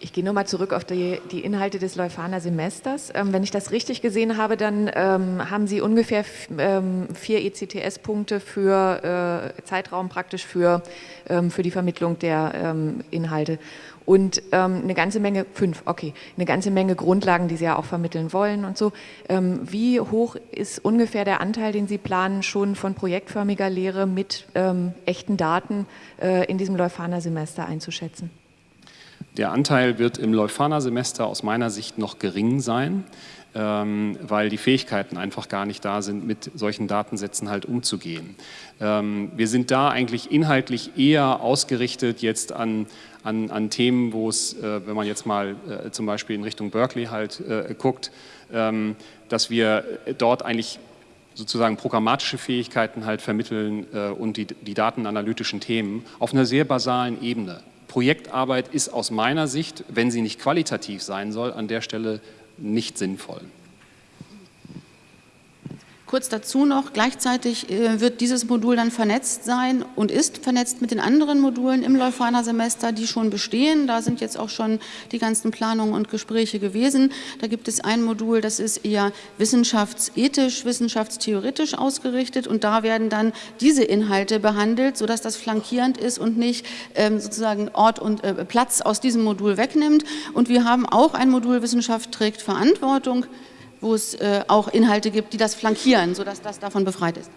Ich gehe nochmal zurück auf die, die, Inhalte des Leuphana Semesters. Ähm, wenn ich das richtig gesehen habe, dann ähm, haben Sie ungefähr ähm, vier ECTS-Punkte für äh, Zeitraum praktisch für, ähm, für die Vermittlung der ähm, Inhalte und ähm, eine ganze Menge, fünf, okay, eine ganze Menge Grundlagen, die Sie ja auch vermitteln wollen und so. Ähm, wie hoch ist ungefähr der Anteil, den Sie planen, schon von projektförmiger Lehre mit ähm, echten Daten äh, in diesem Leuphana-Semester einzuschätzen? Der Anteil wird im Leuphana-Semester aus meiner Sicht noch gering sein, weil die Fähigkeiten einfach gar nicht da sind, mit solchen Datensätzen halt umzugehen. Ähm, wir sind da eigentlich inhaltlich eher ausgerichtet jetzt an, an, an Themen, wo es, äh, wenn man jetzt mal äh, zum Beispiel in Richtung Berkeley halt äh, guckt, ähm, dass wir dort eigentlich sozusagen programmatische Fähigkeiten halt vermitteln und die, die datenanalytischen Themen auf einer sehr basalen Ebene. Projektarbeit ist aus meiner Sicht, wenn sie nicht qualitativ sein soll, an der Stelle nicht sinnvoll. Kurz dazu noch, gleichzeitig äh, wird dieses Modul dann vernetzt sein und ist vernetzt mit den anderen Modulen im Leuphana-Semester, die schon bestehen. Da sind jetzt auch schon die ganzen Planungen und Gespräche gewesen. Da gibt es ein Modul, das ist eher wissenschaftsethisch, wissenschaftstheoretisch ausgerichtet und da werden dann diese Inhalte behandelt, sodass das flankierend ist und nicht ähm, sozusagen Ort und äh, Platz aus diesem Modul wegnimmt. Und wir haben auch ein Modul Wissenschaft trägt Verantwortung, wo es äh, auch Inhalte gibt, die das flankieren, sodass das davon befreit ist.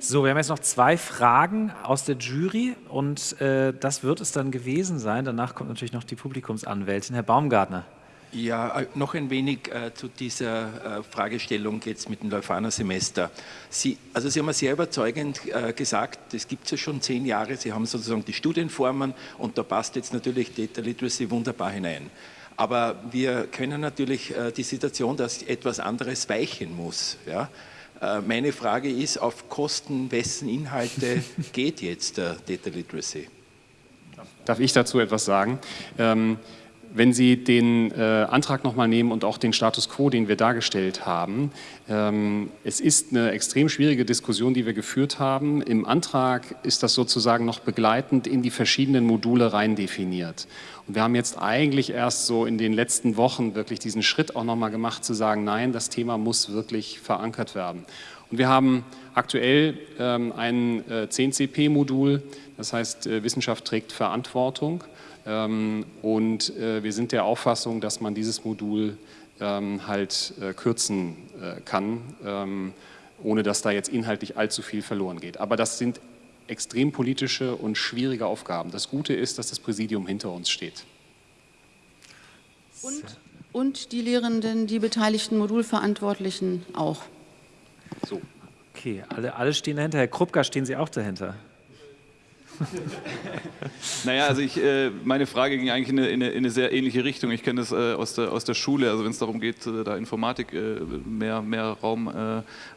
So, wir haben jetzt noch zwei Fragen aus der Jury und äh, das wird es dann gewesen sein. Danach kommt natürlich noch die Publikumsanwältin, Herr Baumgartner. Ja, äh, noch ein wenig äh, zu dieser äh, Fragestellung jetzt mit dem Leuphana-Semester. Sie, also Sie haben sehr überzeugend äh, gesagt, das gibt es ja schon zehn Jahre, Sie haben sozusagen die Studienformen und da passt jetzt natürlich Data Literacy wunderbar hinein. Aber wir können natürlich äh, die Situation, dass etwas anderes weichen muss. Ja? Äh, meine Frage ist, auf Kosten wessen Inhalte geht jetzt der Data Literacy? Darf ich dazu etwas sagen? Ähm, wenn Sie den äh, Antrag nochmal nehmen und auch den Status quo, den wir dargestellt haben, ähm, es ist eine extrem schwierige Diskussion, die wir geführt haben. Im Antrag ist das sozusagen noch begleitend in die verschiedenen Module rein definiert. Und wir haben jetzt eigentlich erst so in den letzten Wochen wirklich diesen Schritt auch nochmal gemacht, zu sagen, nein, das Thema muss wirklich verankert werden. Und wir haben aktuell ähm, ein äh, 10CP-Modul, das heißt äh, Wissenschaft trägt Verantwortung. Ähm, und äh, wir sind der Auffassung, dass man dieses Modul ähm, halt äh, kürzen äh, kann, ähm, ohne dass da jetzt inhaltlich allzu viel verloren geht. Aber das sind extrem politische und schwierige Aufgaben. Das Gute ist, dass das Präsidium hinter uns steht. Und, und die Lehrenden, die beteiligten Modulverantwortlichen auch. So. Okay, alle, alle stehen dahinter. Herr Krupka, stehen Sie auch dahinter? naja, also ich, äh, meine Frage ging eigentlich in eine, in eine, in eine sehr ähnliche Richtung. Ich kenne das äh, aus, der, aus der Schule, also wenn es darum geht, äh, da Informatik mehr, mehr Raum,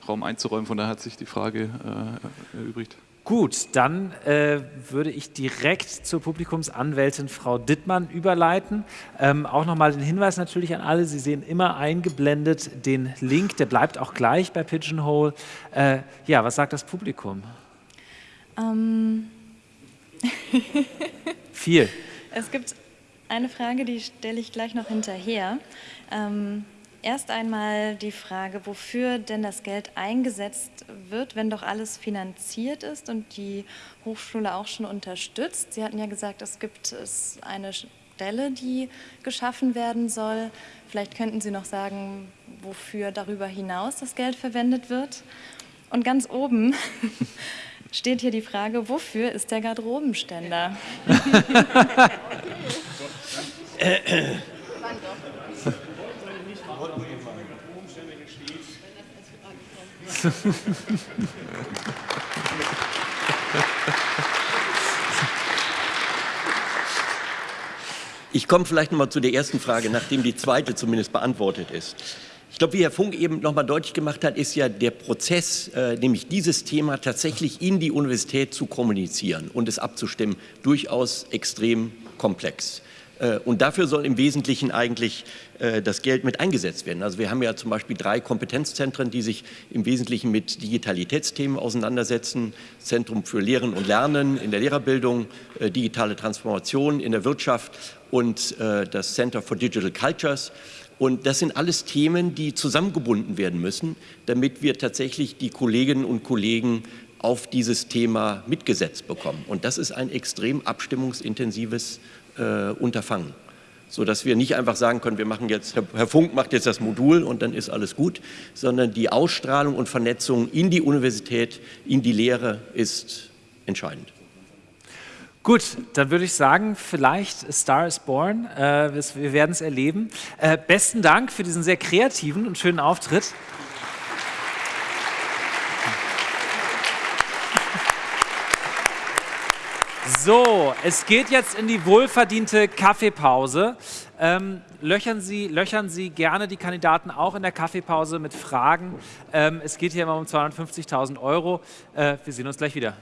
Raum einzuräumen. Von daher hat sich die Frage äh, erübrigt. Gut, dann äh, würde ich direkt zur Publikumsanwältin Frau Dittmann überleiten. Ähm, auch nochmal den Hinweis natürlich an alle, Sie sehen immer eingeblendet den Link, der bleibt auch gleich bei Pigeonhole. Äh, ja, was sagt das Publikum? Ähm. Viel. Es gibt eine Frage, die stelle ich gleich noch hinterher. Ähm, Erst einmal die Frage, wofür denn das Geld eingesetzt wird, wenn doch alles finanziert ist und die Hochschule auch schon unterstützt. Sie hatten ja gesagt, es gibt eine Stelle, die geschaffen werden soll. Vielleicht könnten Sie noch sagen, wofür darüber hinaus das Geld verwendet wird. Und ganz oben steht hier die Frage, wofür ist der Garderobenständer? Ich komme vielleicht noch mal zu der ersten Frage, nachdem die zweite zumindest beantwortet ist. Ich glaube, wie Herr Funk eben noch mal deutlich gemacht hat, ist ja der Prozess, äh, nämlich dieses Thema tatsächlich in die Universität zu kommunizieren und es abzustimmen, durchaus extrem komplex. Äh, und dafür soll im Wesentlichen eigentlich das Geld mit eingesetzt werden. Also wir haben ja zum Beispiel drei Kompetenzzentren, die sich im Wesentlichen mit Digitalitätsthemen auseinandersetzen. Zentrum für Lehren und Lernen in der Lehrerbildung, äh, digitale Transformation in der Wirtschaft und das Center for Digital Cultures. Und das sind alles Themen, die zusammengebunden werden müssen, damit wir tatsächlich die Kolleginnen und Kollegen auf dieses Thema mitgesetzt bekommen. Und das ist ein extrem abstimmungsintensives äh, Unterfangen. Sodass wir nicht einfach sagen können, wir machen jetzt, Herr Funk macht jetzt das Modul und dann ist alles gut, sondern die Ausstrahlung und Vernetzung in die Universität, in die Lehre ist entscheidend. Gut, dann würde ich sagen, vielleicht Star is Born. Äh, wir werden es erleben. Äh, besten Dank für diesen sehr kreativen und schönen Auftritt. So, es geht jetzt in die wohlverdiente Kaffeepause. Ähm, löchern, Sie, löchern Sie gerne die Kandidaten auch in der Kaffeepause mit Fragen. Ähm, es geht hier immer um 250.000 Euro. Äh, wir sehen uns gleich wieder.